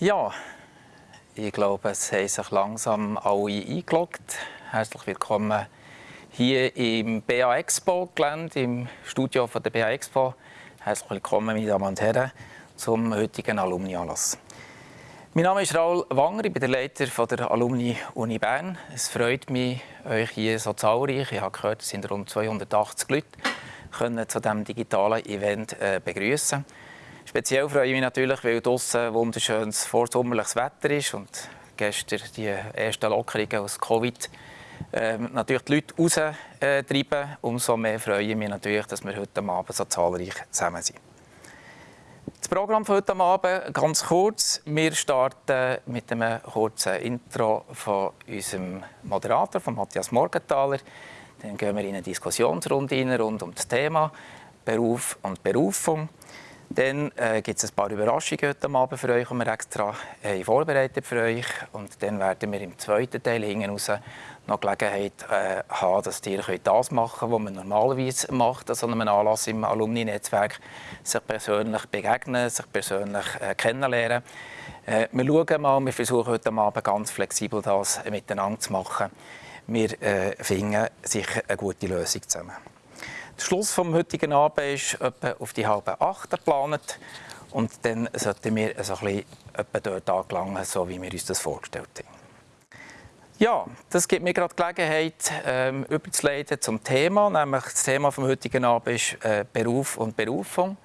Ja, ich glaube, es haben sich langsam alle eingeloggt. Herzlich willkommen hier im BA Expo Gelände, im Studio von der BA Expo. Herzlich willkommen, meine Damen und Herren, zum heutigen Alumni-Anlass. Mein Name ist Raul Wanger, ich bin der Leiter der Alumni Uni Bern. Es freut mich, euch hier so zahlreich, ich habe gehört, es sind rund 280 Leute, können zu diesem digitalen Event äh, begrüßen. Speziell freue ich mich natürlich, weil draußen wunderschönes vorsommerliches Wetter ist und gestern die ersten Lockerungen aus Covid ähm, natürlich die Leute raustreiben. Umso mehr freue ich mich natürlich, dass wir heute Abend so zahlreich zusammen sind. Das Programm von heute Abend ganz kurz. Wir starten mit einem kurzen Intro von unserem Moderator, von Matthias Morgenthaler. Dann gehen wir in eine Diskussionsrunde rein rund um das Thema Beruf und Berufung. Dann äh, gibt es ein paar Überraschungen heute Abend für euch, die wir extra äh, vorbereitet für euch. Und dann werden wir im zweiten Teil hinten raus noch Gelegenheit äh, haben, dass ihr das machen könnt, was man normalerweise macht an so einem Anlass im Alumni-Netzwerk. Sich persönlich begegnen, sich persönlich äh, kennenlernen. Äh, wir schauen mal, wir versuchen heute Abend ganz flexibel das miteinander zu machen. Wir äh, finden sicher eine gute Lösung zusammen. Der Schluss vom heutigen Abend ist etwa auf die halbe acht geplant. Und dann sollten wir so ein bisschen dort angelangen, so wie wir uns das vorgestellt haben. Ja, das gibt mir gerade Gelegenheit, ähm, überzuleiten zum Thema. Nämlich das Thema vom heutigen Abend ist äh, Beruf und Berufung.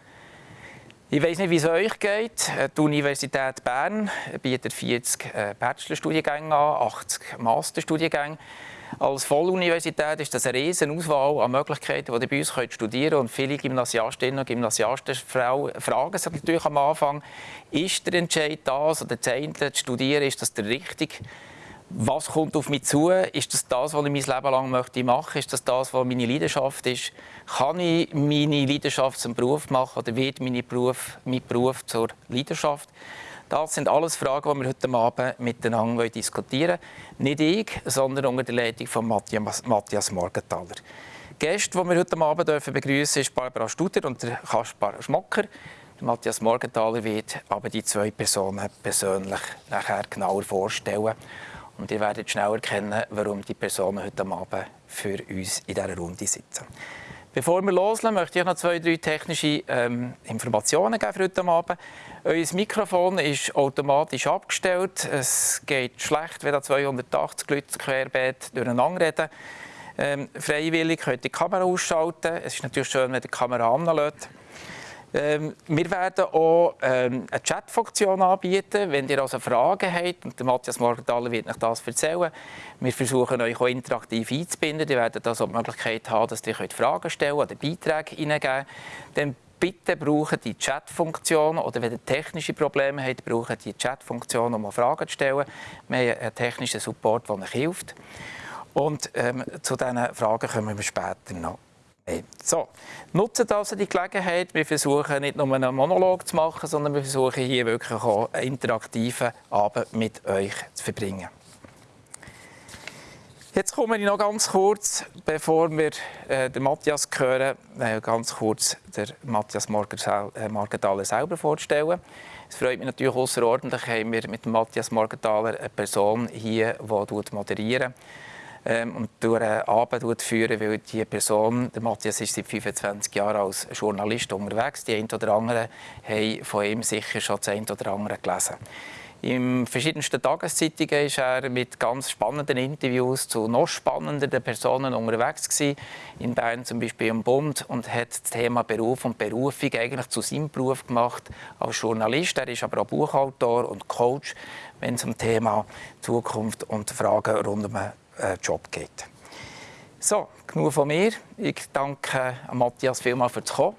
Ich weiß nicht, wie es euch geht. Äh, die Universität Bern bietet 40 äh, Bachelorstudiengänge an, 80 Masterstudiengänge. Als Volluniversität ist das eine riesige Auswahl an Möglichkeiten, die ihr bei uns studieren könnt. Und viele Gymnasiastinnen und Gymnasiasten fragen sich natürlich am Anfang, ist der Entscheid das oder das eine zu studieren, ist das der richtige? Was kommt auf mich zu? Ist das das, was ich mein Leben lang möchte machen? Ist das das, was meine Leidenschaft ist? Kann ich meine Leidenschaft zum Beruf machen oder wird mein Beruf, mein Beruf zur Leidenschaft? Das sind alles Fragen, die wir heute Abend miteinander diskutieren wollen. Nicht ich, sondern unter der Leitung von Matthias, Morgenthaler. Die Gäste, die wir heute Abend begrüßen dürfen, sind Barbara Studer und Kaspar Schmocker. Matthias Morgenthaler wird aber die zwei Personen persönlich nachher genauer vorstellen. Und ihr werdet schnell erkennen, warum die Personen heute Abend für uns in dieser Runde sitzen. Bevor wir loslegen, möchte ich noch zwei, drei technische ähm, Informationen geben für heute Abend. Euer Mikrofon ist automatisch abgestellt. Es geht schlecht, wenn da 280 Leute querbeet durcheinander reden. Ähm, freiwillig könnt ihr die Kamera ausschalten. Es ist natürlich schön, wenn die Kamera anlässt. Ähm, wir werden auch ähm, eine Chatfunktion anbieten, wenn ihr also Fragen habt. Und der Matthias Morgenthaler wird euch das erzählen. Wir versuchen euch auch interaktiv einzubinden. Ihr werdet also die Möglichkeit haben, dass ihr Fragen stellen oder Beiträge hineingeben könnt. Bitte braucht die Chatfunktion oder wenn ihr technische Probleme habt, braucht die Chatfunktion, um Fragen zu stellen. Wir haben einen technischen Support, der euch hilft. Und ähm, zu diesen Fragen kommen wir später noch. So, nutzt also die Gelegenheit. Wir versuchen nicht nur einen Monolog zu machen, sondern wir versuchen hier wirklich auch einen interaktiven Abend mit euch zu verbringen. Jetzt komme ich noch ganz kurz, bevor wir äh, den Matthias hören, äh, ganz kurz den Matthias Morgenthaler äh, selber vorstellen. Es freut mich natürlich außerordentlich, haben wir mit Matthias Morgenthaler eine Person hier, die moderiert ähm, und durch einen Abend führen, weil die Person, der Matthias ist seit 25 Jahren als Journalist unterwegs, die ein oder anderen haben von ihm sicher schon das ein oder andere gelesen. In verschiedensten Tageszeitungen war er mit ganz spannenden Interviews zu noch spannenderen Personen unterwegs gewesen. In Bern zum Beispiel im Bund und hat das Thema Beruf und Berufung eigentlich zu seinem Beruf gemacht als Journalist. Er ist aber auch Buchautor und Coach, wenn es um Thema Zukunft und Fragen rund um den äh, Job geht. So, genug von mir. Ich danke Matthias vielmals fürs Kommen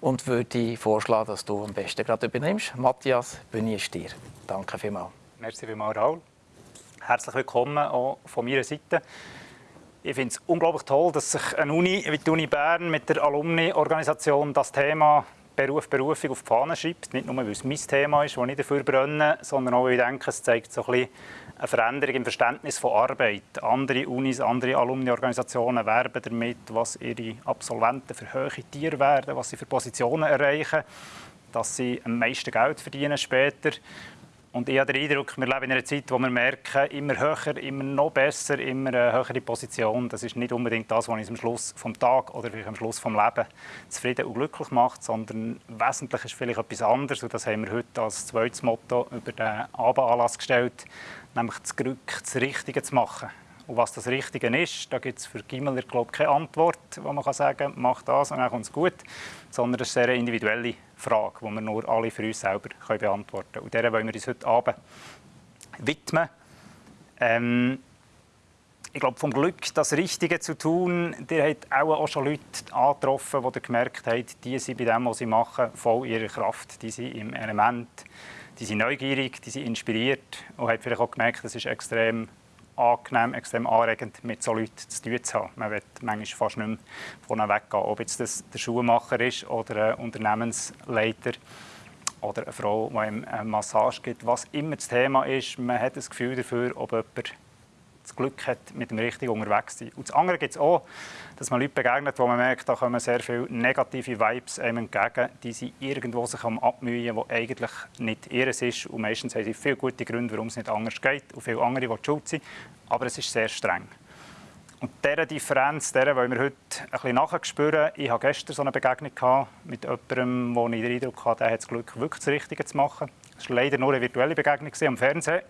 und würde vorschlagen, dass du am besten gerade übernimmst. Matthias, Bühne ist dir. Danke vielmals. Merci vielmals, Raul. Herzlich willkommen auch von meiner Seite. Ich finde es unglaublich toll, dass sich eine Uni wie die Uni Bern mit der Alumni-Organisation das Thema Beruf, Berufung auf die Fahne schreibt. Nicht nur, weil es mein Thema ist, das ich dafür brenne, sondern auch, weil ich denke, es zeigt so ein bisschen eine Veränderung im Verständnis von Arbeit. Andere Unis, andere Alumni-Organisationen werben damit, was ihre Absolventen für hohe Tiere werden, was sie für Positionen erreichen, dass sie am meisten Geld verdienen später. Und ich habe den Eindruck, wir leben in einer Zeit, wo wir merken, immer höher, immer noch besser, immer eine höhere Position. Das ist nicht unbedingt das, was uns am Schluss vom Tag oder vielleicht am Schluss vom Leben zufrieden und glücklich macht, sondern wesentlich ist vielleicht etwas anderes. Und das haben wir heute als zweites Motto über den Abendanlass gestellt, nämlich das Glück, das Richtige zu machen. Und was das Richtige ist, da gibt es für Gimmeler glaube keine Antwort, wo man kann sagen mach das und dann kommt es gut, sondern es ist eine sehr individuelle Frage, die wir nur alle für uns selber können beantworten können. Und der wollen wir uns heute Abend widmen. Ähm, ich glaube, vom Glück, das Richtige zu tun, der hat auch, auch schon Leute angetroffen, die gemerkt haben, die sind bei dem, was sie machen, voll ihrer Kraft. Die sind im Element, die sind neugierig, die sind inspiriert und haben vielleicht auch gemerkt, das ist extrem angenehm, extrem anregend, mit so Leuten zu tun zu haben. Man will manchmal fast nicht mehr von weggehen. Ob jetzt das der Schuhmacher ist oder ein Unternehmensleiter oder eine Frau, die ihm eine Massage gibt. Was immer das Thema ist, man hat das Gefühl dafür, ob jemand das Glück hat, mit dem Richtigen unterwegs zu sein. Und das andere gibt es auch, dass man Leute begegnet, wo man merkt, da kommen sehr viele negative Vibes einem entgegen, die sie irgendwo sich am abmühen, wo eigentlich nicht ihres ist. Und meistens haben sie viele gute Gründe, warum es nicht anders geht. Und viele andere, die schuld sind. Aber es ist sehr streng. Und diese Differenz, der wollen wir heute ein bisschen nachspüren. Ich hatte gestern so eine Begegnung mit jemandem, wo ich den Eindruck hatte, der hat das Glück, wirklich das Richtige zu machen. Es war leider nur eine virtuelle Begegnung am Fernsehen.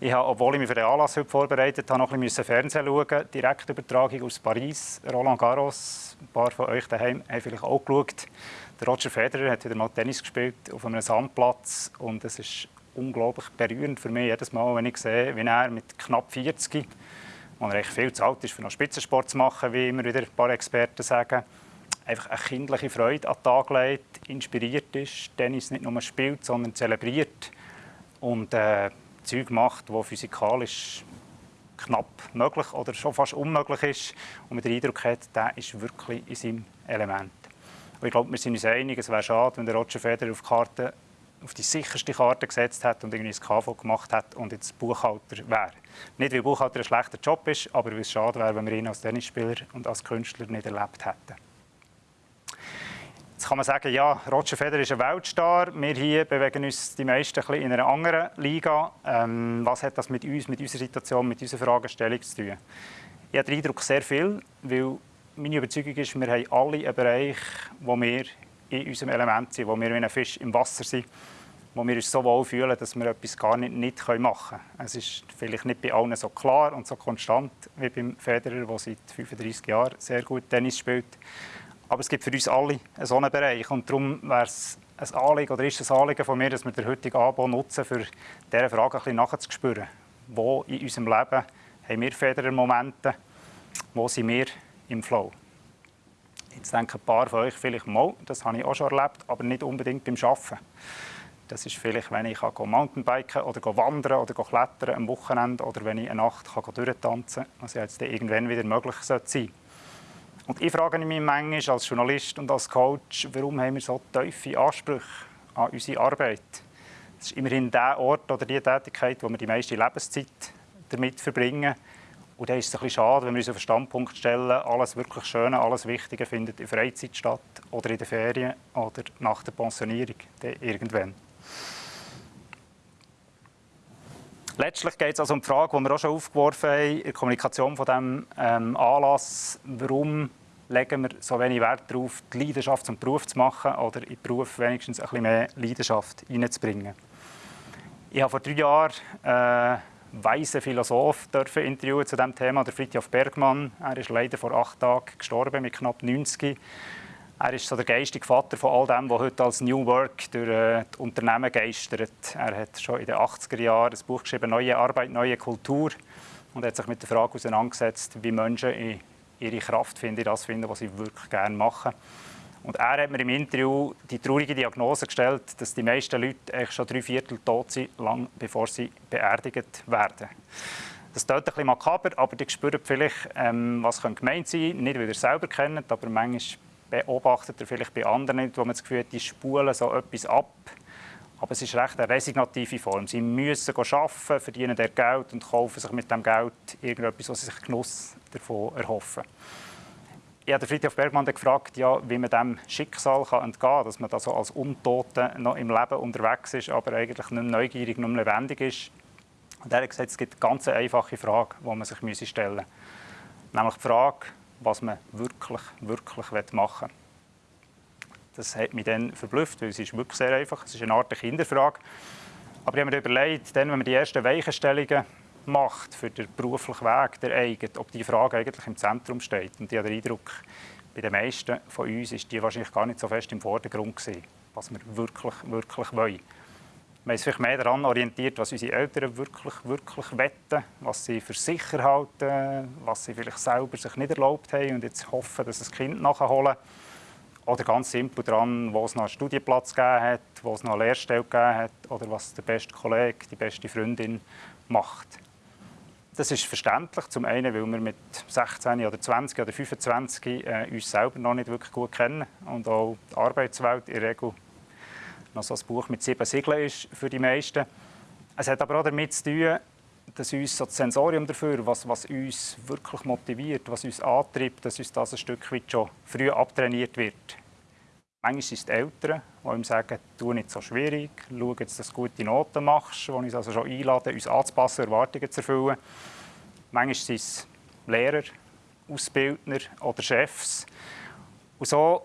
Ich habe, obwohl ich mich für den Anlass heute vorbereitet habe, noch ein bisschen Fernsehen schauen. Direktübertragung aus Paris, Roland Garros. Ein paar von euch daheim haben vielleicht auch geschaut. Der Roger Federer hat wieder mal Tennis gespielt auf einem Sandplatz und es ist unglaublich berührend für mich jedes Mal, wenn ich sehe, wie er mit knapp 40, wo er echt viel zu alt ist, für noch Spitzensport zu machen, wie immer wieder ein paar Experten sagen, einfach eine kindliche Freude an den Tag legt, inspiriert ist, Tennis nicht nur spielt, sondern zelebriert und äh, Zeug macht, wo physikalisch knapp möglich oder schon fast unmöglich ist und man den Eindruck hat, der ist wirklich in seinem Element. Und ich glaube, wir sind uns einig, es wäre schade, wenn der Roger Federer auf, Karte, auf die sicherste Karte gesetzt hat und irgendwie das KV gemacht hat und jetzt Buchhalter wäre. Nicht, weil Buchhalter ein schlechter Job ist, aber weil es schade wäre, wenn wir ihn als Tennisspieler und als Künstler nicht erlebt hätten. Jetzt kann man sagen, ja, Roger Federer ist ein Weltstar. Wir hier bewegen uns die meisten ein in einer anderen Liga. Ähm, was hat das mit uns, mit unserer Situation, mit unserer Fragestellung zu tun? Ich habe den Eindruck, sehr viel, weil meine Überzeugung ist, wir haben alle einen Bereich, wo wir in unserem Element sind, wo wir wie ein Fisch im Wasser sind, wo wir uns so wohl fühlen, dass wir etwas gar nicht, nicht machen können. Es ist vielleicht nicht bei allen so klar und so konstant wie beim Federer, der seit 35 Jahren sehr gut Tennis spielt. Aber es gibt für uns alle einen Bereich. Und darum wäre es ein Anliegen, oder ist es ein Anliegen von mir, dass wir den heutigen Abend nutzen, für diese Frage ein bisschen nachzuspüren. Wo in unserem Leben haben wir Federer-Momente? Wo sind wir im Flow? Jetzt denken ein paar von euch vielleicht mal, das habe ich auch schon erlebt, aber nicht unbedingt beim Arbeiten. Das ist vielleicht, wenn ich Mountainbiken oder wandern oder klettern am Wochenende oder wenn ich eine Nacht durchtanzen kann, was jetzt irgendwann wieder möglich sein sollte. Und ich frage mich manchmal als Journalist und als Coach, warum haben wir so tiefe Ansprüche an unsere Arbeit? Es ist immerhin der Ort oder die Tätigkeit, wo wir die meiste Lebenszeit damit verbringen. Und da ist es ein bisschen schade, wenn wir uns auf den Standpunkt stellen, alles wirklich Schöne, alles Wichtige findet in Freizeit statt oder in den Ferien oder nach der Pensionierung irgendwann. Letztlich geht es also um die Frage, die wir auch schon aufgeworfen haben, in der Kommunikation von diesem ähm, Anlass, warum legen wir so wenig Wert darauf, die Leidenschaft zum Beruf zu machen oder in den Beruf wenigstens ein bisschen mehr Leidenschaft reinzubringen. Ich habe vor drei Jahren äh, weisen Philosoph dürfen interviewen zu diesem Thema, der Fritjof Bergmann. Er ist leider vor acht Tagen gestorben mit knapp 90. Er ist so der geistige Vater von all dem, was heute als New Work durch äh, die Unternehmen geistert. Er hat schon in den 80er Jahren ein Buch geschrieben, «Neue Arbeit, neue Kultur» und hat sich mit der Frage auseinandergesetzt, wie Menschen ihre Kraft finden, das finden, was sie wirklich gerne machen. Und er hat mir im Interview die traurige Diagnose gestellt, dass die meisten Leute schon drei Viertel tot sind, lang bevor sie beerdigt werden. Das klingt ein bisschen makaber, aber die spüren vielleicht, ähm, was gemeint sein könnte. Nicht, weil ihr selber kennt, aber manchmal beobachtet ihr vielleicht bei anderen nicht, wo man das Gefühl hat, die spulen so etwas ab. Aber es ist recht eine resignative Form. Sie müssen arbeiten, verdienen der Geld und kaufen sich mit dem Geld irgendetwas, was sie sich Genuss davon erhoffen. ich habe Friedhof Bergmann gefragt, ja, wie man dem Schicksal entgehen kann, dass man da so als Untote noch im Leben unterwegs ist, aber eigentlich nicht neugierig, nicht lebendig ist. Und er hat gesagt, es gibt eine ganz einfache Frage, die man sich stellen müsse. Nämlich die Frage, was man wirklich, wirklich machen will. Das hat mich dann verblüfft, weil es ist wirklich sehr einfach. Es ist eine Art Kinderfrage. Aber ich habe mir überlegt, dann, wenn man die ersten Weichenstellungen macht für den beruflichen Weg, der eigene, ob die Frage eigentlich im Zentrum steht. Und ich habe den Eindruck, bei den meisten von uns ist die wahrscheinlich gar nicht so fest im Vordergrund gewesen, was wir wirklich, wirklich wollen. Haben uns vielleicht mehr daran orientiert, was unsere Eltern wirklich, wirklich wetten, was sie für sicher halten, was sie vielleicht selber sich nicht erlaubt haben und jetzt hoffen, dass das Kind nachholen. Oder ganz simpel daran, wo es noch einen Studienplatz gegeben hat, wo es noch eine Lehrstelle gegeben hat oder was der beste Kollege, die beste Freundin macht. Das ist verständlich. Zum einen, weil wir mit 16 oder 20 oder 25 äh, uns selber noch nicht wirklich gut kennen und auch die Arbeitswelt in der Regel noch so ein Buch mit sieben Siegeln ist für die meisten. Es hat aber auch damit zu tun, dass uns so das Sensorium dafür, was, was uns wirklich motiviert, was uns antreibt, dass uns das ein Stück weit schon früh abtrainiert wird. Manchmal sind es die Eltern, die ihm sagen, tu nicht so schwierig, schau jetzt, dass du gute Noten machst, die uns also schon einladen, uns anzupassen, Erwartungen zu erfüllen. Manchmal sind es Lehrer, Ausbildner oder Chefs. Und so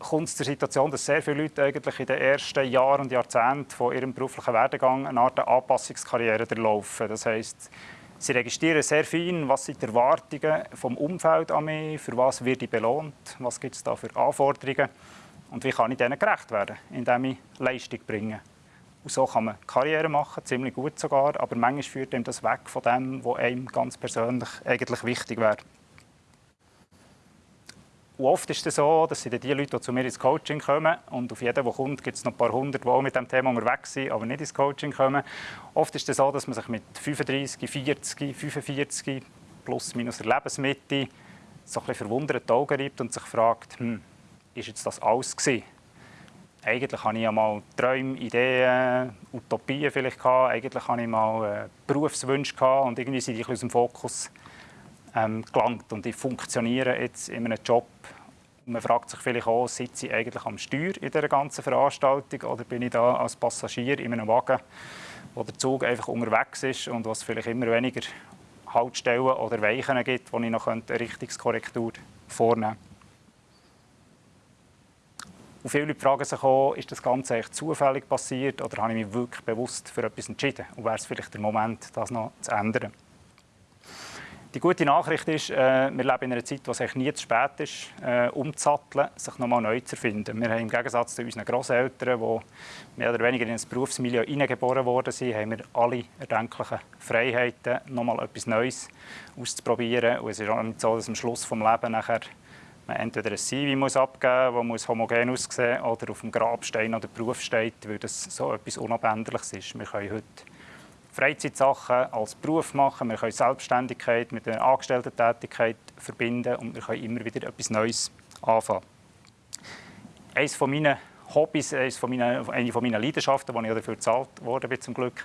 kommt es zur Situation, dass sehr viele Leute eigentlich in den ersten Jahren und Jahrzehnten von ihrem beruflichen Werdegang eine Art Anpassungskarriere durchlaufen. Das heißt, sie registrieren sehr fein, was sind die Erwartungen vom Umfeld an mich, für was wird ich belohnt, was gibt es da für Anforderungen und wie kann ich denen gerecht werden, indem ich Leistung bringe. Und so kann man Karriere machen, ziemlich gut sogar, aber manchmal führt einem das weg von dem, was einem ganz persönlich eigentlich wichtig wäre. Und oft ist es so, dass sind die Leute, die zu mir ins Coaching kommen, und auf jeden, der kommt, gibt es noch ein paar hundert, die auch mit dem Thema unterwegs sind, aber nicht ins Coaching kommen. Oft ist es so, dass man sich mit 35, 40, 45 plus minus der Lebensmitte so ein bisschen verwundert die Augen reibt und sich fragt, hm, ist jetzt das alles gewesen? Eigentlich hatte ich ja mal Träume, Ideen, Utopien vielleicht gehabt. Eigentlich hatte ich mal äh, Berufswünsche und irgendwie sind die aus dem Fokus ähm, gelangt. Und ich funktioniere jetzt in einem Job. Man fragt sich vielleicht auch, sitze ich eigentlich am Steuer in dieser ganzen Veranstaltung oder bin ich da als Passagier in einem Wagen, wo der Zug einfach unterwegs ist und was vielleicht immer weniger Haltstellen oder Weichen gibt, wo ich noch eine Richtungskorrektur vornehmen könnte. Und viele Leute fragen sich auch, ist das Ganze eigentlich zufällig passiert oder habe ich mich wirklich bewusst für etwas entschieden? Und wäre es vielleicht der Moment, das noch zu ändern? Die gute Nachricht ist, äh, wir leben in einer Zeit, wo es eigentlich nie zu spät ist, äh, umzusatteln, sich nochmal neu zu erfinden. Wir haben im Gegensatz zu unseren Großeltern, die mehr oder weniger in ein Berufsmilieu hineingeboren worden sind, haben wir alle erdenklichen Freiheiten, nochmal etwas Neues auszuprobieren. Und es ist auch nicht so, dass am Schluss des Lebens nachher man entweder ein CV muss abgeben muss, das homogen aussehen oder auf dem Grabstein oder Beruf steht, weil das so etwas Unabänderliches ist. Wir können heute Freizeitsachen als Beruf machen. Wir können Selbstständigkeit mit der Angestellten-Tätigkeit verbinden und wir können immer wieder etwas Neues anfangen. Eines von meinen Hobbys, eines von eine von meinen Leidenschaften, die ich dafür bezahlt worden zum Glück,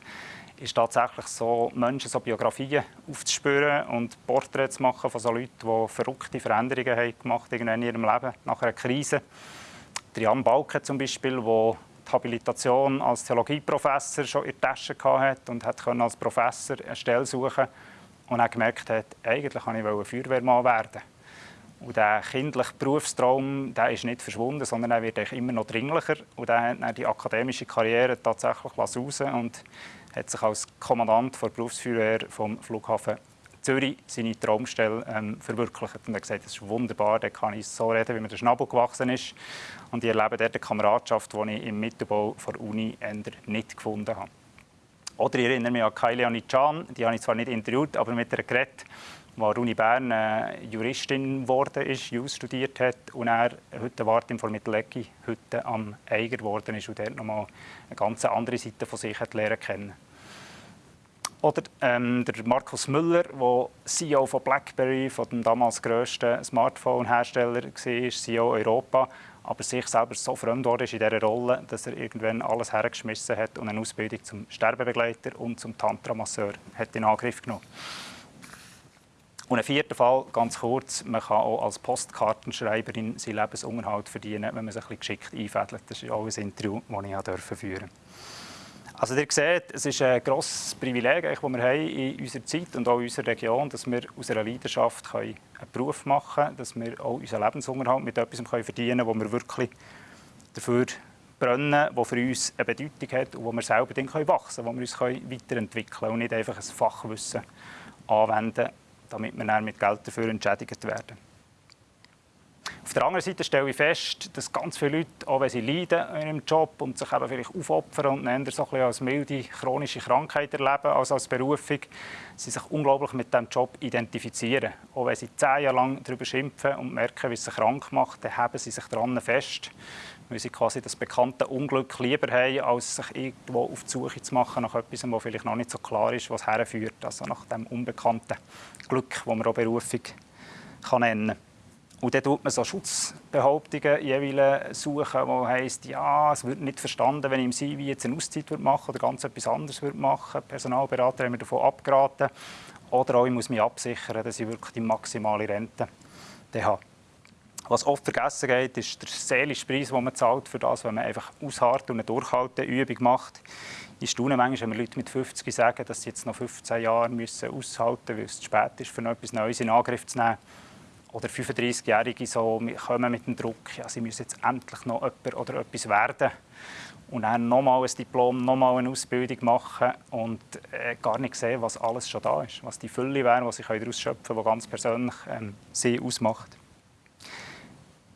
ist tatsächlich so, Menschen so Biografien aufzuspüren und Porträts zu machen von so Leuten, die verrückte Veränderungen haben gemacht in ihrem Leben nach einer Krise. Jan Balke zum Beispiel, der die Habilitation als Theologieprofessor schon in der Tasche hatte und hat als Professor eine Stelle suchen und dann gemerkt hat, eigentlich wollte ich Feuerwehrmann werden. Und der kindliche Berufstraum der ist nicht verschwunden, sondern er wird immer noch dringlicher. Und er hat dann die akademische Karriere tatsächlich raus und hat sich als Kommandant der Berufsfeuerwehr vom Flughafen Zürich seine Traumstelle ähm, verwirklicht. Und er hat gesagt, das ist wunderbar, da kann ich so reden, wie mir der Schnabel gewachsen ist. Und ich erlebe dort eine Kameradschaft, die ich im Mittelbau der Uni nicht gefunden habe. Oder ich erinnere mich an Kylie Anichan, die habe ich zwar nicht interviewt, aber mit der geredet, die an der Uni Bern äh, Juristin geworden ist, Jus studiert hat und er heute Wart im Mittelecki heute am Eiger geworden ist und dort nochmal eine ganz andere Seite von sich hat lernen kennen. Oder ähm, der Markus Müller, der CEO von BlackBerry, von dem damals grössten Smartphone-Hersteller war, CEO Europa, aber sich selber so fremd wurde in dieser Rolle, dass er irgendwann alles hergeschmissen hat und eine Ausbildung zum Sterbebegleiter und zum Tantra-Masseur in Angriff genommen Und ein vierter Fall, ganz kurz, man kann auch als Postkartenschreiberin seinen Lebensunterhalt verdienen, wenn man sich ein bisschen geschickt einfädelt. Das ist auch ein Interview, das ich durfte führen also ihr seht, es ist ein grosses Privileg, das wir haben in unserer Zeit und auch in unserer Region, dass wir aus einer Leidenschaft einen Beruf machen können, dass wir auch unseren Lebensunterhalt mit etwas verdienen können, wo wir wirklich dafür brennen, das für uns eine Bedeutung hat und wo wir selber dann wachsen können, wo wir uns weiterentwickeln können und nicht einfach ein Fachwissen anwenden, damit wir dann mit Geld dafür entschädigt werden. Auf der anderen Seite stelle ich fest, dass ganz viele Leute, auch wenn sie leiden in ihrem Job und sich eben vielleicht aufopfern und eher so ein als milde chronische Krankheit erleben als als Berufung, sie sich unglaublich mit diesem Job identifizieren. Auch wenn sie zehn Jahre lang darüber schimpfen und merken, wie es sie krank macht, dann haben sie sich daran fest, weil sie quasi das bekannte Unglück lieber haben, als sich irgendwo auf die Suche zu machen nach etwas, was vielleicht noch nicht so klar ist, was herführt. Also nach dem unbekannten Glück, das man auch Berufung kann nennen kann. Und dann tut man so Schutzbehauptungen jeweils suchen, wo heisst, ja, es wird nicht verstanden, wenn ich im CV jetzt eine Auszeit machen oder ganz etwas anderes machen würde. Personalberater haben mir davon abgeraten. Oder auch, ich muss mich absichern, dass ich wirklich die maximale Rente habe. Was oft vergessen geht, ist der seelische Preis, den man zahlt für das, wenn man einfach ausharrt und eine Durchhalteübung macht. Ich staune manchmal, wenn Leute mit 50 sagen, dass sie jetzt noch 15 Jahre müssen aushalten müssen, weil es zu spät ist, für etwas Neues in Angriff zu nehmen. Oder 35-Jährige so kommen mit dem Druck, ja, sie müssen jetzt endlich noch jemand oder etwas werden und dann nochmal ein Diplom, nochmal eine Ausbildung machen und äh, gar nicht sehen, was alles schon da ist, was die Fülle wäre, was sie daraus schöpfen können, was ganz persönlich ähm, sie ausmacht.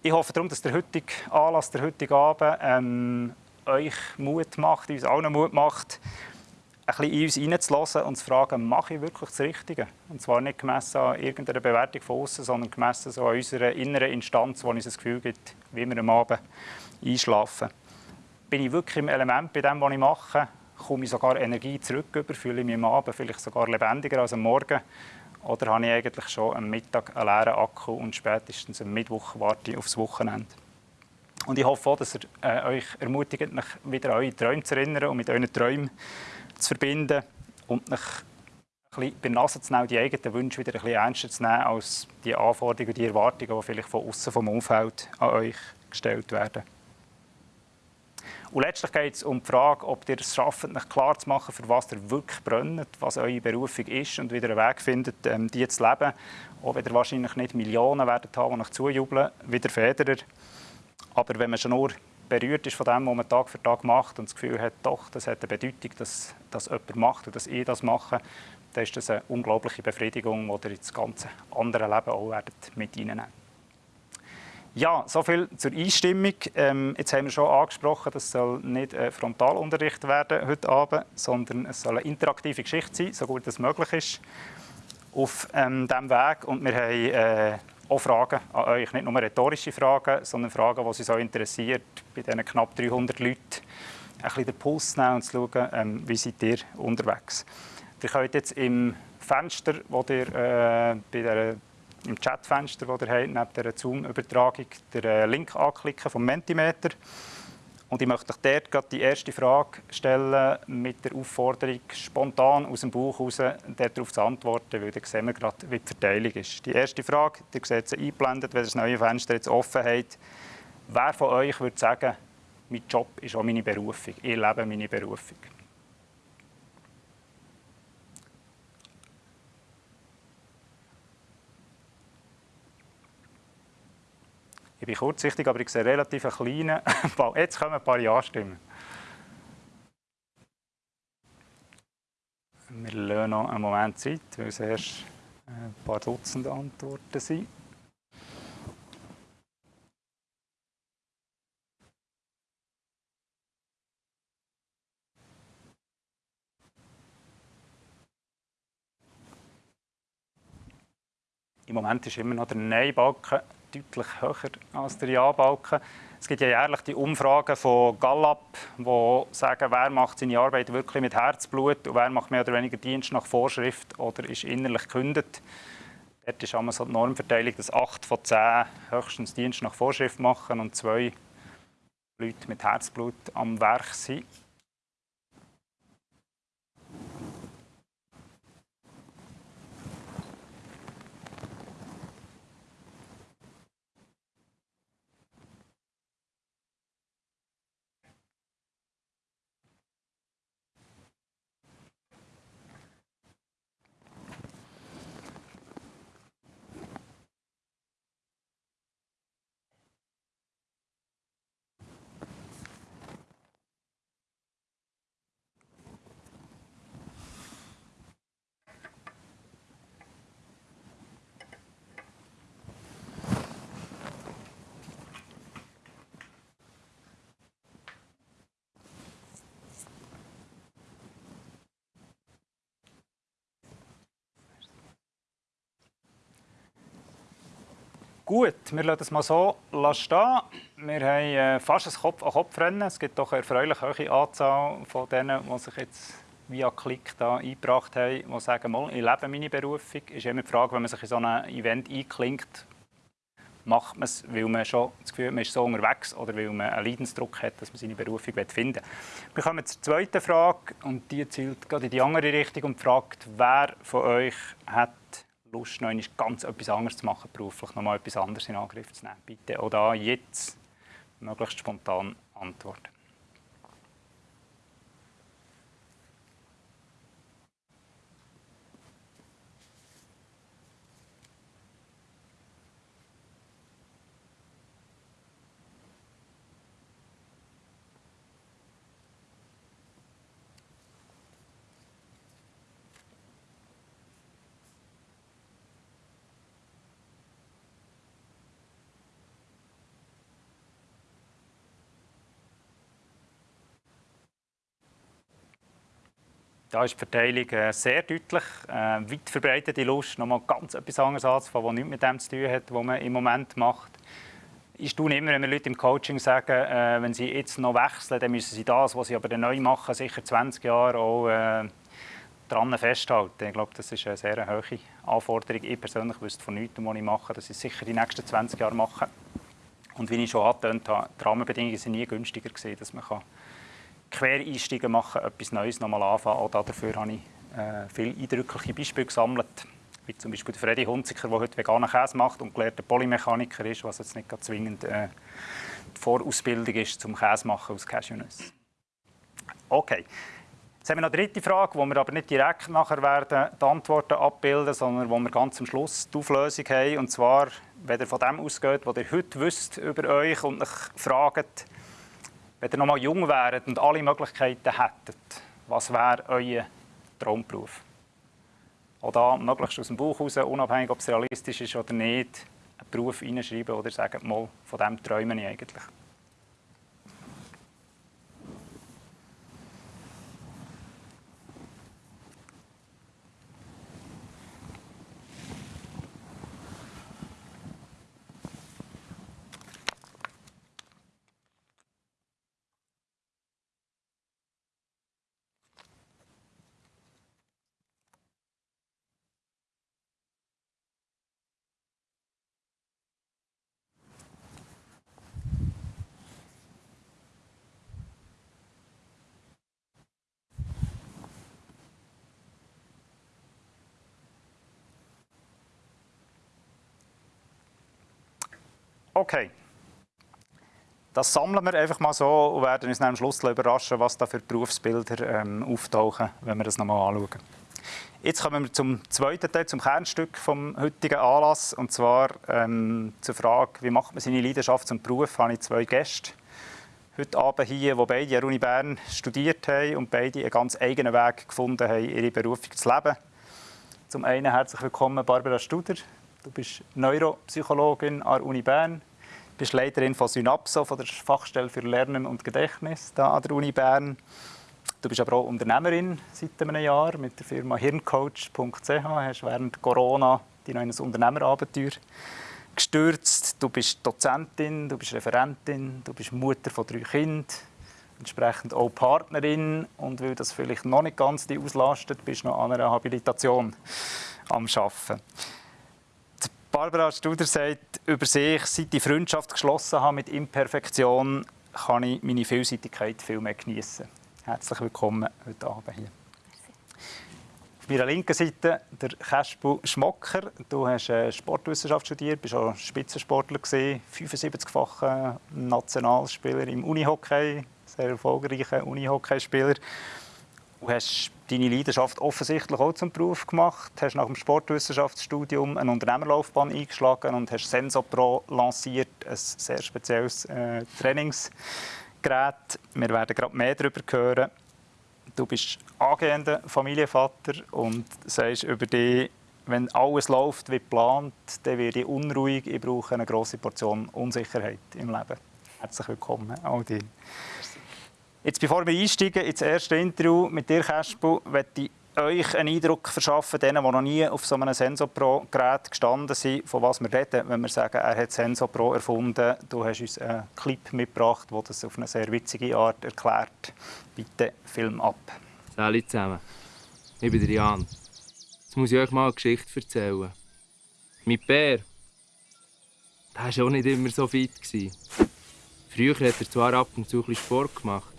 Ich hoffe darum, dass der heutige Anlass, der heutige Abend ähm, euch Mut macht, uns allen Mut macht, bisschen in uns hineinzulassen und zu fragen, mache ich wirklich das Richtige? Und zwar nicht gemessen an irgendeiner Bewertung von außen, sondern gemessen so an unserer inneren Instanz, wo uns das Gefühl gibt, wie wir am Abend einschlafen. Bin ich wirklich im Element bei dem, was ich mache? Komme ich sogar Energie zurück über? Fühle ich mich am Abend vielleicht sogar lebendiger als am Morgen? Oder habe ich eigentlich schon am Mittag einen leeren Akku und spätestens am Mittwoch warte ich aufs Wochenende? Und ich hoffe auch, dass ihr äh, euch ermutigt, mich wieder an eure Träume zu erinnern und mit euren Träumen zu verbinden und mich bei Nase zu nehmen, die eigenen Wünsche wieder ein bisschen ernster zu nehmen als die Anforderungen, die Erwartungen, die vielleicht von außen vom Umfeld an euch gestellt werden. Und letztlich geht es um die Frage, ob ihr es schafft, euch klar zu machen, für was ihr wirklich brennt, was eure Berufung ist und wieder einen Weg findet, ähm, die zu leben. Auch wenn ihr wahrscheinlich nicht Millionen werdet haben, die euch zujubeln, wie der Federer. Aber wenn man schon nur berührt ist von dem, was man Tag für Tag macht und das Gefühl hat, doch, das hat eine Bedeutung, dass das jemand macht und dass ich das mache, dann ist das eine unglaubliche Befriedigung, die ihr ins ganze andere Leben auch mit reinnehmen ja, soviel zur Einstimmung. Ähm, jetzt haben wir schon angesprochen, das soll nicht ein Frontalunterricht werden heute Abend, sondern es soll eine interaktive Geschichte sein, so gut es möglich ist, auf ähm, diesem Weg. Und wir haben äh, auch Fragen an euch, nicht nur rhetorische Fragen, sondern Fragen, die Sie so interessiert, bei diesen knapp 300 Leuten ein bisschen den Puls nehmen und zu schauen, ähm, wie seid ihr unterwegs. Ihr könnt jetzt im Fenster, wo ihr äh, bei der im Chatfenster, das ihr habt, neben der Zoom-Übertragung, den äh, Link anklicken vom Mentimeter. Und ich möchte euch die erste Frage stellen mit der Aufforderung, spontan aus dem Buch heraus darauf zu antworten, weil dann sehen wir gerade, wie die Verteilung ist. Die erste Frage, ihr seht sie eingeblendet, wenn ihr das neue Fenster jetzt offen habt. Wer von euch würde sagen, mein Job ist auch meine Berufung, ich lebe meine Berufung? Ich bin kurzsichtig, aber ich sehe relativ einen kleinen Ball. Jetzt kommen ein paar Ja-Stimmen. Wir lassen noch einen Moment Zeit, weil es erst ein paar Dutzend Antworten sind. Im Moment ist immer noch der Nein-Balken deutlich höher als der Ja-Balken. Es gibt ja jährlich die Umfragen von Gallup, die sagen, wer macht seine Arbeit wirklich mit Herzblut und wer macht mehr oder weniger Dienst nach Vorschrift oder ist innerlich gekündigt. Dort ist einmal so die Normverteilung, dass 8 von 10 höchstens Dienst nach Vorschrift machen und zwei Leute mit Herzblut am Werk sind. Gut, wir lassen es mal so stehen. Wir haben äh, fast ein Kopf-an-Kopf-Rennen. Es gibt doch eine erfreulich hohe Anzahl von denen, die sich jetzt via Klick da eingebracht haben, die sagen, mal, ich lebe meine Berufung. Es ist immer die Frage, wenn man sich in so ein Event einklingt, macht man es, weil man schon das Gefühl hat, man ist so unterwegs oder weil man einen Leidensdruck hat, dass man seine Berufung finden will. Wir kommen zur zweiten Frage und die zielt gerade in die andere Richtung und fragt, wer von euch hat Lust, noch ganz etwas anderes zu machen, beruflich noch mal etwas anderes in Angriff zu nehmen. Bitte auch da jetzt möglichst spontan antworten. Da ist die Verteilung äh, sehr deutlich. Äh, weit verbreitete Lust, nochmal ganz etwas anderes anzufangen, was nichts mit dem zu tun hat, was man im Moment macht. Ich tue immer, wenn wir Leute im Coaching sagen, äh, wenn sie jetzt noch wechseln, dann müssen sie das, was sie aber neu machen, sicher 20 Jahre auch äh, daran festhalten. Ich glaube, das ist eine sehr hohe Anforderung. Ich persönlich wüsste von nichts, was ich mache, dass ich sicher die nächsten 20 Jahre mache. Und wie ich schon angetönt habe, die Rahmenbedingungen sind nie günstiger gewesen, dass man kann Quereinsteigen machen, etwas Neues nochmal anfangen. Auch dafür habe ich äh, viele eindrückliche Beispiele gesammelt, wie zum Beispiel der Freddy Hunziker, der heute veganen Käse macht und gelehrter Polymechaniker ist, was jetzt nicht zwingend äh, die Vorausbildung ist zum Käse machen aus Cashewnüssen. Okay. Jetzt haben wir noch eine dritte Frage, wo wir aber nicht direkt nachher werden die Antworten abbilden, sondern wo wir ganz am Schluss die Auflösung haben. Und zwar, wenn ihr von dem ausgeht, was ihr heute wisst über euch und euch fragt, wenn ihr noch mal jung wäret und alle Möglichkeiten hättet, was wäre euer Traumberuf? Oder möglichst aus dem Buch heraus, unabhängig, ob es realistisch ist oder nicht, einen Beruf hineinschreiben oder sagen, mal, von dem träume ich eigentlich. Okay. Das sammeln wir einfach mal so und werden uns am Schluss überraschen, was da für Berufsbilder ähm, auftauchen, wenn wir das nochmal anschauen. Jetzt kommen wir zum zweiten Teil, zum Kernstück vom heutigen Anlass, und zwar ähm, zur Frage, wie macht man seine Leidenschaft zum Beruf, habe ich zwei Gäste heute Abend hier, die beide an der Uni Bern studiert haben und beide einen ganz eigenen Weg gefunden haben, ihre Berufung zu leben. Zum einen herzlich willkommen Barbara Studer. Du bist Neuropsychologin an der Uni Bern, bist Leiterin von Synapso, von der Fachstelle für Lernen und Gedächtnis da an der Uni Bern. Du bist aber auch Unternehmerin seit einem Jahr mit der Firma hirncoach.ch. Hast während Corona die neues Unternehmerabenteuer gestürzt. Du bist Dozentin, du bist Referentin, du bist Mutter von drei Kindern, entsprechend auch Partnerin und weil das vielleicht noch nicht ganz die auslastet, bist du noch an einer Habilitation am Arbeiten. Barbara Studer sagt über sich, seit ich Freundschaft geschlossen habe mit Imperfektion, kann ich meine Vielseitigkeit viel mehr genießen. Herzlich willkommen heute Abend hier. Auf meiner linken Seite der Kaspu Schmocker. Du hast äh, Sportwissenschaft studiert, bist auch Spitzensportler 75-facher Nationalspieler im Unihockey, sehr erfolgreicher Unihockeyspieler. Du hast deine Leidenschaft offensichtlich auch zum Beruf gemacht, hast nach dem Sportwissenschaftsstudium eine Unternehmerlaufbahn eingeschlagen und hast SensoPro lanciert, ein sehr spezielles äh, Trainingsgerät. Wir werden gerade mehr darüber hören. Du bist angehender Familienvater und sagst über dich, wenn alles läuft wie geplant, dann werde ich unruhig. Ich brauche eine große Portion Unsicherheit im Leben. Herzlich willkommen, Aldin. Jetzt, bevor wir einsteigen ins erste Interview mit dir, Kaspu, möchte ich euch einen Eindruck verschaffen, denen, die noch nie auf so einem SensoPro-Gerät gestanden sind, von was wir reden, wenn wir sagen, er hat SensoPro erfunden. Du hast uns einen Clip mitgebracht, der das auf eine sehr witzige Art erklärt. Bitte Film ab. Hallo zusammen. Ich bin der Jan. Jetzt muss ich euch mal eine Geschichte erzählen. Mein Bär, der war auch nicht immer so fit. Früher hat er zwar ab und zu ein Sport gemacht,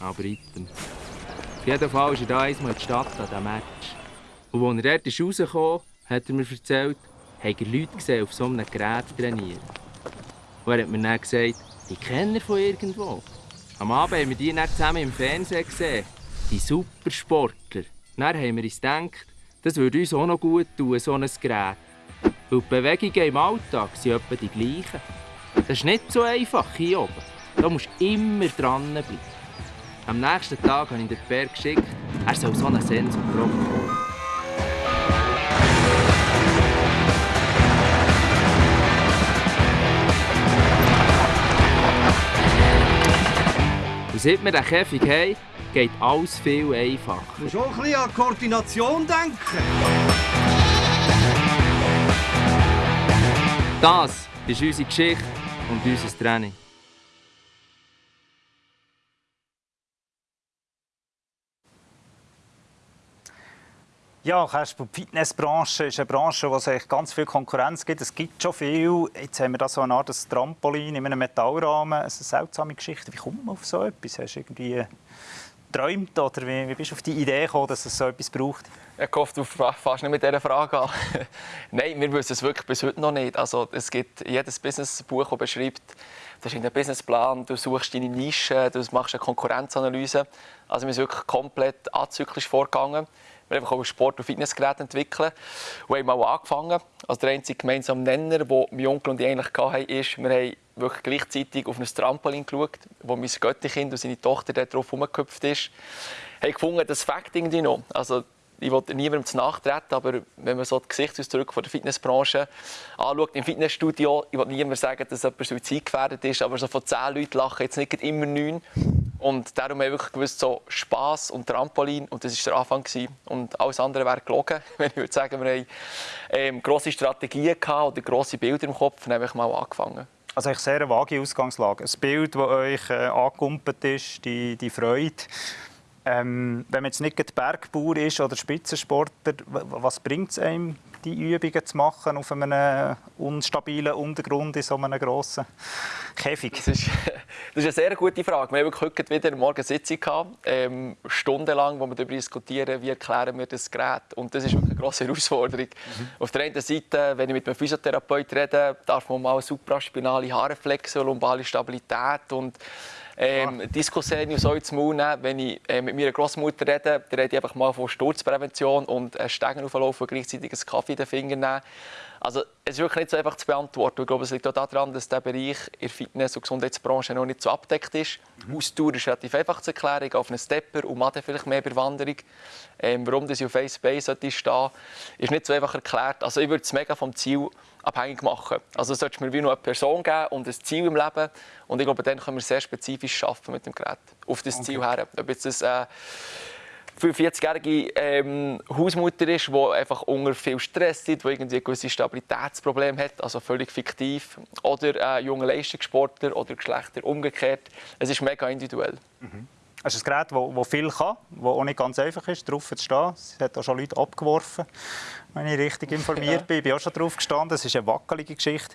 aber item. Auf jeden Fall ist er da einmal in die Stadt an diesem Match. Und als er dort ist hat er mir erzählt, hat er Leute gesehen, auf so einem Gerät trainieren. Und er hat mir dann gesagt, die kennen er von irgendwo. Am Abend haben wir die dann zusammen im Fernsehen gesehen. Die Supersportler. Dann haben wir uns gedacht, das würde uns auch noch gut tun, so ein Gerät. Weil die Bewegungen im Alltag sind etwa die gleichen. Das ist nicht so einfach hier oben. Da musst du immer dranbleiben. Am nächsten Tag habe ich den Bär geschickt, er soll so einen Sensor. Und seit wir den Käfig haben, geht alles viel einfacher. Du musst auch ein bisschen an Koordination denken. Das ist unsere Geschichte und unser Training. Ja, Kasper, die Fitnessbranche ist eine Branche, wo es eigentlich ganz viel Konkurrenz gibt. Es gibt schon viel. Jetzt haben wir da so eine Art Trampolin in einem Metallrahmen. Es ist eine seltsame Geschichte. Wie kommt man auf so etwas? Hast du irgendwie geträumt oder wie, wie bist du auf die Idee gekommen, dass es so etwas braucht? Ich hoffe, du fährst nicht mit dieser Frage an. Nein, wir wissen es wirklich bis heute noch nicht. Also, es gibt jedes Businessbuch, das beschreibt, du hast einen Businessplan, du suchst deine Nische, du machst eine Konkurrenzanalyse. Also wir sind wirklich komplett azyklisch vorgegangen. Wir haben einfach auch Sport- und Fitnessgeräte entwickelt und haben mal angefangen. Also der einzige gemeinsame Nenner, den mein Onkel und ich eigentlich hatten, ist, wir haben wirklich gleichzeitig auf ein Trampolin geschaut, wo mein Götterkind und seine Tochter darauf herumgehüpft ist. Wir haben gefunden, das fängt irgendwie noch. Also ich will niemandem zu nachtreten, aber wenn man so die Gesichtsausdrücke von der Fitnessbranche anschaut, im Fitnessstudio, ich will niemand sagen, dass jemand suizidgefährdet ist, aber so von zehn Leuten lachen jetzt nicht immer neun. Und darum haben wir wirklich gewusst, so Spass und Trampolin, und das war der Anfang. Gewesen. Und alles andere wäre gelogen, wenn ich würde sagen, wir haben ähm, grosse Strategien gehabt oder grosse Bilder im Kopf und haben einfach mal angefangen. Also eine sehr vage Ausgangslage. Ein Bild, das euch äh, angekumpelt ist, die, die Freude. Ähm, wenn man jetzt nicht Bergbauer ist oder Spitzensportler, was bringt es einem, die Übungen zu machen auf einem unstabilen Untergrund in so einem grossen Käfig? Das ist, das ist eine sehr gute Frage. Wir haben heute wieder eine Morgensitzung gehabt, ähm, stundenlang, wo wir darüber diskutieren, wie erklären wir das Gerät. Und das ist wirklich eine grosse Herausforderung. Mhm. Auf der einen Seite, wenn ich mit einem Physiotherapeut rede, darf man mal supraspinale Haarreflexe, lumbale Stabilität und ähm, Diskussionen so ins Maul nehmen. Wenn ich äh, mit meiner Großmutter rede, dann rede ich einfach mal von Sturzprävention und äh, Stegen auflaufen und gleichzeitig einen Kaffee in den Fingern nehmen. Also, es ist wirklich nicht so einfach zu beantworten. Ich glaube, es liegt auch daran, dass der Bereich in der Fitness- und Gesundheitsbranche noch nicht so abdeckt ist. Mhm. Ausdauer ist relativ einfach zu erklären. auf einen Stepper und Maden vielleicht mehr bei Wanderung. Ähm, warum das auf Face Base sollte stehen, ist nicht so einfach erklärt. Also, ich würde es mega vom Ziel abhängig machen. Also, es sollte mir wie noch eine Person geben und ein Ziel im Leben. Und ich glaube, dann können wir sehr spezifisch arbeiten mit dem Gerät. Auf das okay. Ziel her. Ob jetzt das, äh, 45-jährige ähm, Hausmutter ist, die einfach unter viel Stress ist, die irgendwie ein gewisses Stabilitätsproblem hat, also völlig fiktiv. Oder ein junger Leistungssportler oder Geschlechter umgekehrt. Es ist mega individuell. Mhm. Es ist ein Gerät, das viel kann, das auch nicht ganz einfach ist, drauf zu stehen. Es hat auch schon Leute abgeworfen, wenn ich richtig informiert bin. Ich bin auch schon drauf gestanden. Es ist eine wackelige Geschichte.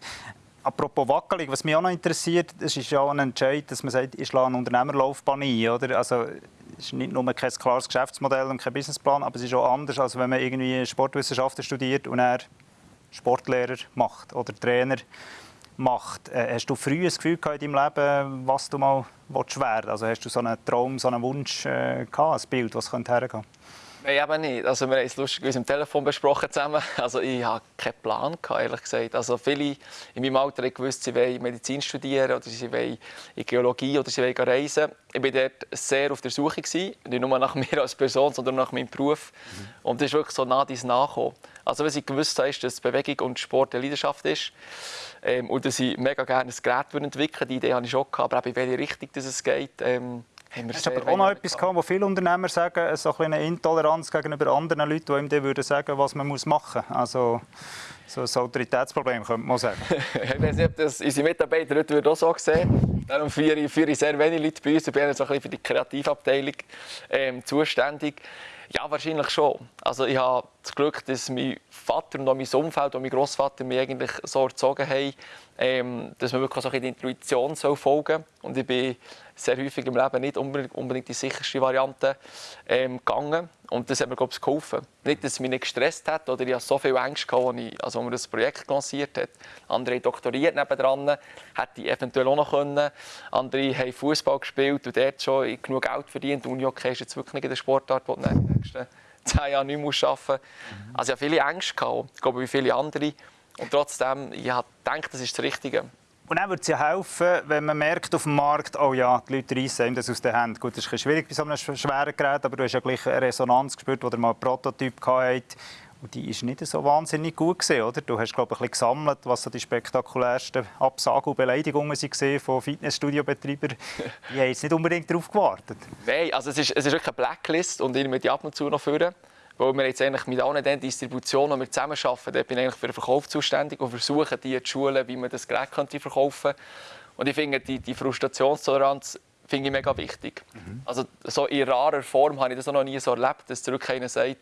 Apropos wackelig, was mich auch noch interessiert, es ist ja ein Entscheid, dass man sagt, ich schlage eine Unternehmerlaufbahn ein. Oder? Also, es ist nicht nur kein klares Geschäftsmodell und kein Businessplan, aber es ist auch anders, als wenn man irgendwie Sportwissenschaften studiert und er Sportlehrer macht oder Trainer macht. Äh, hast du früh ein Gefühl in deinem Leben, was du mal werden Also hast du so einen Traum, so einen Wunsch äh, gehabt, ein Bild, was könnte hergehen? Nein, eben nicht. Also wir haben es lustigerweise im Telefon besprochen zusammen. Also ich hatte keinen Plan, ehrlich gesagt. Also viele in meinem Alter haben gewusst, sie wollen Medizin studieren oder sie wollen in Geologie oder sie wollen reisen. Ich war dort sehr auf der Suche, gewesen. nicht nur nach mir als Person, sondern nach meinem Beruf. Mhm. Und das ist wirklich so nah dies nachgekommen. Also was ich gewusst habe, ist, dass Bewegung und Sport eine Leidenschaft ist. Ähm, und dass ich mega gerne ein Gerät entwickeln würde. Die Idee hatte ich schon, aber in welche Richtung es geht, ähm, wir Hast aber auch noch etwas gehabt, wo viele Unternehmer sagen, so eine Intoleranz gegenüber anderen Leuten, die ihm dann würden sagen, was man machen muss. Also so ein Autoritätsproblem, könnte man sagen. ich weiß nicht, ob das unsere Mitarbeiter heute auch so sehen. Darum führe ich, führe ich sehr wenige Leute bei uns. Ich bin so ein bisschen für die Kreativabteilung ähm, zuständig. Ja, wahrscheinlich schon. Also ich habe das Glück, dass mein Vater und auch mein Umfeld und mein Großvater mich eigentlich so erzogen haben, ähm, dass man wirklich so ein bisschen der Intuition folgen soll. Und ich bin sehr häufig im Leben nicht unbedingt die sicherste Variante ähm, gegangen. Und das hat mir, glaube ich, geholfen. Nicht, dass es mich nicht gestresst hat oder ich hatte so viel Angst, als, ich, also, als man das Projekt lanciert hat. Andere doktoriert nebendran, hätte ich eventuell auch noch können. Andere haben Fußball gespielt und dort schon genug Geld verdient. Und Unihockey ist jetzt wirklich nicht der Sportart, die du in den nächsten zehn Jahren nicht mehr arbeiten musst. Also ich hatte viele Ängste, gehabt, ich glaube, wie viele andere. Und trotzdem, ich habe gedacht, das ist das Richtige. Und dann würde es ja helfen, wenn man merkt auf dem Markt, oh ja, die Leute reissen das aus den Händen. Gut, das ist schwierig bei so einem schweren Gerät, aber du hast ja gleich eine Resonanz gespürt, wo du mal einen Prototyp gehabt und die ist nicht so wahnsinnig gut gewesen, oder? Du hast glaube ich ein bisschen gesammelt, was so die spektakulärsten Absagen und Beleidigungen waren von Fitnessstudio-Betreibern. Die haben jetzt nicht unbedingt darauf gewartet. Nein, also es ist, es ist wirklich eine Blacklist und ich die ab und zu noch führen. Weil wir jetzt eigentlich mit allen den Distributionen, die wir zusammenarbeiten, da bin ich eigentlich für den Verkauf zuständig und versuche, die zu schulen, wie man das Gerät könnte verkaufen könnte. Und ich finde, die, die Frustrationstoleranz finde ich mega wichtig. Mhm. Also so in rarer Form habe ich das noch nie so erlebt, dass zurück einer sagt,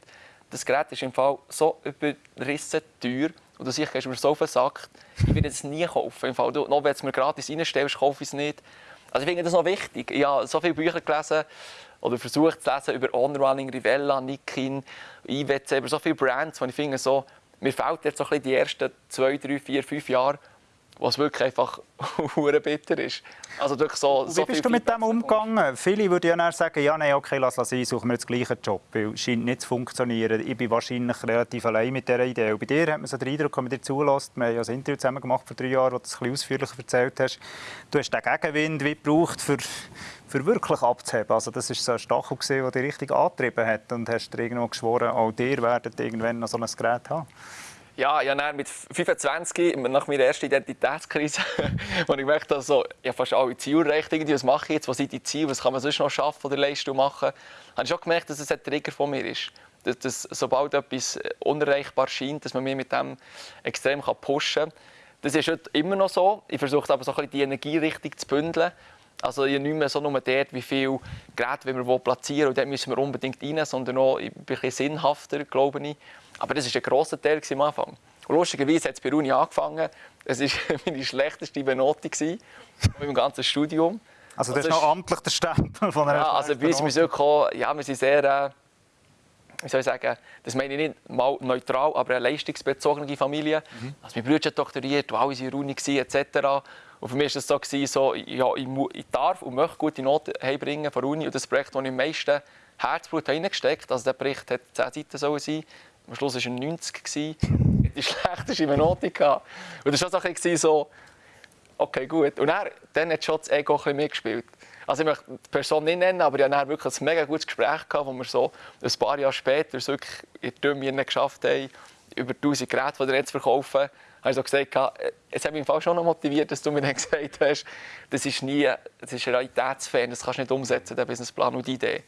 das Gerät ist im Fall so überrissen teuer und du siehst, mir so versagt, ich werde es nie kaufen. Im Fall, du, noch wenn du es mir gratis reinstellst, kaufe ich es nicht. Also ich finde das noch wichtig. Ich habe so viele Bücher gelesen, oder versucht zu lesen über On-Running, Rivella, Nikin, IWC, über so viele Brands, wo ich finde, so, mir fehlt jetzt so ein bisschen die ersten zwei, drei, vier, fünf Jahre, was wirklich einfach hure bitter ist. Also durch so, so Wie bist du mit dem umgegangen? Viele würden ja sagen, ja, nein, okay, lass es sein, suchen wir jetzt gleichen Job, weil es scheint nicht zu funktionieren. Ich bin wahrscheinlich relativ allein mit dieser Idee. Und bei dir hat man so den Eindruck, wenn man dir zulässt, wir haben ja ein Interview zusammen gemacht vor drei Jahren, wo du es ein bisschen ausführlicher erzählt hast, du hast den Gegenwind wie gebraucht, für, für wirklich abzuheben. Also das war so ein Stachel, der dich richtig angetrieben hat und hast dir irgendwo geschworen, auch dir werdet irgendwann noch so ein Gerät haben. Ja, ja dann mit 25, nach meiner ersten Identitätskrise, wo ich gemerkt habe, ich habe fast alle Ziele erreicht, was mache ich jetzt, was sind die Ziele, was kann man sonst noch schaffen oder leisten und machen, habe ich schon gemerkt, dass es ein Trigger von mir ist. Dass, dass sobald etwas unerreichbar scheint, dass man mich mit dem extrem pushen kann. Das ist heute immer noch so. Ich versuche aber so ein bisschen die Energie richtig zu bündeln. Also nicht mehr so nur dort, wie viele Geräte wir platzieren und dort müssen wir unbedingt rein, sondern auch ein bisschen sinnhafter, glaube ich. Aber das war ein grosser Teil am Anfang. Und lustigerweise hat es bei Uni angefangen. Es war meine schlechteste Benotung meinem ganzen Studium. Also das, das ist noch amtlich der Stempel von einer Ja, also bei uns sind wir wirklich, ja, wir sind sehr, äh, wie soll ich sagen, das meine ich nicht mal neutral, aber eine leistungsbezogene Familie. Mhm. Also mein Bruder hat doktoriert, alle waren in der Uni, etc. Und für mich war es so, so ja, ich, ich, darf und möchte gute Noten heimbringen von der Uni. Und das Projekt, das ich am meisten Herzblut reingesteckt habe, also der Bericht hat 10 Seiten sein am Schluss war er 90, die schlechteste Note. Und das war so, ein bisschen so, okay, gut. Und dann, dann hat schon das Ego ein mitgespielt. Also ich möchte die Person nicht nennen, aber ich hatte wirklich ein mega gutes Gespräch, gehabt, wo wir so ein paar Jahre später wirklich in Dümmen geschafft haben, über 1000 Geräte von jetzt zu verkaufen. Habe ich so gesagt, es hat mich im schon noch motiviert, dass du mir dann gesagt hast, das ist nie, das ist realitätsfern, das kannst du nicht umsetzen, der Businessplan und die Idee.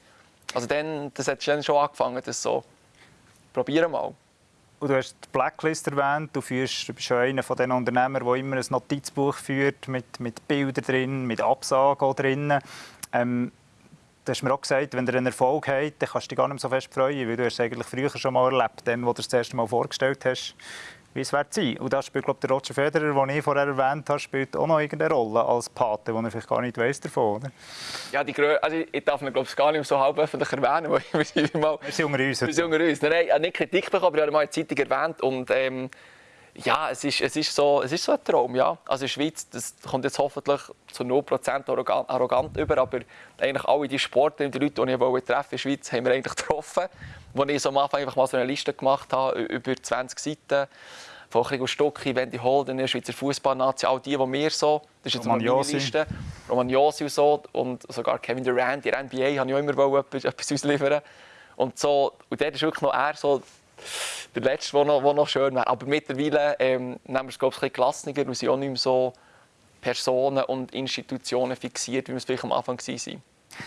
Also dann, das hat dann schon angefangen, das so probieren mal. Und du hast die Blacklist erwähnt. Du, führst, du bist einer von den Unternehmern, der immer ein Notizbuch führt mit, mit Bildern drin, mit Absagen drin. Ähm, du hast mir auch gesagt, wenn du einen Erfolg hast, dann kannst du dich gar nicht so fest freuen, weil du es eigentlich früher schon mal erlebt, dann, wo du es das erste Mal vorgestellt hast, wie es wird sein. Und da spielt glaube der Roger Federer, den ich vorher erwähnt habe, spielt auch noch irgendeine Rolle als Pate, wo er vielleicht gar nicht weiss davon, oder? Ja, die Grö also ich darf ihn glaube ich gar nicht so halb öffentlich erwähnen, weil wir sind mal... Wir sind unter uns. Wir sind unter uns. Nein, ich habe nicht Kritik bekommen, aber ich habe mal in der Zeitung erwähnt und ähm, ja, es ist, es, ist so, es ist so ein Traum, ja. Also in der Schweiz, das kommt jetzt hoffentlich zu 0% arrogant, arrogant über, aber eigentlich alle die Sportler und die Leute, die ich treffen in der Schweiz, haben wir eigentlich getroffen. Wo ich so am Anfang einfach mal so eine Liste gemacht habe, über 20 Seiten von Krigo Stucki, Wendy Holden, Schweizer Fußballnazi, all die, die wir so, das ist jetzt mal meine Liste, Roman Josi und so, und sogar Kevin Durant, die NBA, habe ich auch immer etwas, etwas ausliefern und so, und dort ist wirklich noch er so der Letzte, der noch, der noch schön wäre. Aber mittlerweile ähm, nehmen wir es, glaube ich, ein bisschen gelassener und sind auch nicht mehr so Personen und Institutionen fixiert, wie wir es vielleicht am Anfang waren.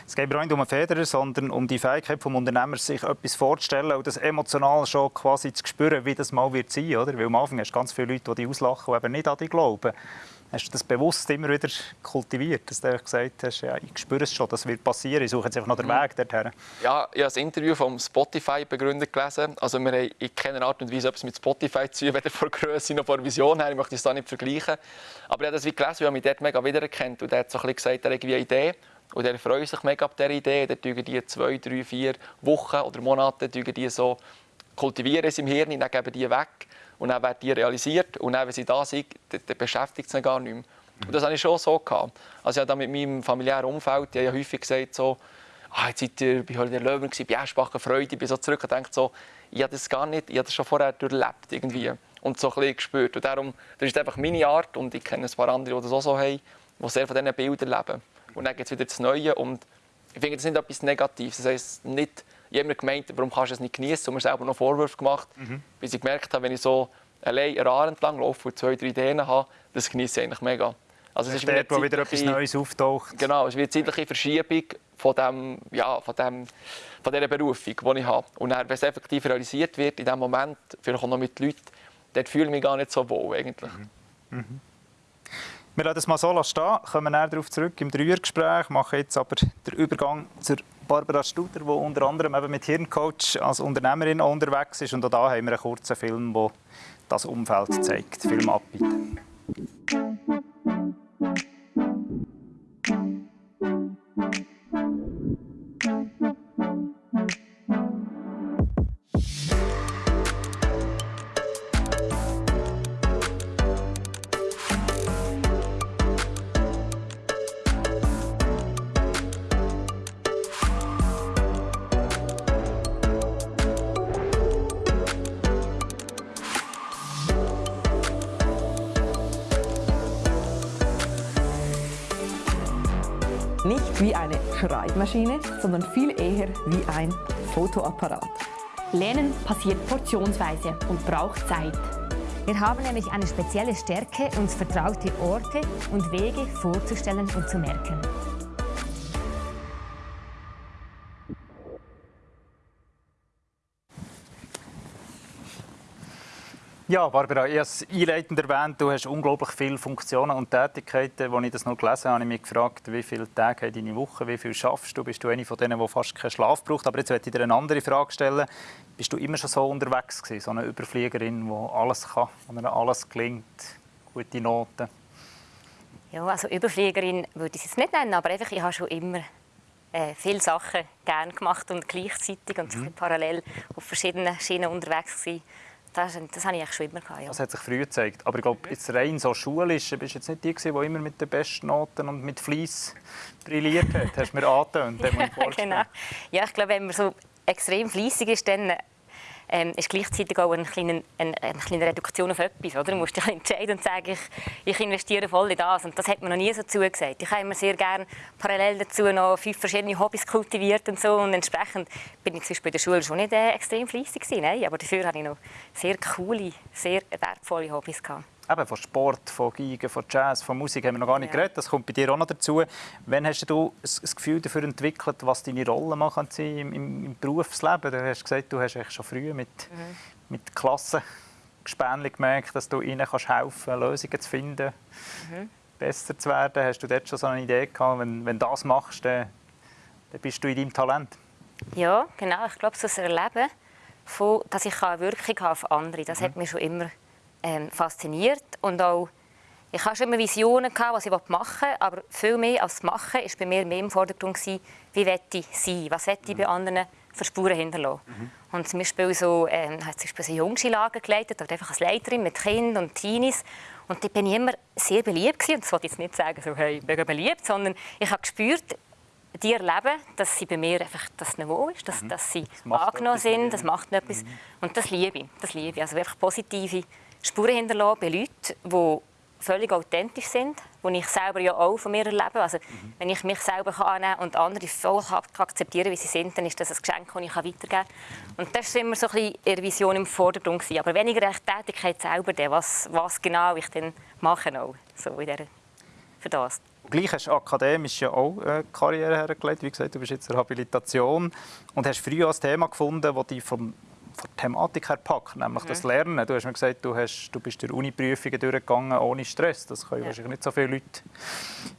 Es geht aber nicht um einen Federer, sondern um die Fähigkeit des Unternehmers, sich etwas vorzustellen und das emotional schon quasi zu spüren, wie das mal wird sein, oder? Weil am Anfang hast du ganz viele Leute, die dich auslachen und eben nicht an dich glauben. Hast du das bewusst immer wieder kultiviert, dass du gesagt hast, ja, ich spüre es schon, das wird passieren, ich suche jetzt einfach noch den mhm. Weg dorthin? Ja, ich habe das Interview vom Spotify-Begründer gelesen. Also wir haben in keiner Art und Weise etwas mit Spotify zu tun, weder von Größe noch von Vision her. Ich möchte es da nicht vergleichen. Aber ich habe das wie gelesen, weil mich dort mega wiedererkennt. Und er hat so ein bisschen gesagt, er hat eine Idee. Und er freut sich mega auf dieser Idee. Dann tun die zwei, drei, vier Wochen oder Monate die so kultivieren im Hirn, dann geben die weg und dann werden die realisiert und dann, wenn sie da sind, dann, dann beschäftigt es sie gar nicht mehr. Und das hatte ich schon so. Gehabt. Also ich habe mit meinem familiären Umfeld die ja häufig gesagt, so, ah, jetzt seid ihr bei Holger Löwen, bei Eschbacher Freude, ich bin so zurück und denke so, ich habe das gar nicht, ich habe das schon vorher durchlebt irgendwie und so ein bisschen gespürt. Und darum, das ist einfach meine Art und ich kenne ein paar andere, die das auch so haben, die sehr von diesen Bildern leben. Und dann geht es wieder das Neue und ich finde, das ist nicht etwas Negatives. Das heisst, nicht jemand gemeint, warum kannst du es nicht genießen und mir selber noch Vorwürfe gemacht, mhm. bis ich gemerkt habe, wenn ich so allein eine Ahr entlang laufe und zwei, drei Ideen habe, das genieße ich eigentlich mega. Also es ist dort, wo wieder etwas Neues auftaucht. Genau, es wird eine zeitliche Verschiebung von, dem, ja, von, dem, von dieser Berufung, die ich habe. Und dann, wenn es effektiv realisiert wird, in diesem Moment, vielleicht auch noch mit Leuten, dort fühle ich mich gar nicht so wohl eigentlich. Mhm. Mhm. Wir lassen das mal so stehen, kommen näher darauf zurück im Dreiergespräch, machen jetzt aber den Übergang zur Barbara Studer, die unter anderem eben mit Hirncoach als Unternehmerin unterwegs ist. Und auch da haben wir einen kurzen Film, der das Umfeld zeigt. Film ab, Schreibmaschine, sondern viel eher wie ein Fotoapparat. Lernen passiert portionsweise und braucht Zeit. Wir haben nämlich eine spezielle Stärke, uns vertraute Orte und Wege vorzustellen und zu merken. Ja, Barbara, ich habe es einleitend erwähnt, du hast unglaublich viele Funktionen und Tätigkeiten. Als ich das noch gelesen habe, habe ich mich gefragt, wie viele Tage hat deine Woche, wie viel schaffst du? Bist du eine von denen, die fast keinen Schlaf braucht? Aber jetzt möchte ich dir eine andere Frage stellen. Bist du immer schon so unterwegs gewesen, so eine Überfliegerin, die alles kann, der alles gelingt, gute Noten? Ja, also Überfliegerin würde ich es nicht nennen, aber einfach, ich habe schon immer äh, viele Sachen gerne gemacht und gleichzeitig und mhm. parallel auf verschiedenen Schienen unterwegs gewesen. Das, das habe ich schon immer gehabt, ja. Das hat sich früh gezeigt. Aber ich glaube, jetzt rein so schulisch, bist du jetzt nicht die die immer mit den besten Noten und mit Fleiss brilliert hat. Hast du mir angetönt, genau. Ja, ich glaube, wenn man so extrem fleissig ist, dann ähm, ist gleichzeitig auch eine kleine, eine, eine kleine Reduktion auf etwas. Oder? Du musst dich entscheiden und sagen, ich, ich investiere voll in das. Und das hat man noch nie so zugesagt. Ich habe immer sehr gerne parallel dazu noch fünf verschiedene Hobbys kultiviert und so. Und entsprechend bin ich zum Beispiel in der Schule schon nicht äh, extrem fleissig gewesen, aber dafür hatte ich noch sehr coole, sehr wertvolle Hobbys gehabt. Eben, von Sport, von Geigen, von Jazz, von Musik haben wir noch gar nicht ja. geredet. Das kommt bei dir auch noch dazu. Wann hast du das Gefühl dafür entwickelt, was deine Rolle sein im, im, im Berufsleben? Du hast gesagt, du hast schon früh mit, mhm. mit Klassengespänchen gemerkt, dass du ihnen kannst helfen kannst, Lösungen zu finden, mhm. besser zu werden. Hast du dort schon so eine Idee gehabt, wenn, wenn du das machst, dann, dann bist du in deinem Talent? Ja, genau. Ich glaube, so das Erleben, von, dass ich eine Wirkung habe auf andere, das mhm. hat mich schon immer ähm, fasziniert und auch ich hatte schon immer Visionen, gehabt, was ich machen will, aber viel mehr als das Machen war bei mir mehr im Vordergrund, gewesen, wie ich sein, was ich bei anderen für Spuren hinterlassen. Mhm. Und zum Beispiel so, ähm, hat zum Beispiel so Jungskilager geleitet, oder einfach als Leiterin mit Kindern und Teenies. Und da bin ich immer sehr beliebt gewesen. Und das wollte ich jetzt nicht sagen, so, hey, ich bin beliebt, sondern ich habe gespürt, die erleben, dass sie bei mir einfach das Niveau ist, dass, mhm. dass sie das angenommen sind, das macht etwas. Mhm. Und das liebe ich, das liebe ich. Also wirklich positive Spuren hinterlassen bei Leuten, die völlig authentisch sind, die ich selber ja auch von mir erlebe. Also, mhm. Wenn ich mich selber annehmen kann und andere voll akzeptieren wie sie sind, dann ist das ein Geschenk, das ich weitergeben kann. Und das war immer so ein bisschen ihre Vision im Vordergrund. Gewesen. Aber weniger die Tätigkeit selber, was, was genau ich dann mache. Auch, so in dieser für das. Gleich hast du akademisch ja auch eine Karriere hergelegt. Wie gesagt, du bist jetzt in Rehabilitation und hast früh ein Thema gefunden, das dich vom von der Thematik her packt, nämlich mhm. das Lernen. Du hast mir gesagt, du, hast, du bist durch Uni-Prüfungen durchgegangen ohne Stress. Das können ja. wahrscheinlich nicht so viele Leute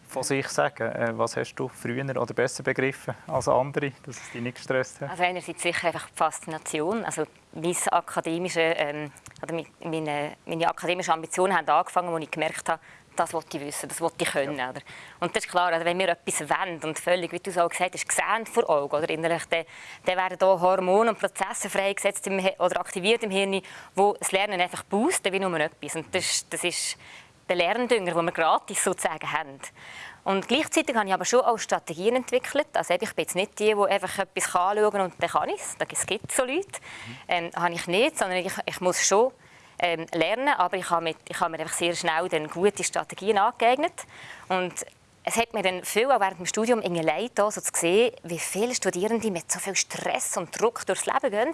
von sich sagen. Äh, was hast du früher oder besser begriffen als andere, dass es dich nicht gestresst hat? Also einerseits sicher einfach die Faszination. Also meine akademische, ähm, oder meine, meine akademische Ambitionen haben angefangen, als ich gemerkt habe, das wollte ich wissen, das wollte ich können. Ja. Oder? Und das ist klar, also wenn wir etwas wollen und völlig, wie du es auch gesagt hast, gesehen vor Augen, oder innerlich, dann, dann werden hier Hormone und Prozesse freigesetzt im, oder aktiviert im Hirn, wo das Lernen einfach boosten, wie nur etwas. Und das, das ist der Lerndünger, den wir gratis sozusagen haben. Und gleichzeitig habe ich aber schon auch Strategien entwickelt. Also ich bin jetzt nicht die, die einfach etwas anschauen und dann kann ich es. Es gibt so Leute. Ähm, habe ich nicht, sondern ich, ich muss schon ähm, lernen, aber ich habe, mit, ich habe mir einfach sehr schnell dann gute Strategien angeeignet und es hat mir dann viel auch während dem Studium in leid, so zu sehen, wie viele Studierende mit so viel Stress und Druck durchs Leben gehen.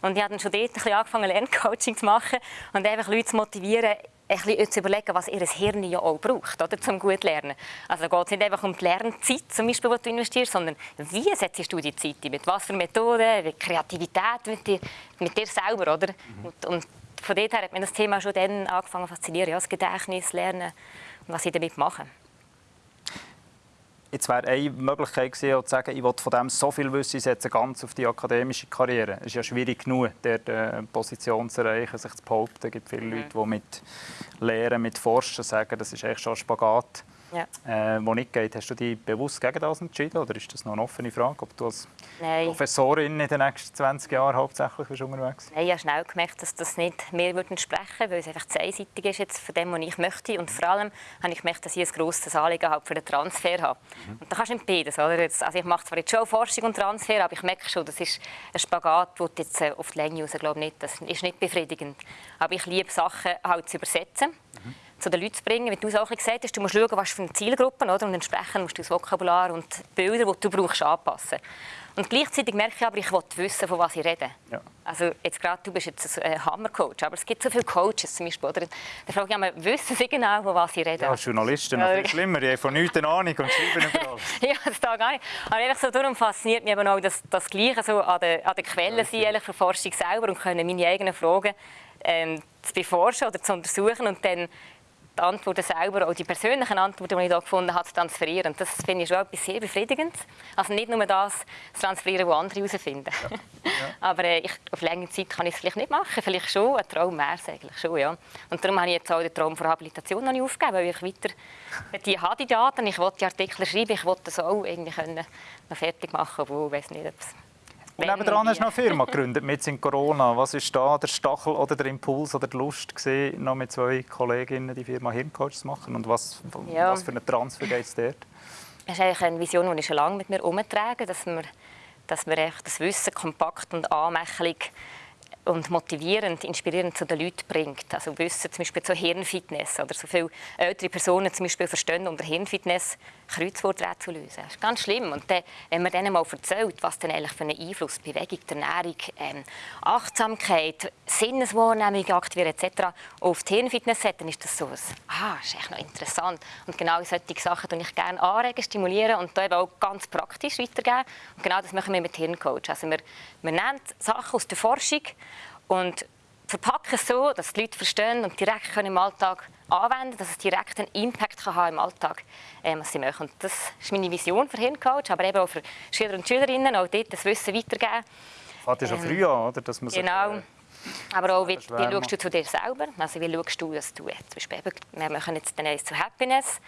Und ich habe dann schon dort ein bisschen angefangen, Lerncoaching zu machen und einfach Leute zu motivieren, ein bisschen zu überlegen, was ihr Hirn ja auch braucht, oder, um gut zu lernen. Also geht es nicht einfach um die Lernzeit, zum Beispiel, die du investierst, sondern wie setzt du die Zeit ein? Mit was für Methoden, mit Kreativität, mit dir, mit dir selber, oder? Mhm. Und, und von dort her hat mir das Thema schon dann angefangen zu faszinieren, ja, das Gedächtnis, Lernen und was ich damit mache. Jetzt wäre eine Möglichkeit gewesen, zu sagen, ich will von dem so viel wissen, ich setze ganz auf die akademische Karriere. Es ist ja schwierig genug, dort eine Position zu erreichen, sich zu behaupten. Es gibt viele mhm. Leute, die mit Lehren, mit Forschen sagen, das ist echt schon ein Spagat ja. äh, wo nicht geht. Hast du dich bewusst gegen das entschieden oder ist das noch eine offene Frage, ob du als Nein. Professorin in den nächsten 20 Jahren hauptsächlich bist unterwegs Nein, ich habe schnell gemerkt, dass das nicht mehr entsprechen würde, weil es einfach zu einseitig ist jetzt von dem, was ich möchte. Und vor allem habe ich gemerkt, dass ich ein grosses Anliegen habe für den Transfer habe. Mhm. Und da kannst du nicht beides. Oder? Also ich mache zwar jetzt schon Forschung und Transfer, aber ich merke schon, das ist ein Spagat, wo jetzt äh, auf die Länge raus, glaube nicht, das ist nicht befriedigend. Aber ich liebe Sachen halt zu übersetzen. Zu den Leuten zu bringen. Wie du es auch gesagt hast, du musst schauen, was für eine Zielgruppe oder? und entsprechend musst du das Vokabular und die Bilder, die du brauchst, anpassen. Und gleichzeitig merke ich aber, ich will wissen, von was ich rede. Ja. Also jetzt gerade, du bist jetzt ein Hammercoach, aber es gibt so viele Coaches zum Beispiel. Oder? Da frage ich mich, wissen sie genau, von was ich rede? Ja, Journalisten, noch viel schlimmer, die haben von nichts eine Ahnung und schreiben über alles. ja, das da gar nicht. Aber einfach so, darum fasziniert mich eben auch das, das Gleiche so an der, an der Quelle sein, ehrlich, für Forschung selber und können meine eigenen Fragen ähm, zu beforschen oder zu untersuchen und dann die Antworten selber, auch die persönlichen Antworten, die ich hier gefunden habe, zu transferieren. Das finde ich schon etwas sehr befriedigendes. Also nicht nur das zu transferieren, was andere herausfinden. Ja. Ja. Aber äh, ich, auf längere Zeit kann ich es vielleicht nicht machen. Vielleicht schon, ein Traum wäre es eigentlich schon, ja. Und darum habe ich jetzt auch den Traum von Habilitation noch nicht aufgegeben, weil ich weiter die habe die Daten, ich will die Artikel schreiben, ich will das auch irgendwie können noch fertig machen, obwohl ich weiß nicht, ob es und nebenan hast du noch eine Firma gegründet, mit in Corona. Was ist da der Stachel oder der Impuls oder die Lust gewesen, noch mit zwei Kolleginnen die Firma Hirncoach zu machen? Und was, ja. was für einen Transfer geht es dort? Das ist eigentlich eine Vision, die ich schon lange mit mir herumtrage, dass wir, dass wir das Wissen kompakt und anmächtig und motivierend, inspirierend zu den Leuten bringt. Also Wissen zum Beispiel zur Hirnfitness oder so viele ältere Personen zum Beispiel verstehen unter Hirnfitness Kreuzworträtsel zu lösen. Das ist ganz schlimm. Und dann, wenn man denen mal erzählt, was denn eigentlich für einen Einfluss Bewegung, Ernährung, ähm, Achtsamkeit, Sinneswahrnehmung aktivieren etc. auf die Hirnfitness hat, dann ist das so ein, ah, ist echt noch interessant. Und genau solche Sachen tue ich gerne anregen, stimulieren und da eben auch ganz praktisch weitergeben. Und genau das machen wir mit Hirncoach. Also wir, wir nehmen Sachen aus der Forschung und verpacken es so, dass die Leute verstehen und direkt können im Alltag anwenden dass es direkt einen Impact kann haben im Alltag, äh, was sie machen. Und das ist meine Vision für Hirncoach, aber eben auch für Schüler und Schülerinnen, auch dort das Wissen weitergeben. Fängt ja schon ähm, früh an, oder? Dass man genau. Sich, äh, aber auch, wie, wie schaust du zu dir selber? Also wie schaust du, dass du, zum Beispiel, wir machen jetzt den zu Happiness,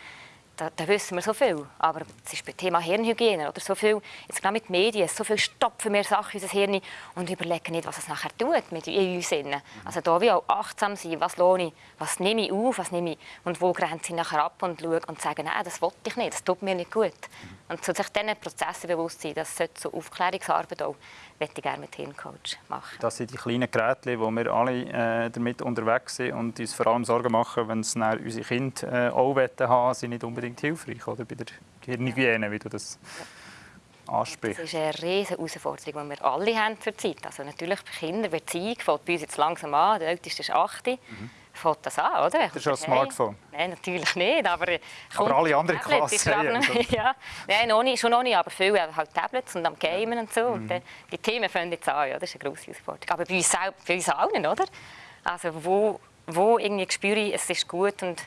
da, da, wissen wir so viel. Aber es ist beim Thema Hirnhygiene oder so viel, jetzt genau mit Medien, so viel stopfen wir Sachen in unser Hirn und überlegen nicht, was es nachher tut mit uns. Innen. Also da wie auch achtsam sein, was lohne ich, was nehme ich auf, was nehme ich und wo grenze ich nachher ab und schaue und sage, nein, das wollte ich nicht, das tut mir nicht gut. Und zu sich diesen Prozessen bewusst sein, das sollte so Aufklärungsarbeit auch möchte ich gerne mit Hirncoach machen. Das sind die kleinen Geräte, wo wir alle äh, damit unterwegs sind und uns vor allem Sorgen machen, wenn es unsere Kinder äh, auch haben sind nicht unbedingt hilfreich oder, bei der Hirnhygiene, wie du das ansprichst. Das ist eine riesige Herausforderung, die wir alle haben zurzeit. Also natürlich bei Kindern, Beziehung fängt bei uns jetzt langsam an, der älteste ist 8. Mhm. Fängt das an, oder? Das ist schon ein Smartphone? Nein, natürlich nicht, aber... Aber alle anderen Klassen haben Ja, nein, noch nicht, schon noch nicht, aber viele haben halt Tablets und am Gamen und so. Und dann, die Themen fangen jetzt an, ja, das ist eine grosse Herausforderung. Aber bei uns, selber, bei uns allen, oder? Also wo, wo irgendwie spüre ich, es ist gut und,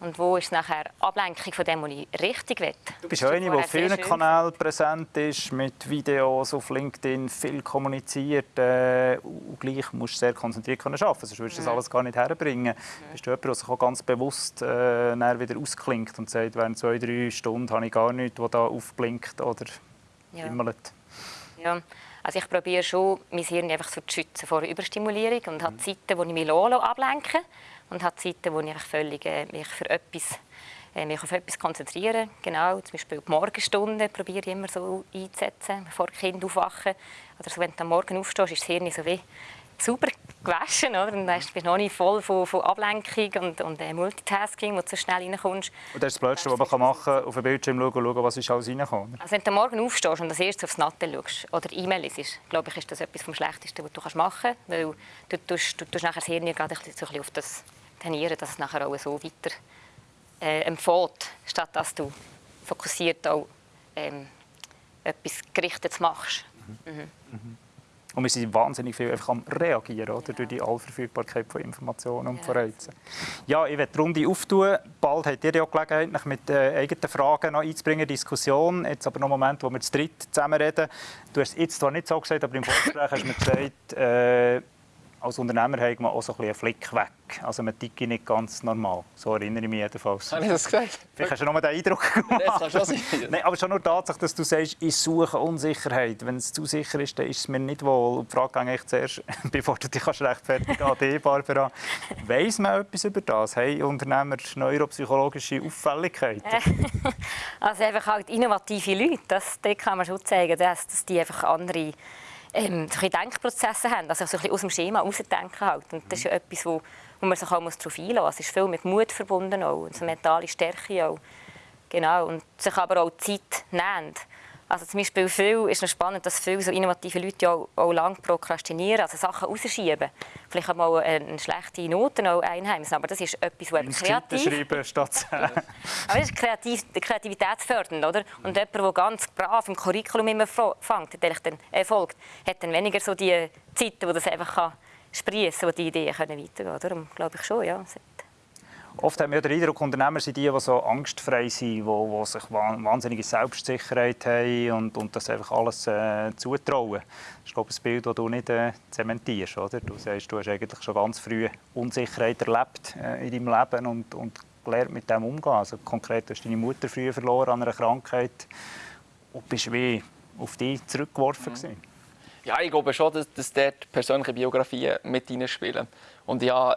und wo ist nachher Ablenkung von dem, was ich richtig will. Du bist eine, die auf vielen Kanälen präsent ist, mit Videos auf LinkedIn, viel kommuniziert äh, und gleich musst du sehr konzentriert können arbeiten, sonst würdest du das alles gar nicht herbringen. Bist du jemand, der sich auch ganz bewusst äh, wieder ausklingt und sagt, während zwei, drei Stunden habe ich gar nichts, was da aufblinkt oder Ja. Ja, also ich probiere schon, mein Hirn einfach so zu schützen vor Überstimulierung und Mhm. habe Zeiten, wo ich mich lasse, ablenken und habe Zeiten, wo ich völlig äh, mich für etwas äh, mich auf etwas konzentriere. Genau, zum Beispiel die Morgenstunde probiere ich immer so einzusetzen, bevor die Kinder aufwachen. Oder so, wenn du am Morgen aufstehst, ist das Hirn so wie sauber gewaschen, oder? Dann bist du noch nicht voll von, von Ablenkung und, und äh, Multitasking, wo du so schnell reinkommst. Und das ist das Blödste, was man kann machen kann, auf den Bildschirm schauen und schauen, was ist alles reingekommen. Also wenn du am Morgen aufstehst und als erstes aufs Natte schaust oder E-Mail liest, glaube ich, ist das etwas vom Schlechtesten, was du machen kannst. Weil du tust, du tust nachher das Hirn gerade so ein bisschen auf das trainieren, dass es nachher auch so weiter äh, empfiehlt, statt dass du fokussiert auch ähm, etwas Gerichtetes machst. Und wir sind wahnsinnig viel einfach am Reagieren oder? durch die Allverfügbarkeit von Informationen und von Reizen. Ja, ich werde die Runde auftun. Bald habt ihr ja auch Gelegenheit, mich mit äh, eigenen Fragen noch einzubringen, Diskussion. Jetzt aber noch einen Moment, wo wir zu dritt zusammen reden. Du hast jetzt zwar nicht so gesagt, aber im Vorgespräch hast du mir gesagt, äh, als Unternehmer hat man auch so ein bisschen einen Flick weg. Also man tickt nicht ganz normal. So erinnere ich mich jedenfalls. Habe ich das gesagt? Vielleicht hast du nur den Eindruck gemacht. Das kann schon sein. Nein, aber schon nur die Tatsache, dass du sagst, ich suche Unsicherheit. Wenn es zu sicher ist, dann ist es mir nicht wohl. Und die Frage gehe ich zuerst, bevor du dich kannst rechtfertigen an dich, Barbara. Weiss man etwas über das? Haben Unternehmer neuropsychologische Auffälligkeiten? Also einfach halt innovative Leute, das, dort kann man schon zeigen, dass, dass die einfach andere ähm, so ein bisschen Denkprozesse haben, also so ein bisschen aus dem Schema rausdenken halt. Und das ist ja etwas, wo, wo man sich auch darauf einlassen muss. Es ist viel mit Mut verbunden auch, und so mentale Stärke auch. Genau, und sich aber auch Zeit nehmen. Also zum Beispiel viel, ist noch spannend, dass viele so innovative Leute auch, auch lange prokrastinieren, also Sachen rausschieben. Vielleicht auch mal eine schlechte Noten auch einheimsen, aber das ist etwas, was kreativ schreiben statt aber das ist kreativ, kreativitätsfördernd, oder? Und jemand, der ganz brav im Curriculum immer fängt, dann, äh, folgt, hat dann weniger so die Zeiten, wo das einfach kann sprießen, wo die Ideen können weitergehen können. Darum glaube ich schon, ja. Oft haben wir den Eindruck, Unternehmer sind die, die so angstfrei sind, die, die sich wa- wahnsinnige Selbstsicherheit haben und, und das einfach alles äh, zutrauen. Das ist glaube ich, ein Bild, das du nicht äh, zementierst. Oder? Du sagst, du hast eigentlich schon ganz früh Unsicherheit erlebt äh, in deinem Leben und, und gelernt mit dem umzugehen. Also konkret hast du deine Mutter früh verloren an einer Krankheit und bist wie auf dich zurückgeworfen. gewesen. Ja, ich glaube schon, dass, dass dort persönliche Biografien mit reinspielen. Und ja,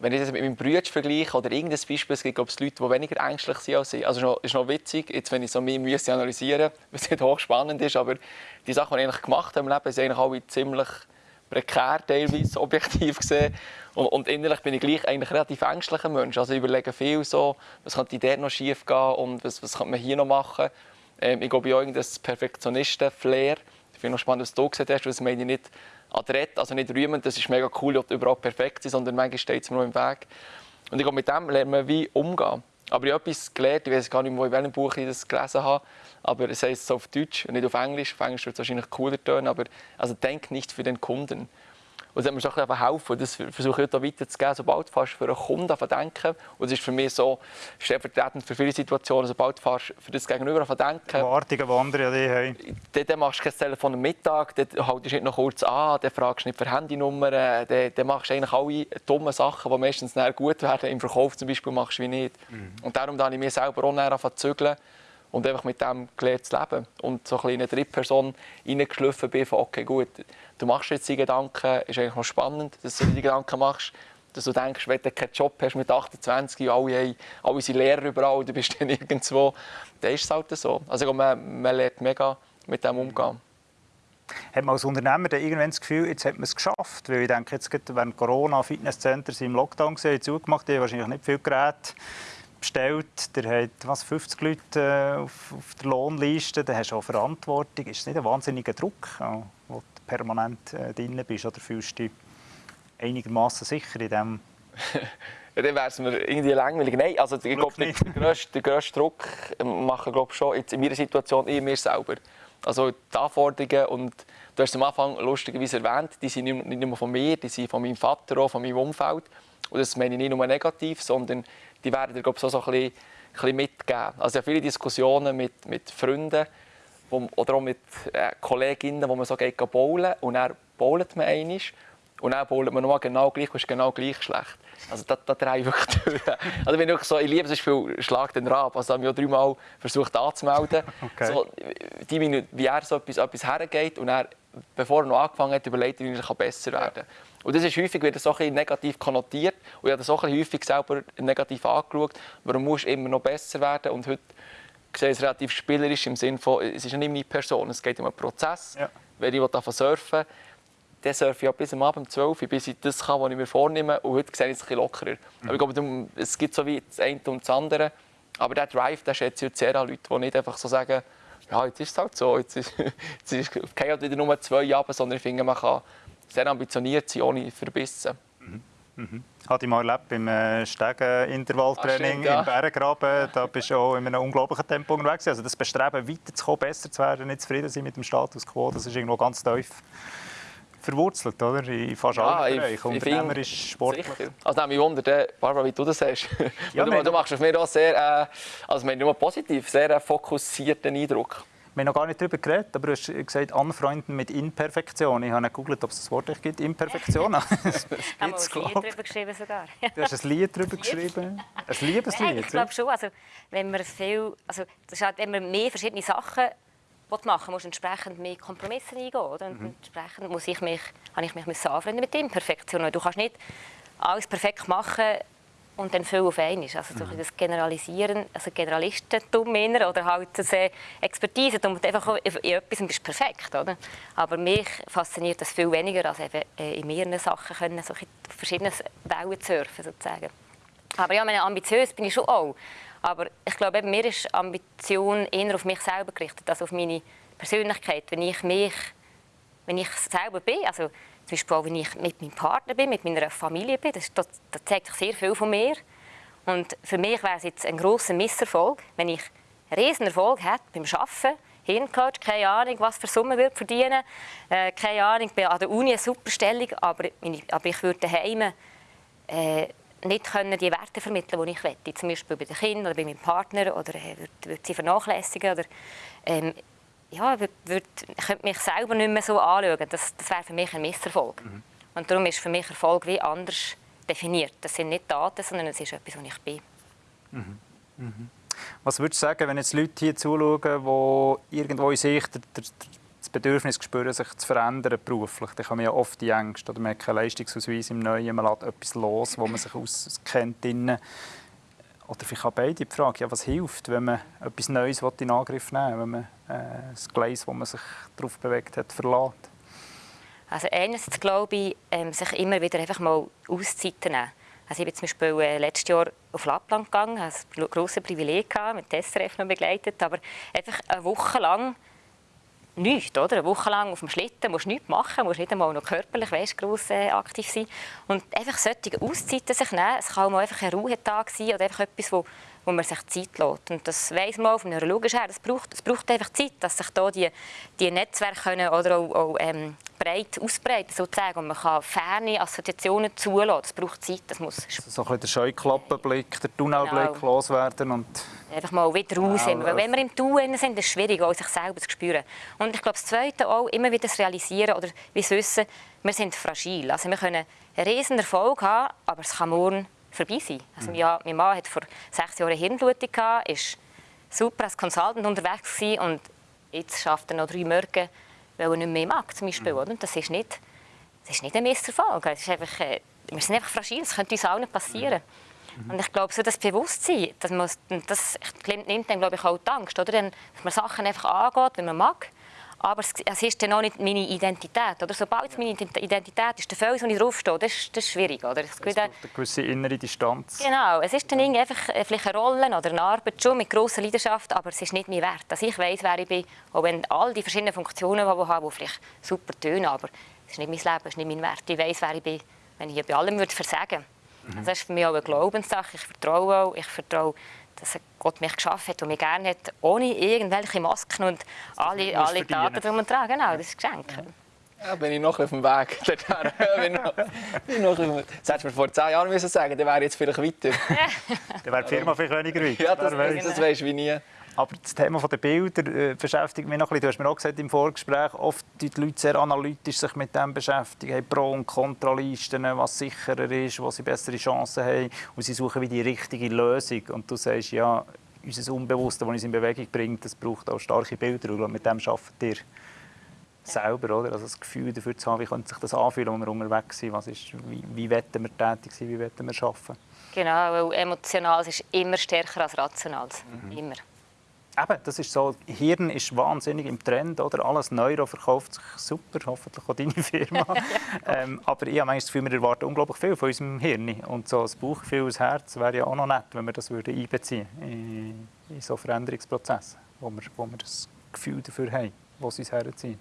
wenn ich das mit meinem Bruder vergleiche oder irgendein Beispiel, es gibt glaube ich, Leute, die weniger ängstlich sind als ich. Also ist noch, witzig, jetzt, wenn ich so müsste analysieren was nicht hochspannend ist, aber die Sachen, die ich eigentlich gemacht habe im Leben, sind eigentlich alle ziemlich prekär teilweise, objektiv gesehen. Und, und innerlich bin ich gleich eigentlich relativ ängstlicher Mensch. Also ich überlege viel so, was könnte dort noch schief gehen und was, was könnte man hier noch machen. Ähm, ich glaube, ich habe irgendein Perfektionisten-Flair. Ich finde noch spannend, was du gesagt hast, das meine ich nicht adrett, also nicht rühmend, das ist mega cool, ob überall perfekt ist, sondern manchmal steht es mir noch im Weg. Und ich glaube, mit dem lernt man wie umgehen. Aber ich habe etwas gelernt, ich weiß gar nicht, wo in welchem Buch ich das gelesen habe, aber es heißt so auf Deutsch und nicht auf Englisch. Auf Englisch wird es wahrscheinlich cooler tönen, aber also denk nicht für den Kunden. Und das hat mir schon ein bisschen helfen. Das versuche ich heute weiterzugeben. Sobald du fast für einen Kunden denken, und das ist für mich so stellvertretend für viele Situationen, sobald du fast für das Gegenüber denken, Erwartungen, die andere an dich haben. dann, dann machst du kein Telefon am Mittag, dann haltest du nicht noch kurz an, dann fragst du nicht für Handynummern, dann, dann machst du eigentlich alle dummen Sachen, die meistens gut werden. Im Verkauf zum Beispiel machst du wie nicht. Und darum habe ich mir selber auch angefangen zu zügeln und einfach mit dem gelernt zu leben. Und so ein in eine Drittperson reingeschliffen bin von, okay, gut, du machst jetzt die Gedanken, ist eigentlich noch spannend, dass du die Gedanken machst, dass du denkst, wenn du keinen Job hast mit 28 und alle, alle sind Lehrer überall, du bist dann irgendwo, dann ist es halt so. Also man, man lernt mega mit dem umgehen. Hat man als Unternehmer dann irgendwann das Gefühl, jetzt hat man es geschafft? Weil ich denke, jetzt während Corona Fitnesscenter sind im Lockdown gesehen, zugemacht, die haben wahrscheinlich nicht viel Geräte bestellt. Der hat was, 50 Leute äh, auf, auf der Lohnliste, dann hast du auch Verantwortung. Ist es nicht ein wahnsinniger Druck, ja, wo du permanent äh, drin bist? Oder fühlst du dich einigermaßen sicher in dem dann wäre es mir irgendwie langweilig. Nein, also ich glaube, der, der, grösste, der grösste Druck machen glaube schon jetzt in meiner Situation ich mir selber. Also die Anforderungen und du hast am Anfang lustigerweise erwähnt, die sind nicht nur von mir, die sind von meinem Vater, auch von meinem Umfeld. Und das meine ich nicht nur negativ, sondern die werden dir glaube ich, so, so ein bisschen, ein bisschen mitgeben. Also ich viele Diskussionen mit, mit Freunden wo, oder auch mit äh, Kolleginnen, wo man so geht bowlen und dann bowlt man einmal und dann bowlt man nochmal genau gleich und ist genau gleich schlecht. Also da, da drehe ich wirklich durch. Also wenn ich, so, ich liebe «Schlag den Rab», also habe ich auch dreimal versucht anzumelden. Okay. So, die Minute, wie er so etwas, etwas hergeht und er, bevor er noch angefangen hat, überlegt, wie er besser werden kann. Und das ist häufig wieder so ein negativ konnotiert und ich habe das auch häufig selber negativ angeschaut. Warum muss immer noch besser werden? Und heute sehe ich es relativ spielerisch im Sinne von, es ist nicht meine Person, es geht um einen Prozess. Ja. Wenn ich davon surfen dann surfe ich bis am Abend 12 Uhr, bis ich das kann, was ich mir vornehme. Und heute sehe ich es ein bisschen lockerer. Mhm. Aber ich glaube, es gibt so wie das eine und das andere. Aber der Drive, der schätze ich sehr an Leute, die nicht einfach so sagen, ja, jetzt ist es halt so, jetzt ist, jetzt ist halt wieder nur zwei Jahre, sondern ich finde, man kann sehr ambitioniert sein, ohne Verbissen. Mhm. Mhm. Hatte ich mal erlebt beim äh, Stegen-Intervalltraining ja. im Berggraben. Da bist du auch in einem unglaublichen Tempo unterwegs. Also das Bestreben, weiterzukommen, besser zu werden, nicht zufrieden sein mit dem Status quo, das ist irgendwo ganz tief verwurzelt, oder? In fast ja, allen Bereichen. Unternehmerisch, sportlich. Sicher. Also mich wundert, Barbara, wie du das hast. Ja, du, du machst auf mich auch sehr, äh, also nur positiv, sehr äh, fokussierten Eindruck. Wir haben noch gar nicht darüber geredet, aber du hast gesagt, anfreunden mit Imperfektion. Ich habe nicht gegoogelt, ob es das Wort gibt, Imperfektion. haben wir ein Lied darüber geschrieben sogar. du hast ein Lied darüber geschrieben? Ein Liebeslied? ich glaube schon. Also, wenn man viel, also, das halt, wenn man mehr verschiedene Sachen machen muss entsprechend mehr Kompromisse eingehen. Oder? Und mhm. entsprechend muss ich mich, habe ich mich anfreunden mit Imperfektion. Du kannst nicht alles perfekt machen und dann viel auf einmal. Also so mhm. das Generalisieren, also Generalistentum oder halt das Expertise, und einfach in etwas bist perfekt, oder? Aber mich fasziniert das viel weniger, als eben äh, in mehreren Sachen können, so verschiedene Wellen surfen sozusagen. Aber ja, meine, ambitiös bin ich schon auch. Aber ich glaube, eben, mir ist Ambition eher auf mich selber gerichtet, als auf meine Persönlichkeit. Wenn ich mich, wenn ich selber bin, also zum Beispiel auch, wenn ich mit meinem Partner bin, mit meiner Familie bin, das, das, das zeigt sehr viel von mir. Und für mich wäre es jetzt ein großer Misserfolg, wenn ich einen riesen Erfolg hätte beim Arbeiten, Hirncoach, keine Ahnung, was für Summen würde verdienen, äh, keine Ahnung, bin an der Uni eine super Stellung, aber, aber ich würde daheim äh, nicht können die Werte vermitteln, die ich möchte. Zum Beispiel bei den Kindern oder bei meinem Partner oder äh, würde, würde sie vernachlässigen oder ähm, ja, würde, ich könnte mich selber nicht mehr so anschauen. Das, das wäre für mich ein Misserfolg. Mhm. Und darum ist für mich Erfolg wie anders definiert. Das sind nicht Daten, sondern es ist etwas, was ich bin. Mhm. Mhm. Was würdest du sagen, wenn jetzt Leute hier zuschauen, die irgendwo in sich das Bedürfnis spüren, sich zu verändern beruflich. Dann haben wir ja oft die Ängste. Oder man hat keinen Leistungsausweis im Neuen, man lässt etwas los, wo man sich auskennt. Oder vielleicht auch beide die Frage, ja, was hilft, wenn man etwas Neues in Angriff nehmen will, wenn man äh, das Gleis, wo man sich darauf bewegt hat, verlässt? Also einerseits glaube ich, ähm, sich immer wieder einfach mal Auszeiten nehmen. Also ich bin zum Beispiel äh, letztes Jahr auf Lappland gegangen, hatte ein grosses Privileg, gehabt, mit SRF noch begleitet, aber einfach eine Woche lang nichts, oder? Eine Woche lang auf dem Schlitten musst du nichts machen, musst nicht einmal noch körperlich weißt, gross äh, aktiv sein. Und einfach solche Auszeiten sich nehmen, es kann auch mal einfach ein Ruhetag sein oder einfach etwas, wo, wo man sich Zeit lässt. Und das weiss man auch vom Neurologischen her, das braucht, das braucht einfach Zeit, dass sich da die, die Netzwerke können oder auch, auch ähm, breit ausbreiten sozusagen. Und man kann ferne Assoziationen zulassen. Das braucht Zeit. Das muss also so ein bisschen der Scheuklappenblick, der Tunnelblick genau. loswerden und einfach mal wieder raus. Genau. Weil wenn wir im Tun sind, ist es schwierig, auch sich selber zu spüren. Und ich glaube, das Zweite auch, immer wieder das Realisieren oder wie wissen, wir sind fragil. Also wir können einen riesen Erfolg haben, aber es kann morgen vorbei sein. Also, ja, mein Mann hat vor sechs Jahren Hirnblutung gehabt, ist super als Consultant unterwegs gewesen und jetzt schafft er noch drei Morgen weil er nicht mehr mag, zum Beispiel. Mhm. das ist nicht, das ist nicht ein Misserfolg. Es ist einfach, äh, wir sind einfach fragil, das könnte uns auch nicht passieren. Mhm. Und ich glaube, so das Bewusstsein, dass man, das nimmt dann, glaube ich, auch die Angst, oder? dass man Sachen einfach angeht, wenn man mag. Aber es, ist dann auch nicht meine Identität. Oder? Sobald es meine Identität ist, der Fels, wo ich draufstehe, das ist, das ist schwierig. Oder? Es gibt eine gewisse innere Distanz. Genau, es ist dann einfach äh, vielleicht eine Rolle oder eine Arbeit schon mit grosser Leidenschaft, aber es ist nicht mein Wert. Dass ich weiß, wer ich bin, auch wenn all die verschiedenen Funktionen, die ich habe, die vielleicht super tönen, aber es ist nicht mein Leben, es ist nicht mein Wert. Ich weiß, wer ich bin, wenn ich bei allem würde versagen Also das ist für mich auch eine Glaubenssache. Ich vertraue auch, ich vertraue, dass Gott mich geschaffen hat und mich gerne hat, ohne irgendwelche Masken und alle, alle Daten drum und dran. Genau, das ist Geschenk. Ja, bin ich noch auf dem Weg. bin noch, bin noch das hättest du mir vor zehn Jahren müssen sagen dann wäre ich jetzt vielleicht weiter. Dann wäre die Firma vielleicht weniger weit. Ja, das, das, das weisst du wie nie. Aber das Thema der Bilder äh, beschäftigt mich noch ein bisschen. Du hast mir auch gesagt im Vorgespräch, oft die Leute sehr analytisch sich mit dem beschäftigen, haben Pro- und Kontralisten, was sicherer ist, wo sie bessere Chancen haben und sie suchen wie die richtige Lösung. Und du sagst, ja, unser Unbewusste, das uns in Bewegung bringt, das braucht auch starke Bilder und mit dem arbeitet ihr selber, oder? Also das Gefühl dafür zu haben, wie könnte sich das anfühlen, wenn wir unterwegs sind, was ist, wie, wie wollen wir tätig sein, wie wollen wir arbeiten. Genau, weil emotional ist immer stärker als rational. Mhm. Immer. Eben, das ist so, Hirn ist wahnsinnig im Trend, oder? Alles Neuro verkauft sich super, hoffentlich auch deine Firma. ähm, aber ich habe das Gefühl, wir erwarten unglaublich viel von unserem Hirn. Und so ein Bauchgefühl, ein Herz wäre ja auch noch nett, wenn wir das würden einbeziehen in, in so Veränderungsprozesse, wo wir, wo wir das Gefühl dafür haben, wo sie uns herziehen.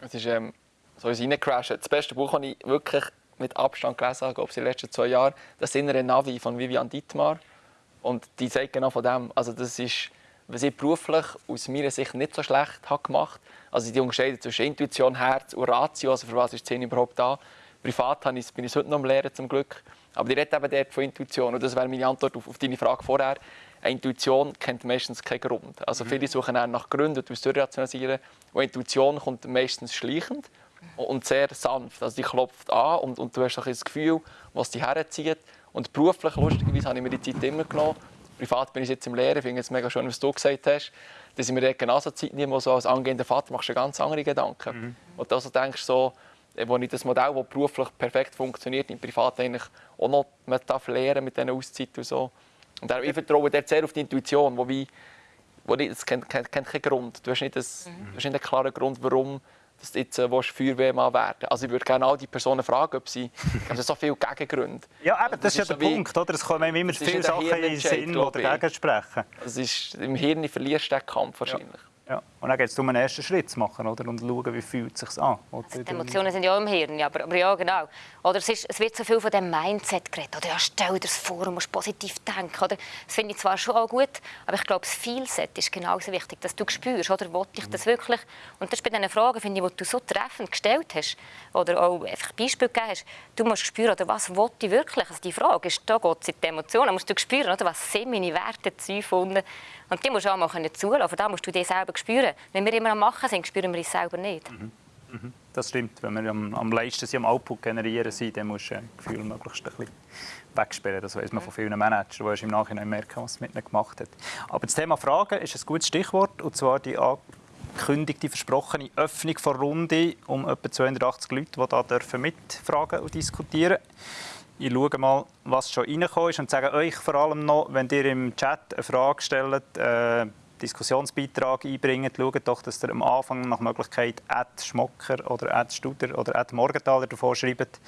Es ist ähm, so uns reingecrashed. Das beste Buch, das ich wirklich mit Abstand gelesen habe, in den letzten zwei Jahren, das innere Navi von Vivian Dietmar. Und die zeigt genau von dem. Also das ist was ich beruflich aus meiner Sicht nicht so schlecht habe gemacht Also die Unterscheidung zwischen Intuition, Herz und Ratio, also für was ist die Szene überhaupt da. Privat bin ich es heute noch am Lehren, zum Glück. Aber die redet eben dort von Intuition. Und das wäre meine Antwort auf, auf deine Frage vorher. Eine Intuition kennt meistens keinen Grund. Also mhm. viele suchen nach Gründen, um es durchrationalisieren. Und Intuition kommt meistens schleichend und sehr sanft. Also die klopft an und, und du hast ein das Gefühl, was dich herzieht. Und beruflich, lustigerweise, habe ich mir die Zeit immer genommen, privat bin ich jetzt im Lehren, ich finde es mega schön, was du gesagt hast, dass ich mir genauso Zeit nehme, wo so als angehender Vater machst du ganz andere Gedanken. Mhm. Und also denkst so, wo ich das Modell, das beruflich perfekt funktioniert, im Privat eigentlich auch noch man darf lernen mit diesen Auszeiten und so. Und ich vertraue dort sehr auf die Intuition, wo wie, wo nicht, das kennt, kennt, kennt keinen Grund. Du hast nicht, das, mhm. du hast nicht einen klaren Grund, warum dass du jetzt äh, Feuerwehrmann werden Also ich würde gerne all die Personen fragen, ob sie... Also so viele Gegengründe. Ja, eben, das, das, ist ja der Punkt. Oder? Es kommen immer viele Sachen in den Sinn, die dagegen sprechen. Das ist, Im Hirn verlierst du den Kampf wahrscheinlich. Ja. Ja. Und dann geht es darum, einen ersten Schritt zu machen oder? und schauen, wie fühlt es sich an. Also die Emotionen sind ja auch im Hirn, aber, aber ja, genau. Oder es, ist, es wird so viel von dem Mindset geredet. Oder ja, stell dir das vor, du musst positiv denken. Oder? Das finde ich zwar schon auch gut, aber ich glaube, das Feelset ist genauso wichtig, dass du spürst, oder will ich das wirklich? Und das ist bei diesen Fragen, finde ich, die du so treffend gestellt hast, oder auch einfach Beispiele gegeben hast, du musst spüren, oder was will ich wirklich? Also die Frage ist, da geht es in die Emotionen, musst du spüren, oder? was sind meine Werte, Ziele, und die musst du auch mal zulassen. Da musst du dich selber spüren. Wenn wir immer am Machen sind, spüren wir uns selber nicht. Mhm. Mhm. Das stimmt. Wenn wir am, am leisten sind, am Output generieren sind, dann musst du ein Gefühl möglichst ein bisschen wegsperren. Das weiß man von vielen Managern, die im Nachhinein merken, was es mit ihnen gemacht hat. Aber das Thema Fragen ist ein gutes Stichwort. Und zwar die angekündigte, versprochene Öffnung der Runde um etwa 280 Leute, die hier mitfragen und diskutieren dürfen. Ich schaue mal, was schon reingekommen ist und sage euch vor allem noch, wenn ihr im Chat eine Frage stellt, äh, Diskussionsbeitrag einbringt, schaut doch, dass ihr am Anfang nach Möglichkeit Ad Schmocker oder Ad Studer oder Ad Morgenthaler davor schreibt.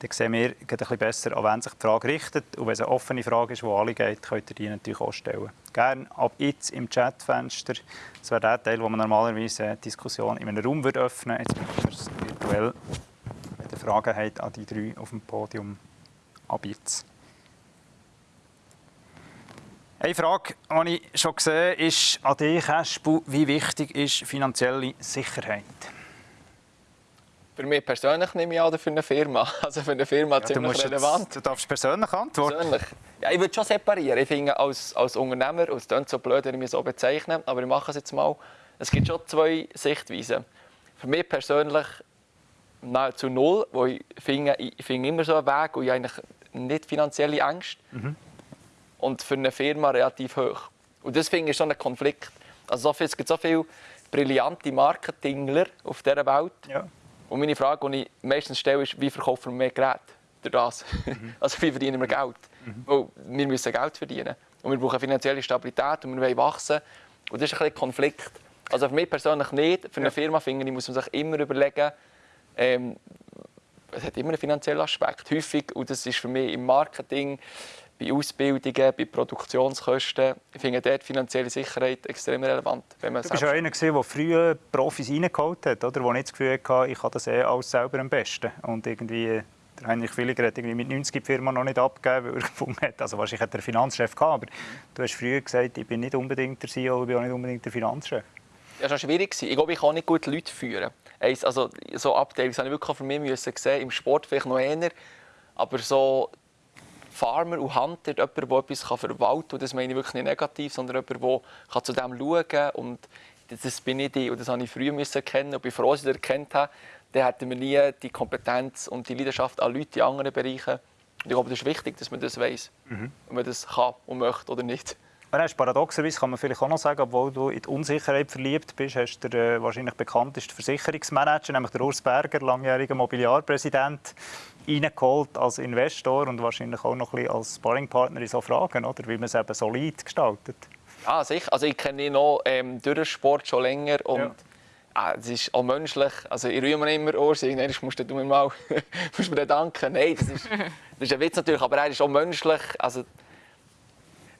Dann sehen wir ein bisschen besser, an wen sich die Frage richtet. Und wenn es eine offene Frage ist, die alle geht, könnt ihr die natürlich auch stellen. Gerne ab jetzt im Chatfenster. Das wäre der Teil, wo man normalerweise die Diskussion in einem Raum öffnen würde. Jetzt machen wir es virtuell. Wenn ihr Fragen habt an die drei auf dem Podium, ab jetzt. Eine Frage, die ich schon gesehen habe, ist an dich, Espu, wie wichtig ist finanzielle Sicherheit? Für mich persönlich nehme ich an, oder für eine Firma. Also für eine Firma ja, ziemlich du relevant. Jetzt, du darfst persönlich antworten. Persönlich. Ja, ich würde schon separieren. Ich finde, als, als Unternehmer, und es klingt so blöd, wenn ich mich so bezeichne, aber ich mache es jetzt mal, es gibt schon zwei Sichtweisen. Für mich persönlich nahezu null, wo ich finde, ich finde immer so einen Weg, wo ich eigentlich nicht finanzielle Ängste mhm. Und für eine Firma relativ hoch. Und das finde ich schon ein Konflikt. Also es gibt so viele brillante Marketingler auf dieser Welt. Ja. Und meine Frage, die ich meistens stelle, ist, wie verkaufen wir mehr Geräte durch das? Mhm. Also wie verdienen wir Geld? Mhm. Weil wir müssen Geld verdienen. Und wir brauchen finanzielle Stabilität und wir wollen wachsen. Und das ist ein Konflikt. Also für mich persönlich nicht. Für eine Firma finde ich, muss man sich immer überlegen, ähm, es hat immer einen finanziellen Aspekt. Häufig, und das ist für mich im Marketing, bei Ausbildungen, bei Produktionskosten, ich finde dort finanzielle Sicherheit extrem relevant. Wenn man du bist ja einer, der früher Profis reingeholt hat, oder? der nicht das Gefühl hatte, ich kann das eh alles selber am besten. Und irgendwie Der Heinrich Villiger hat irgendwie mit 90 die Firma noch nicht abgegeben, weil er gefunden hat, also wahrscheinlich hat er einen Finanzchef gehabt, aber du hast früher gesagt, ich bin nicht unbedingt der CEO, ich bin auch nicht unbedingt der Finanzchef. Ja, das war schwierig. Ich glaube, ich kann nicht gut Leute führen. Also, so Abteilungen habe ich wirklich mich müssen sehen, im Sport vielleicht noch eher, aber so Farmer und Hunter, jemand, der etwas verwalten kann, das meine ich wirklich nicht negativ, sondern jemand, der zu dem schauen kann und das bin ich und das habe ich früher erkennen und bin froh, dass ich das erkannt habe. Dann hätten wir nie die Kompetenz und die Leidenschaft an Leute in anderen Bereichen. Und ich glaube, das ist wichtig, dass man das weiß, mhm. ob man das kann und möchte oder nicht. Hast, paradoxerweise kann man vielleicht auch noch sagen, obwohl du in die Unsicherheit verliebt bist, hast du der äh, wahrscheinlich bekannteste Versicherungsmanager, nämlich der Urs Berger, langjähriger Mobiliarpräsident, reingeholt als Investor und wahrscheinlich auch noch ein bisschen als Sparringpartner in so Fragen, oder? wie man es eben solid gestaltet. Ja, sicher. Also ich kenne ihn noch ähm, durch den Sport schon länger und ja. ah, es ist auch menschlich. Also ich rühre mir immer Urs, irgendwann musst du mir mal musst mir danken. Nein, das ist, das ist ein Witz natürlich, aber er ist auch menschlich. Also,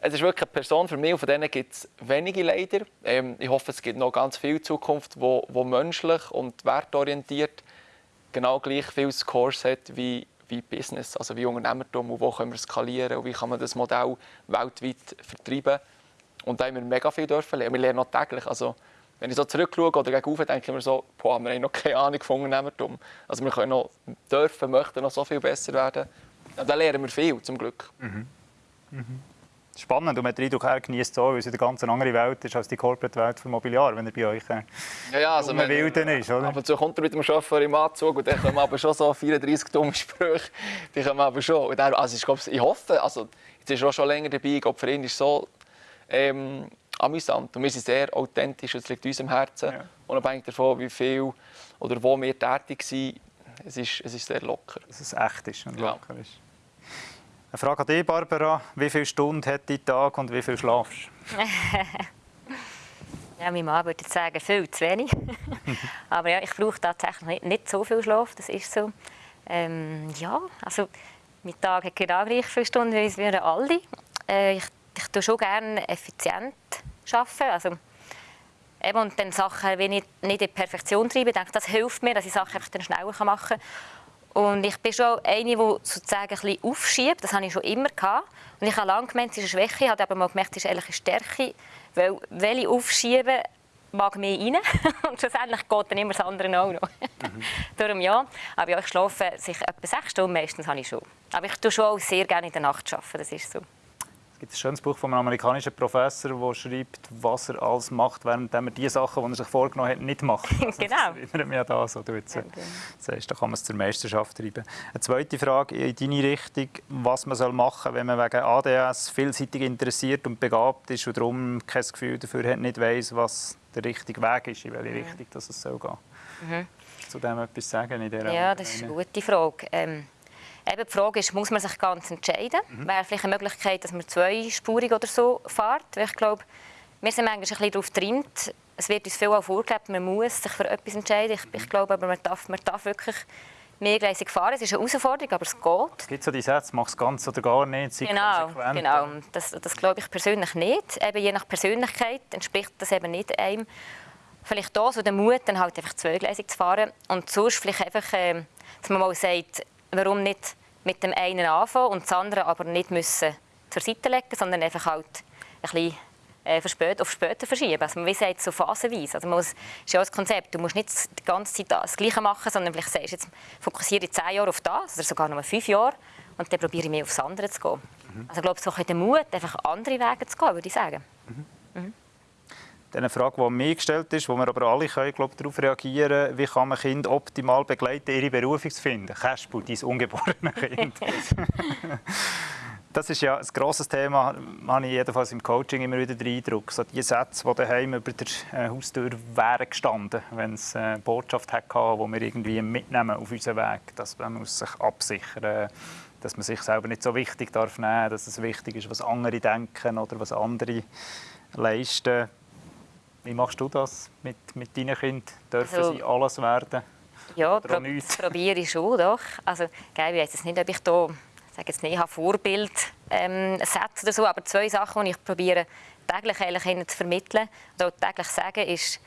es ist wirklich eine Person für mich, und von denen gibt es wenige leider. Ähm, ich hoffe, es gibt noch ganz viel Zukunft, wo, wo menschlich und wertorientiert genau gleich viel Scores hat wie, wie Business, also wie Unternehmertum und wo können wir skalieren und wie kann man das Modell weltweit vertreiben. Und da haben wir mega viel dürfen lernen. Wir lernen noch täglich. Also, wenn ich so zurückschaue oder gegenüber denke ich mir so, boah, wir haben noch keine Ahnung von Unternehmertum. Also wir können noch, dürfen, möchten noch so viel besser werden. Und da lernen wir viel, zum Glück. Mhm. Mhm spannend und man hat den Eindruck, er genießt so, weil es eine ganz andere Welt ist als die Corporate-Welt für Mobiliar, wenn er bei euch äh, ja, ja, also man, Wilden ist, oder? Ab und zu kommt er mit dem Chauffeur im Anzug und dann kommen aber schon so 34 dumme Sprüche, die kommen aber schon. Und er, also ich, glaube, ich hoffe, also jetzt ist er auch schon länger dabei, ich glaube, für ihn ist es so ähm, amüsant und wir sind sehr authentisch, es liegt uns im Herzen, ja. unabhängig davon, wie viel oder wo wir tätig sind, es ist, es ist sehr locker. Dass es echt ist und locker ja. ist. Eine Frage an dich, Barbara. Wie viele Stunden hat dein Tag und wie viel schlafst ja, mein Mann würde sagen, viel zu wenig. Aber ja, ich brauche tatsächlich nicht, so viel Schlaf, das ist so. Ähm, ja, also mein Tag hat genau gleich viele Stunden wie wir alle. Äh, ich, ich tue schon gerne effizient arbeiten. Also, eben, und dann Sachen, wenn ich nicht in Perfektion treibe, denke das hilft mir, dass ich Sachen einfach dann schneller machen kann. Und ich bin schon eine, die sozusagen ein bisschen aufschiebt. Das habe ich schon immer gehabt. Und ich habe lange gemeint, es ist eine Schwäche. Ich habe aber mal gemerkt, es ist eigentlich eine Stärke. Weil, wenn ich aufschiebe, mag mehr rein. Und schlussendlich geht dann immer das andere auch noch. Mhm. Darum ja. Aber ja, ich schlafe sich etwa sechs Stunden meistens habe ich schon. Aber ich tue schon auch sehr gerne in der Nacht arbeiten. Das ist so. Es gibt ein schönes Buch von einem amerikanischen Professor, der schreibt, was er alles macht, während er die Sachen, die er sich vorgenommen hat, nicht macht. Also genau. Das erinnert mich an das, was du jetzt äh, sagst. Da kann man es zur Meisterschaft treiben. Eine zweite Frage in deine Richtung, was man soll machen soll, wenn man wegen ADS vielseitig interessiert und begabt ist und darum kein Gefühl dafür hat, nicht weiss, was der richtige Weg ist, in welche mhm. Richtung das es soll gehen. Mhm. Zu dem etwas sagen in dieser Ja, das ist eine gute Frage. Ähm Eben die Frage ist, muss man sich ganz entscheiden? Mhm. Wäre vielleicht eine Möglichkeit, dass man zweispurig oder so fährt? Weil ich glaube, wir sind manchmal ein bisschen darauf getrimmt. Es wird uns viel auch vorgelebt, man muss sich für etwas entscheiden. Ich, ich glaube aber, man darf, man darf wirklich mehrgleisig fahren. Es ist eine Herausforderung, aber es geht. Es gibt so die Sätze, mach es ganz oder gar nicht, sei Genau, genau. Das, das glaube ich persönlich nicht. Eben je nach Persönlichkeit entspricht das eben nicht einem. Vielleicht da so der Mut, dann halt einfach zweigleisig zu fahren. Und sonst vielleicht einfach, äh, dass man mal sagt, warum nicht mit dem einen anfangen und das andere aber nicht müssen zur Seite legen, sondern einfach halt ein bisschen äh, auf später verschieben. Also man sagt so phasenweise. Also man muss, ist ja das Konzept. Du musst nicht die ganze Zeit das Gleiche machen, sondern vielleicht sagst du, jetzt fokussiere ich zehn Jahre auf das oder sogar nur fünf Jahre und dann probiere ich mehr aufs andere zu gehen. Mhm. Also ich glaube, so ein Mut, einfach andere Wege zu gehen, würde ich sagen. Mhm. Eine Frage, die mir gestellt ist, wo wir aber alle können, glaube darauf reagieren wie kann man Kinder optimal begleiten, ihre Berufung zu finden. Kaspu, dein ungeborene Kind. das ist ja ein grosses Thema, habe ich jedenfalls im Coaching immer wieder den Eindruck. So die Sätze, die daheim über der äh, Haustür wären gestanden, wenn es eine Botschaft hatte, die wir irgendwie mitnehmen auf unseren Weg. Dass man muss sich absichern dass man sich selber nicht so wichtig darf nehmen, dass es wichtig ist, was andere denken oder was andere leisten. Wie machst du das mit, mit deinen Kindern? Dürfen also, sie alles werden? Ja, pro probiere ich schon. Doch. Also, ich weiß jetzt nicht, ob ich da sage jetzt nicht, habe Vorbild ähm, setze oder so, aber zwei Sachen, die ich probiere täglich eigentlich ihnen zu vermitteln oder täglich sagen, ist,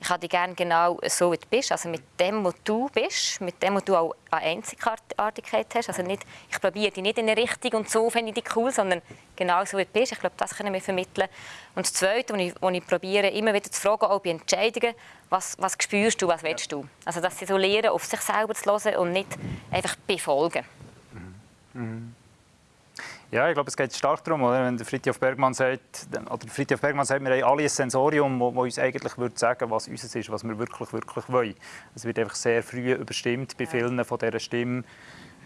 ich habe dich gerne genau so, wie du bist, also mit dem, was du bist, mit dem, was du auch eine Einzigartigkeit hast. Also nicht, ich probiere dich nicht in eine Richtung und so finde ich dich cool, sondern genau so, wie du bist. Ich glaube, das können wir vermitteln. Und das Zweite, was ich, ich probiere, immer wieder zu fragen, auch bei Entscheidungen, was, was spürst du, was willst du? Also, dass sie so lernen, auf sich selber zu hören und nicht einfach befolgen. Mhm. Ja, ich glaube, es geht stark darum, oder? wenn der Fritjof Bergmann sagt, oder Fritjof Bergmann sagt, wir haben alle ein Sensorium, das uns eigentlich würde sagen, was uns ist, was wir wirklich, wirklich wollen. Es wird einfach sehr früh überstimmt bei vielen von dieser Stimme,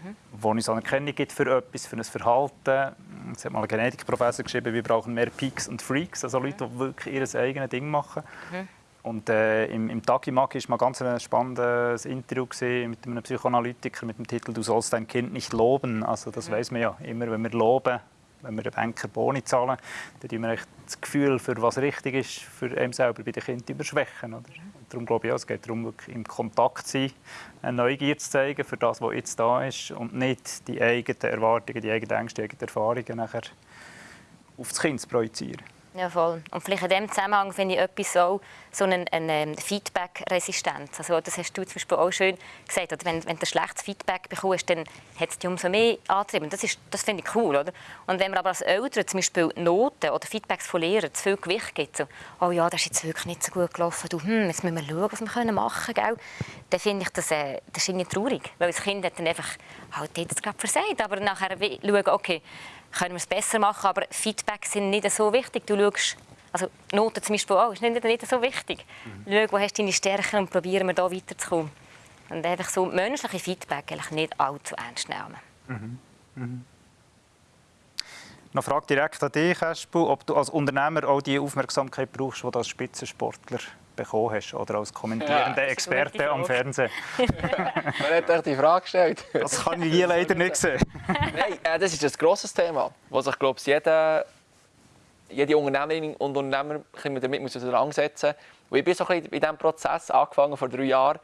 mhm. wo uns Anerkennung gibt für etwas, für ein Verhalten. Es hat mal ein Genetikprofessor geschrieben, wir brauchen mehr Peaks und Freaks, also Leute, die wirklich ihr eigenes Ding machen. Mhm. Und äh, im, im Tagimak war mal ganz ein spannendes Interview mit einem Psychoanalytiker mit dem Titel «Du sollst dein Kind nicht loben». Also das mhm. weiß man ja. Immer wenn wir loben, wenn wir den Banker Boni zahlen, dann tun wir das Gefühl, für was richtig ist, für einen selber bei den Kindern überschwächen. Oder? Und darum glaube ich, ja, es geht darum, im Kontakt zu sein, eine Neugier zu zeigen für das, was jetzt da ist und nicht die eigenen Erwartungen, die eigenen Ängste, die eigenen Erfahrungen nachher auf das Kind zu projizieren. Ja, voll. Und vielleicht in diesem Zusammenhang finde ich etwas so, so eine, eine Feedback-Resistenz. Also, das hast du zum Beispiel auch schön gesagt. Oder wenn, wenn du schlechtes Feedback bekommst, dann hat es dich umso mehr angetrieben. Das, das finde ich cool. Oder? Und wenn man aber als Eltern zum Beispiel Noten oder Feedbacks von Lehrern zu viel Gewicht gibt, so, oh ja, das ist jetzt wirklich nicht so gut gelaufen, du, hm, jetzt müssen wir schauen, was wir machen können, dann finde ich das, äh, das ist irgendwie traurig. Weil das Kind hat dann einfach halt jetzt gerade versagt. Aber nachher schauen, okay, können wir es besser machen, aber Feedback sind nicht so wichtig. Du schaust, also Noten zum Beispiel auch, ist nicht, nicht so wichtig. Mhm. Schau, wo hast du deine Stärken und probieren wir da weiterzukommen. Und einfach so menschliche Feedback eigentlich nicht allzu ernst nehmen. Mhm. Mhm. Noch Frage direkt an dich, Espu, ob du als Unternehmer auch die Aufmerksamkeit brauchst, die du als Spitzensportler bekommen hast oder als kommentierender ja, Experte am Fernsehen. Wer hat euch die Frage gestellt? Das kann ich hier leider nicht sehen. Nein, äh, das ist ein grosses Thema, das sich, glaube ich, jeder, jede Unternehmerin und Unternehmer damit muss auseinandersetzen muss. Ich bin so ein bisschen in diesem Prozess angefangen vor drei Jahren.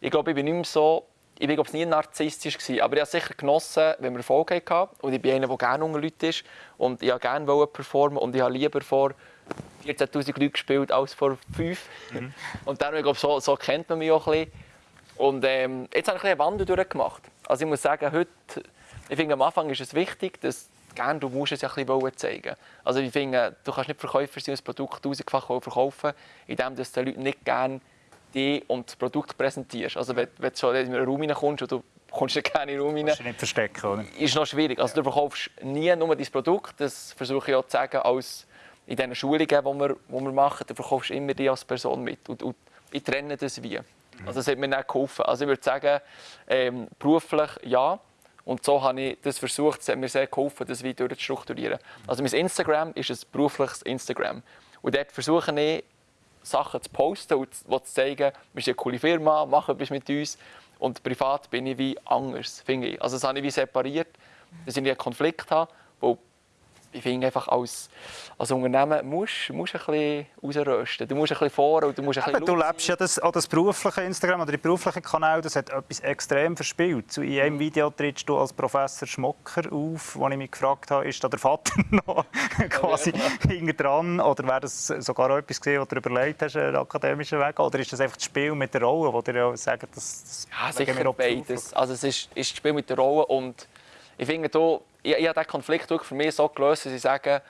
Ich glaube, ich bin nicht mehr so ich war nie narzisstisch, aber ich habe sicher genossen, wenn wir Erfolg hatten. Und ich bin einer, der gerne unter Leuten ist. Und ich wollte gerne performen und ich habe lieber vor 14'000 Leuten gespielt als vor 5. Mhm. Und dann, ich glaube, so, so kennt man mich auch ein bisschen. Und ähm, jetzt habe ich ein bisschen eine Wandel durchgemacht. Also ich muss sagen, heute, ich finde, am Anfang ist es wichtig, dass gerne, du musst es ja ein bisschen zeigen. Also ich finde, du kannst nicht Verkäufer sein und das Produkt tausendfach verkaufen, indem du den Leuten nicht gerne die und das Produkt präsentierst. Also wenn, wenn du schon in einen Raum reinkommst und du kommst gerne in den Raum rein, kannst du nicht verstecken, oder? ist noch schwierig. Also du verkaufst nie nur dein Produkt, das versuche ich auch zu sagen, als in diesen Schulungen, die wir, die wir machen, du verkaufst immer dich als Person mit. Und, und ich trenne das wie. Also das hat mir nicht geholfen. Also ich würde sagen, ähm, beruflich ja. Und so habe ich das versucht, es hat mir sehr geholfen, das Video zu strukturieren. Also mein Instagram ist ein berufliches Instagram. Und dort versuche ich, Sachen zu posten und zu zeigen, wir sind eine coole Firma, mach etwas mit uns. Und privat bin ich wie anders, finde ich. Also das habe ich wie separiert, dass ich einen Konflikt habe, wo ich finde einfach, als, als Unternehmen musst du ein bisschen rausrösten. Du musst ein bisschen vor und du musst ein bisschen Du lebst ja das, auch das berufliche Instagram oder die berufliche Kanal, das hat etwas extrem verspielt. In einem Video trittst du als Professor Schmocker auf, wo ich mich gefragt habe, ist da der Vater noch quasi ja, dran oder wäre das sogar auch etwas gesehen, was du überlegt hast, einen akademischen Weg, oder ist das einfach das Spiel mit der Rolle, wo dir ja sagen, dass das ja, sicher beides. Also es ist, ist das Spiel mit der Rolle und ich finde, da, ich, ich habe diesen Konflikt für mich so gelöst, dass ich sage,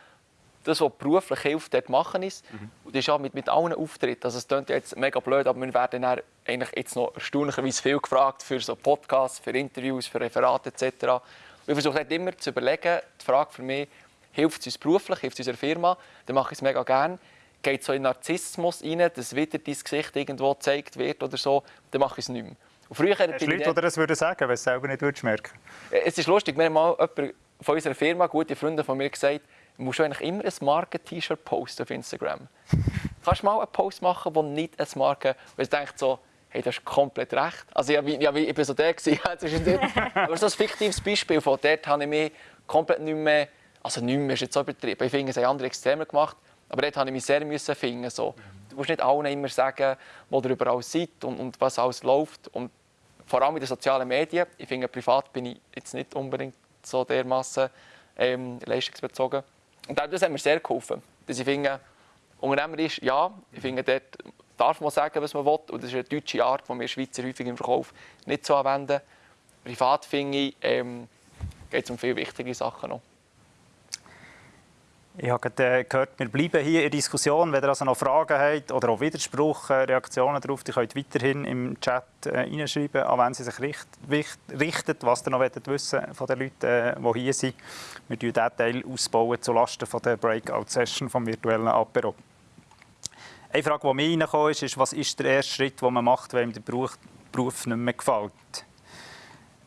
das, was beruflich hilft, dort machen ist. Mhm. Und das ist auch mit, mit allen Auftritten. Also es klingt jetzt mega blöd, aber wir werden eigentlich jetzt noch erstaunlicherweise viel gefragt für so Podcasts, für Interviews, für Referate etc. Und ich versuche halt immer zu überlegen, die Frage für mich, hilft es uns beruflich, hilft es unserer Firma, dann mache ich es mega gerne. Geht so in Narzissmus rein, dass wieder dein Gesicht irgendwo gezeigt wird oder so, dann mache ich es nicht mehr. Und früher Hast Leute, die das würden sagen, wenn es selber nicht würdest merken Es ist lustig, wir haben mal jemand von unserer Firma, gute Freunde von mir, gesagt, du musst eigentlich immer ein Marken-T-Shirt posten auf Instagram. Kannst du mal einen Post machen, der nicht ein Marken... Weil du denkst so, hey, das ist komplett recht. Also ich, ja, ich bin so der gewesen, aber so ein fiktives Beispiel von dort habe ich mich komplett nicht mehr... Also nicht mehr ist jetzt so übertrieben. Ich finde, es haben andere extremer gemacht. Aber dort musste ich mich sehr müssen finden. So. Du musst nicht allen immer sagen, wo ihr überall seid und, und was alles läuft. Und vor allem in den sozialen Medien. Ich finde, privat bin ich jetzt nicht unbedingt so dermaßen ähm, leistungsbezogen. Und das hat mir sehr geholfen. Dass ich finde, Unternehmer ist, ja, ich finde, dort darf man sagen, was man will. Und das ist eine deutsche Art, die wir Schweizer häufig im Verkauf nicht so anwenden. Privat finde ich, ähm, geht es um viele wichtige Sachen noch. Ich habe äh, gehört, wir bleiben hier in der Diskussion. Wenn ihr also noch Fragen habt oder auch Widerspruch, äh, Reaktionen darauf, die könnt weiterhin im Chat äh, an wenn sie sich richt, richtet, was ihr noch wissen von den Leuten, äh, die hier sind. Wir bauen diesen Teil ausbauen zulasten von der Breakout-Session vom virtuellen Apero. Eine Frage, die mir reingekommen ist, ist, was ist der erste Schritt, den man macht, wenn einem der Beruf nicht mehr gefällt?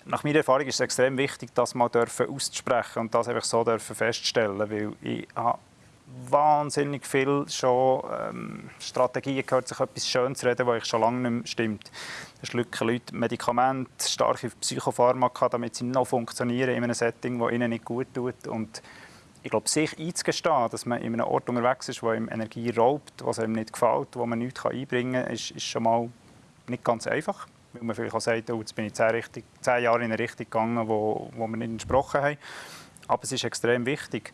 Nach meiner Erfahrung ist es extrem wichtig, das mal auszusprechen und das einfach so feststellen, weil ich habe wahnsinnig viel schon ähm, Strategien gehört, sich etwas schön zu reden, was ich schon lange nicht mehr stimmt. Da schlucken Leute Medikamente, starke Psychopharmaka, damit sie noch funktionieren in einem Setting, das ihnen nicht gut tut und ich glaube, sich einzugestehen, dass man in einem Ort unterwegs ist, wo ihm Energie raubt, was einem nicht gefällt, wo man nichts einbringen kann, ist, ist schon mal nicht ganz einfach weil man vielleicht auch sagt, oh, jetzt bin ich zehn, Richtung, zehn Jahre in eine Richtung gegangen, wo, wo wir nicht entsprochen haben. Aber es ist extrem wichtig.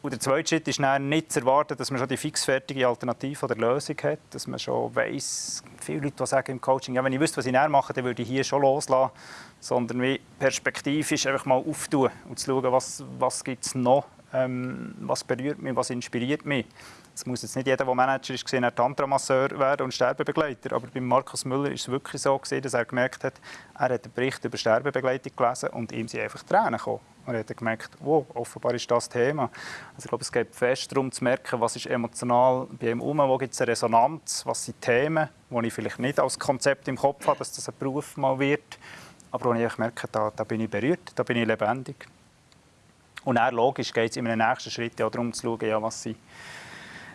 Und der zweite Schritt ist dann nicht zu erwarten, dass man schon die fixfertige Alternative oder Lösung hat, dass man schon weiss, viele Leute sagen im Coaching, ja, wenn ich wüsste, was ich näher mache, dann würde ich hier schon loslassen, sondern wie perspektivisch einfach mal auftun und zu schauen, was, was gibt es noch, ähm, was berührt mich, was inspiriert mich. Es muss jetzt nicht jeder, der Manager ist, ein Tantramasseur werden und Sterbebegleiter. Aber bei Markus Müller ist es wirklich so, gewesen, dass er gemerkt hat, er hat einen Bericht über Sterbebegleitung gelesen und ihm sind einfach Tränen gekommen. Und er hat gemerkt, wow, offenbar ist das Thema. Also ich glaube, es geht fest darum zu merken, was ist emotional bei ihm um, wo gibt es eine Resonanz, was sind Themen, die ich vielleicht nicht als Konzept im Kopf habe, dass das ein Beruf mal wird, aber wo ich merke, da, da bin ich berührt, da bin ich lebendig. Und dann, logisch, geht es in einem nächsten Schritt auch darum zu schauen, ja, was sind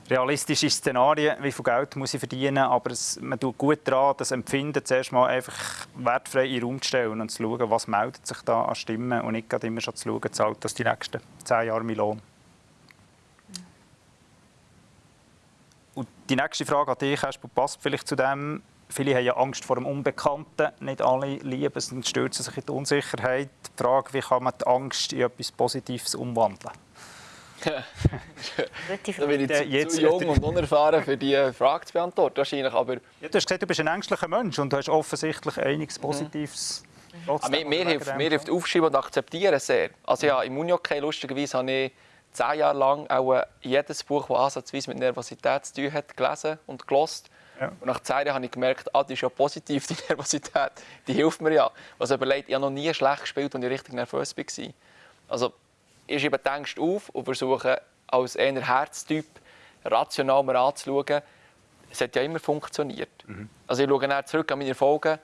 realistische Szenarien, wie viel Geld muss ich verdienen, aber es, man tut gut daran, das Empfinden zuerst mal einfach wertfrei in den Raum zu stellen und zu schauen, was meldet sich da an Stimmen und nicht immer schon zu schauen, zahlt das die nächsten zehn Jahre mein Lohn. Und die nächste Frage an dich, Espo, passt vielleicht zu dem, viele haben ja Angst vor dem Unbekannten, nicht alle lieben es und stürzen sich in die Unsicherheit. Die Frage, wie kann man die Angst in etwas Positives umwandeln? Da bin ich zu, jetzt zu jung und unerfahren, für diese Frage zu beantworten. Wahrscheinlich, aber ja, du hast gesagt, du bist ein ängstlicher Mensch und du hast offensichtlich einiges Positives. Mhm. Mir, mir, hilft, mir hilft Aufschreiben und Akzeptieren sehr. Also ja, im Unihockey, lustigerweise, habe ich zehn Jahre lang auch jedes Buch, das ansatzweise mit Nervosität zu tun hat, gelesen und gelost. Ja. Und nach zehn Jahren habe ich gemerkt, ah, die ist ja positiv, die Nervosität. Die hilft mir ja. Also überlegt, ich habe noch nie schlecht gespielt, als ich richtig nervös war. Also ist eben die Ängste auf und versuche als eher Herztyp rational mal anzuschauen. Es hat ja immer funktioniert. Mhm. Also ich schaue dann zurück an meine Erfolge.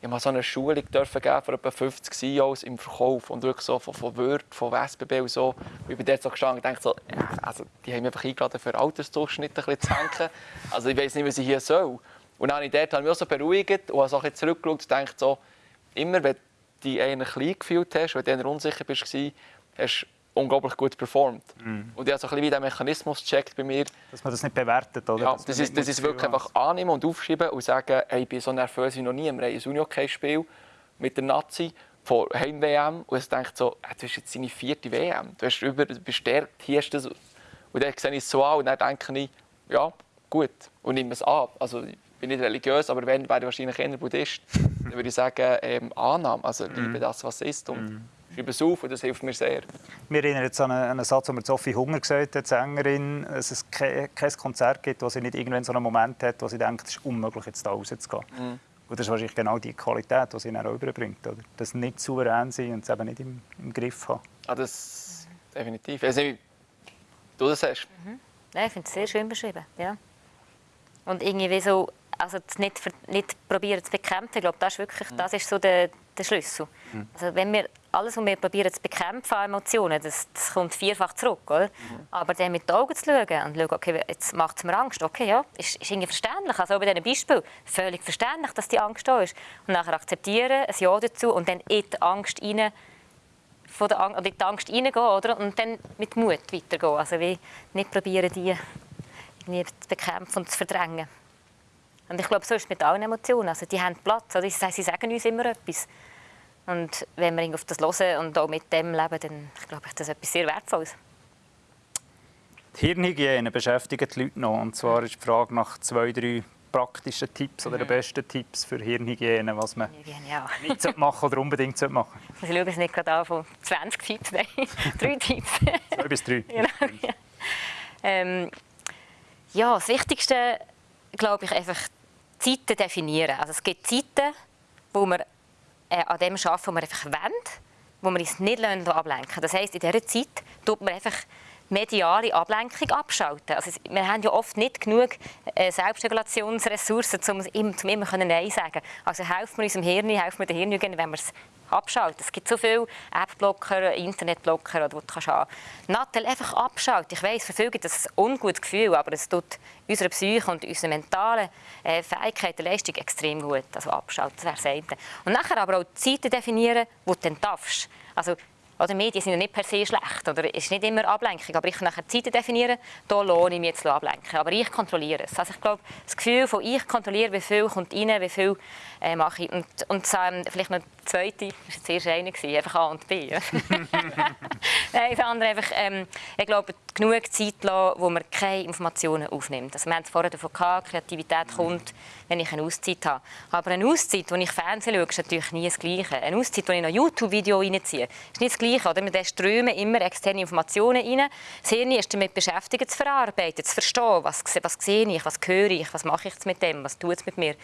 Ich habe so eine Schulung dürfen geben von etwa 50 CEOs im Verkauf und wirklich so von, von Word, von SBB und so. Und ich bin dort so gestanden und dachte so, also die haben mich einfach eingeladen, für Altersdurchschnitt ein bisschen zu senken. Also ich weiß nicht, was ich hier soll. Und dann habe ich dort habe ich mich auch so beruhigt und habe so zurückgeschaut und dachte so, immer wenn du dich eher klein gefühlt hast, wenn du eher unsicher warst, hast unglaublich gut performt. Mm. Und ich habe so ein bisschen wie den Mechanismus gecheckt bei mir. Dass man das nicht bewertet, oder? Ja, das, das ist, das ist wirklich einfach annehmen und aufschreiben und sagen, hey, ich bin so nervös wie noch nie. Wir haben ein Unihockey-Spiel mit der Nazi vor Heim-WM und ich denke so, hey, das ist jetzt seine vierte WM. Du hast über, bestärkt, hier ist das. Und dann sehe ich es so an und dann denke ich, ja, gut, und nehme es an. Also, ich bin nicht religiös, aber wenn, wäre ich wahrscheinlich eher Buddhist. dann würde ich sagen, ähm, Annahme, also liebe mm. das, was es ist. Und mm schreibe es auf und das hilft mir sehr. Wir erinnern jetzt an einen, Satz, den Sophie Hunger gesagt hat, die Sängerin, dass es kein, Konzert gibt, wo sie nicht irgendwann so einen Moment hat, wo sie denkt, es ist unmöglich, jetzt da rauszugehen. Mhm. Und das ist wahrscheinlich genau die Qualität, die sie dann auch überbringt. Oder? Das nicht souverän sein und es eben nicht im, im Griff haben. Ah, das definitiv. Also, wie du das hast. Mhm. Ja, ich finde es sehr schön beschrieben. Ja. Und irgendwie so also nicht, nicht probieren zu bekämpfen, ich glaube, das ist wirklich das ist so der, der Schlüssel. Mhm. Also wenn wir alles, was wir probieren zu bekämpfen, Emotionen, das, das kommt vierfach zurück, oder? Mhm. Aber dann mit den Augen zu schauen und zu schauen, okay, jetzt macht es mir Angst, okay, ja, ist, ist irgendwie verständlich, also bei diesem Beispiel, völlig verständlich, dass die Angst da ist. Und nachher akzeptieren, ein Ja dazu und dann in die Angst rein, von der Angst, oder in die Angst reingehen, oder? Und dann mit Mut weitergehen, also wie nicht probieren, die irgendwie zu bekämpfen und zu verdrängen. Und ich glaube, so ist es mit allen Emotionen. Also die haben Platz. Oder? Sie sagen uns immer etwas. Und wenn wir auf das hören und auch mit dem leben, dann glaube ich, das ist etwas sehr Wertvolles. Die Hirnhygiene beschäftigt die Leute noch. Und zwar ist die Frage nach zwei, drei praktischen Tipps oder die besten Tipps für Hirnhygiene, was man Ja. nicht machen oder unbedingt machen Ich muss schauen, dass ich nicht gerade anfange. 20 Tipps, nein, drei Tipps. Zwei bis drei. Genau, ja. Ähm, ja, das Wichtigste, glaube ich, einfach Zeiten definieren. Also es gibt Zeiten, wo wir äh, an dem arbeiten, wo wir einfach wollen, wo wir uns nicht ablenken Das heisst, in dieser Zeit tut man einfach mediale Ablenkung abschalten. Also wir haben ja oft nicht genug äh, Selbstregulationsressourcen, um, um immer Nein sagen können. Also helfen wir unserem Hirn, helfen wir den Hirn, wenn wir es abschalten. Es gibt so viele App-Blocker, Internet-Blocker, wo du kannst haben. Nattel einfach abschalten. Ich weiss, gibt das ein ungutes Gefühl, aber es tut unserer Psyche und unserer mentalen äh, Fähigkeiten, Leistung extrem gut. Also abschalten, das wäre das eine. Und nachher aber auch Zeiten definieren, wo du dann darfst. Also oder Medien sind ja nicht per se schlecht, oder ist nicht immer Ablenkung, aber ich kann nachher Zeiten definieren, da lohne ich mich jetzt ablenken, aber ich kontrolliere es. Also ich glaube, das Gefühl von ich kontrolliere, wie viel kommt rein, wie viel äh, mache ich und, und ähm, vielleicht noch die zweite, das war jetzt erst eine, einfach A und B. Nein, das andere einfach, ähm, ich glaube, genug Zeit lassen, wo man keine Informationen aufnimmt. Also wir haben es vorher davon gehabt, Kreativität kommt, wenn ich eine Auszeit habe. Aber eine Auszeit, wo ich Fernsehen schaue, ist natürlich nie das Gleiche. Eine Auszeit, wo ich noch YouTube-Video reinziehe, ist nicht das Gleiche. Oder? Da strömen immer externe Informationen rein. Das Hirn ist damit beschäftigt, zu verarbeiten, zu verstehen, was, was sehe ich, was höre ich, was mache ich mit dem, was tut es mit mir.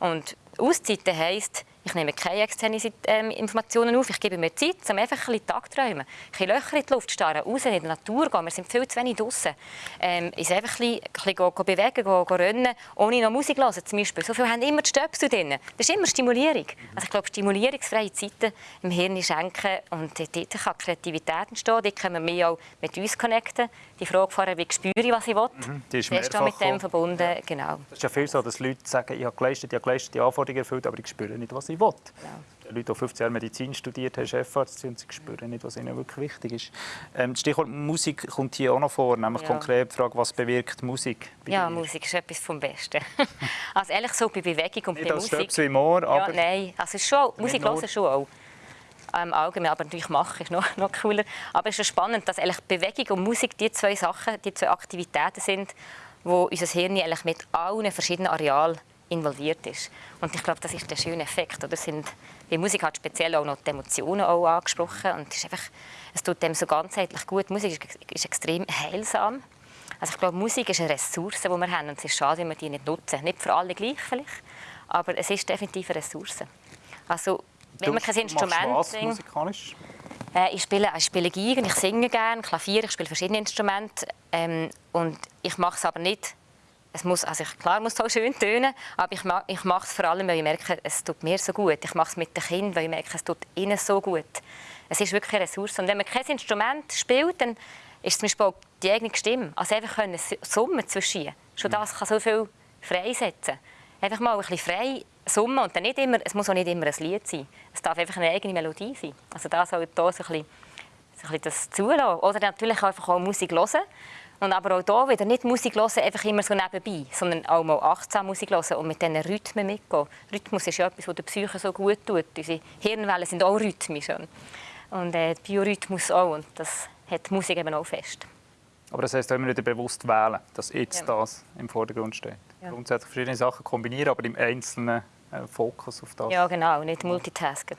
Und Auszeiten heisst, ich nehme keine externen ähm, Informationen auf, ich gebe mir Zeit, um einfach ein bisschen Tag träumen. Ein bisschen Löcher in die Luft starren, raus in die Natur gehen, wir sind viel zu wenig draußen. Ähm, uns einfach ein bisschen, ein bisschen bewegen, go, go rennen, ohne noch Musik zu hören zum Beispiel. So viele haben immer die Stöpsel drin. Das ist immer Stimulierung. Also ich glaube, stimulierungsfreie Zeiten im Hirn schenken und dort kann Kreativität entstehen, dort können wir auch mit uns connecten. Die Frage vorher, wie spüre ich, was ich will, Mhm, die ist ist mit dem verbunden. Ja. Genau. Das ist ja viel so, dass Leute sagen, ich habe geleistet, ich habe geleistet, die Anforderungen erfüllt, aber ich spüre nicht, was ich will. Ja. Leute, die 15 Jahre Medizin studiert haben, Chefarzt sind, sie spüren nicht, was ihnen wirklich wichtig ist. Ähm, das Stichwort Musik kommt hier auch noch vor, nämlich Ja. konkret die Frage, was bewirkt Musik Ja, dir? Musik ist etwas vom Besten. also ehrlich so bei Bewegung und Nicht bei als Musik. Stöpsel im Ohr, ja, aber... nein, also es schon, Musik hören schon auch. Ähm, allgemein, aber natürlich machen ist noch, noch cooler. Aber es ist spannend, dass eigentlich Bewegung und Musik die zwei Sachen, die zwei Aktivitäten sind, wo unser Hirn eigentlich mit allen verschiedenen Arealen involviert ist. Und ich glaube, das ist der schöne Effekt. Oder? Sind, bei Musik hat speziell auch noch die Emotionen auch angesprochen. Und es, ist einfach, es tut dem so ganzheitlich gut. Musik ist, ist extrem heilsam. Also ich glaube, Musik ist eine Ressource, die wir haben. Und es ist schade, wenn wir die nicht nutzen. Nicht für alle gleich vielleicht, aber es ist definitiv eine Ressource. Also, wenn man kein Instrument was singt, musikalisch? äh, ich spiele, ich spiele Geige, ich singe gerne, Klavier, ich spiele verschiedene Instrumente. Ähm, und ich mache es aber nicht. Es muss, also ich, klar muss es auch schön tönen, aber ich, ma, ich mache es vor allem, weil ich merke, es tut mir so gut. Ich mache es mit den Kindern, weil ich merke, es tut ihnen so gut. Es ist wirklich eine Ressource. Und wenn man kein Instrument spielt, dann ist zum Beispiel die eigene Stimme. Also einfach können summen zwischen. Schon das kann so viel freisetzen. Einfach mal ein bisschen frei summen und dann nicht immer, es muss auch nicht immer ein Lied sein. Es darf einfach eine eigene Melodie sein. Also da soll da so ein bisschen, so ein bisschen das zulassen. Oder natürlich einfach auch Musik hören. Und aber auch hier wieder nicht Musik hören, einfach immer so nebenbei, sondern auch mal achtsam Musik hören und mit diesen Rhythmen mitgehen. Rhythmus ist ja etwas, was der Psyche so gut tut. Unsere Hirnwellen sind auch rhythmisch. Und äh, Biorhythmus auch. Und das hat die Musik eben auch fest. Aber das heisst, immer wieder bewusst wählen, dass jetzt Ja. das im Vordergrund steht. Ja. Grundsätzlich verschiedene Sachen kombinieren, aber im Einzelnen Fokus auf das. Ja, genau, nicht multitasken.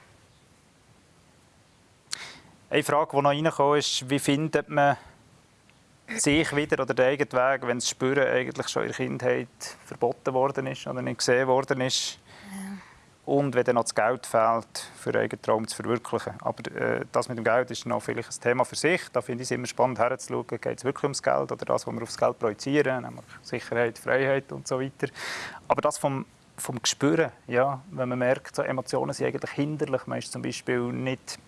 Eine Frage, die noch reingekommen ist, wie findet man sich wieder oder den eigenen Weg, wenn das Spüren eigentlich schon in der Kindheit verboten worden ist oder nicht gesehen worden ist? Und wenn dann noch das Geld fehlt, für einen eigenen Traum zu verwirklichen. Aber äh, das mit dem Geld ist noch vielleicht ein Thema für sich. Da finde ich es immer spannend herzuschauen, geht es wirklich ums Geld oder das, was wir aufs Geld projizieren, nämlich Sicherheit, Freiheit und so weiter. Aber das vom, vom Gespüren, ja, wenn man merkt, so Emotionen sind eigentlich hinderlich. Man ist zum Beispiel nicht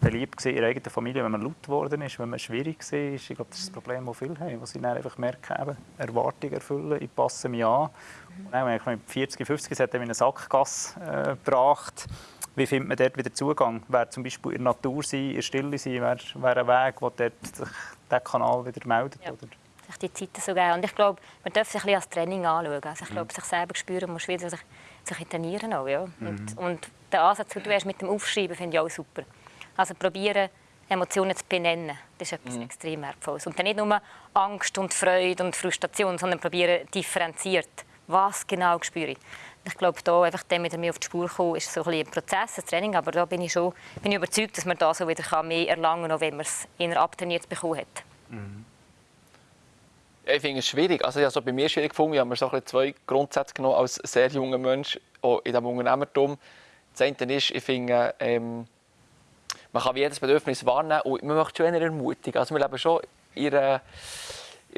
beliebt in der eigenen Familie, wenn man laut geworden ist, wenn man schwierig war. Ich glaube, das ist das Problem, das viele haben, was sie dann einfach merken, eben, Erwartungen erfüllen, ich passe mich an. Und dann, wenn ich mit 40, 50 es hat in eine Sackgasse äh, gebracht. Wie findet man dort wieder Zugang? Wäre zum Beispiel in der Natur sein, in der Stille sein, wäre, wäre ein Weg, wo dort sich der Kanal wieder meldet? Ja. Oder? Sich die Zeiten so geben. Und ich glaube, man darf sich ein bisschen als Training anschauen. Also ich glaube, sich selber spüren muss wieder sich, sich trainieren auch, ja. Und, und der Ansatz, den du hast mit dem Aufschreiben, finde ich auch super. Also probieren, Emotionen zu benennen, das ist etwas extrem Wertvolles. Und dann nicht nur Angst und Freude und Frustration, sondern probieren differenziert was genau spüre ich. Ich glaube, da einfach dann wieder mehr auf die Spur kommen, ist so ein, ein Prozess, ein Training, aber da bin ich schon bin ich überzeugt, dass man da so wieder mehr erlangen kann, wenn man es eher abtrainiert bekommen hat. Mhm. Ich finde es schwierig. Also, also bei mir schwierig gefunden. Ich habe mir so zwei Grundsätze genommen als sehr junger Mensch in diesem Unternehmertum. Das eine ist, ich finde, ähm, man kann jedes Bedürfnis wahrnehmen und man möchte schon eher ermutigen. Also wir leben schon in einer,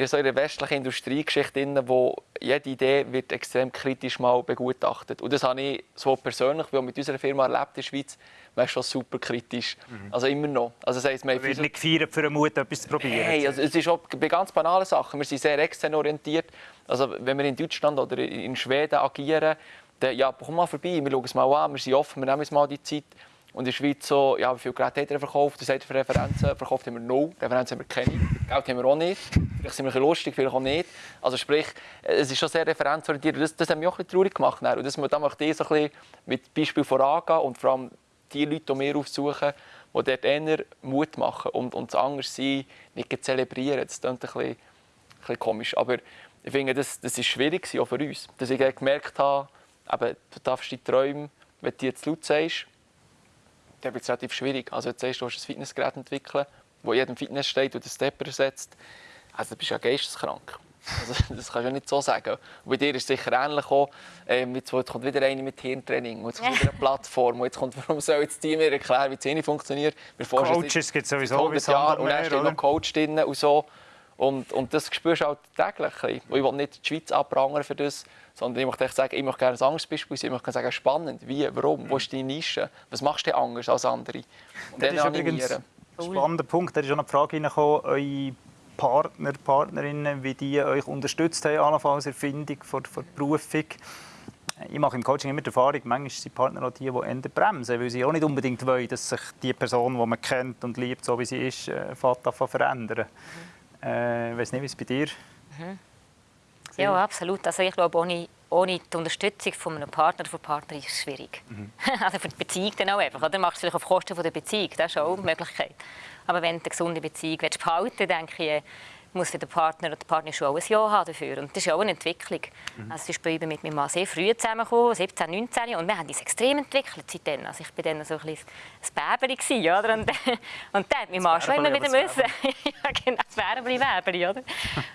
in so einer westlichen Industriegeschichte, wo jede Idee wird extrem kritisch mal begutachtet. Und das habe ich so persönlich, wie auch mit unserer Firma erlebt in der Schweiz, man ist schon super kritisch. Mhm. Also immer noch. Also das heisst, man wird nicht gefeiert für den Mut, etwas zu probieren. Hey, also es ist auch bei ganz banalen Sachen. Wir sind sehr extern orientiert. Also wenn wir in Deutschland oder in Schweden agieren, dann, ja, komm mal vorbei, wir schauen es mal an, wir sind offen, wir nehmen uns mal die Zeit. Und in der Schweiz so, ja, wie viele Geräte hat er verkauft? Das hat für Referenzen. Verkauft haben wir null. Referenzen haben wir keine. Geld haben wir auch nicht. Vielleicht sind wir ein lustig, vielleicht auch nicht. Also sprich, es ist schon sehr referenzorientiert. das, das hat mich auch ein traurig gemacht. Und das, da möchte ich so ein bisschen mit Beispiel vorangehen und vor allem die Leute, die wir aufsuchen, die dort eher Mut machen und, und das Anderssein nicht zelebrieren. Das klingt ein bisschen, komisch. Aber ich finde, das, ist schwierig auch für uns. Dass ich gemerkt habe, eben, du darfst die Träume, wenn du jetzt laut sagst, dann wird es relativ schwierig. Also jetzt sagst du, ein Fitnessgerät entwickeln, das jedem Fitness steht und den Stepper ersetzt. Also du bist ja geisteskrank. Also, das kannst du ja nicht so sagen. Und bei dir ist es sicher ähnlich auch. Ähm, jetzt, jetzt kommt wieder eine mit Hirntraining, jetzt kommt wieder eine Plattform, jetzt kommt, warum soll jetzt Team mir erklären, wie die Zähne funktioniert. Coaches gibt es sowieso 100 Jahre und dann steht noch Coach drin und so. Und, und das spürst du auch täglich. Und ich will nicht die Schweiz abprangern für das, sondern ich möchte sagen, ich möchte gerne ein anderes Beispiel sein. Ich möchte sagen, spannend, wie, warum, wo ist deine Nische, was machst du anders als andere? Und das ist übrigens ein spannender Punkt. Da ist auch eine Frage reingekommen, eure Partner, Partnerinnen, wie die euch unterstützt haben, allenfalls in der Erfindung von, der Berufung. Ich mache im Coaching immer die Erfahrung, manchmal sind die Partner auch die, die bremsen, weil sie auch nicht unbedingt wollen, dass sich die Person, die man kennt und liebt, so wie sie ist, äh, verändern. Mhm. Äh, ich weiß nicht, wie es bei dir mhm. Ja, absolut. Also ich glaube, ohne, ohne die Unterstützung von einem Partner oder von Partner ist es schwierig. Mhm. also für die Beziehung dann auch einfach. Oder? Machst du vielleicht auf Kosten der Beziehung, das ist auch eine Möglichkeit. Aber wenn du eine gesunde Beziehung willst behalten willst, denke ich, muss der Partner oder die Partnerin schon ein Ja haben dafür. Und das ist auch eine Entwicklung. Mhm. Also, ich bin mit meinem Mann sehr früh zusammengekommen, 17, 19, und wir haben uns extrem entwickelt seitdem. Also ich war dann so ein bisschen ein Bäbeli, oder? Und, und dann hat mein Mann schon immer wieder müssen. ja, genau, das Bärbeli, Bäbeli, oder?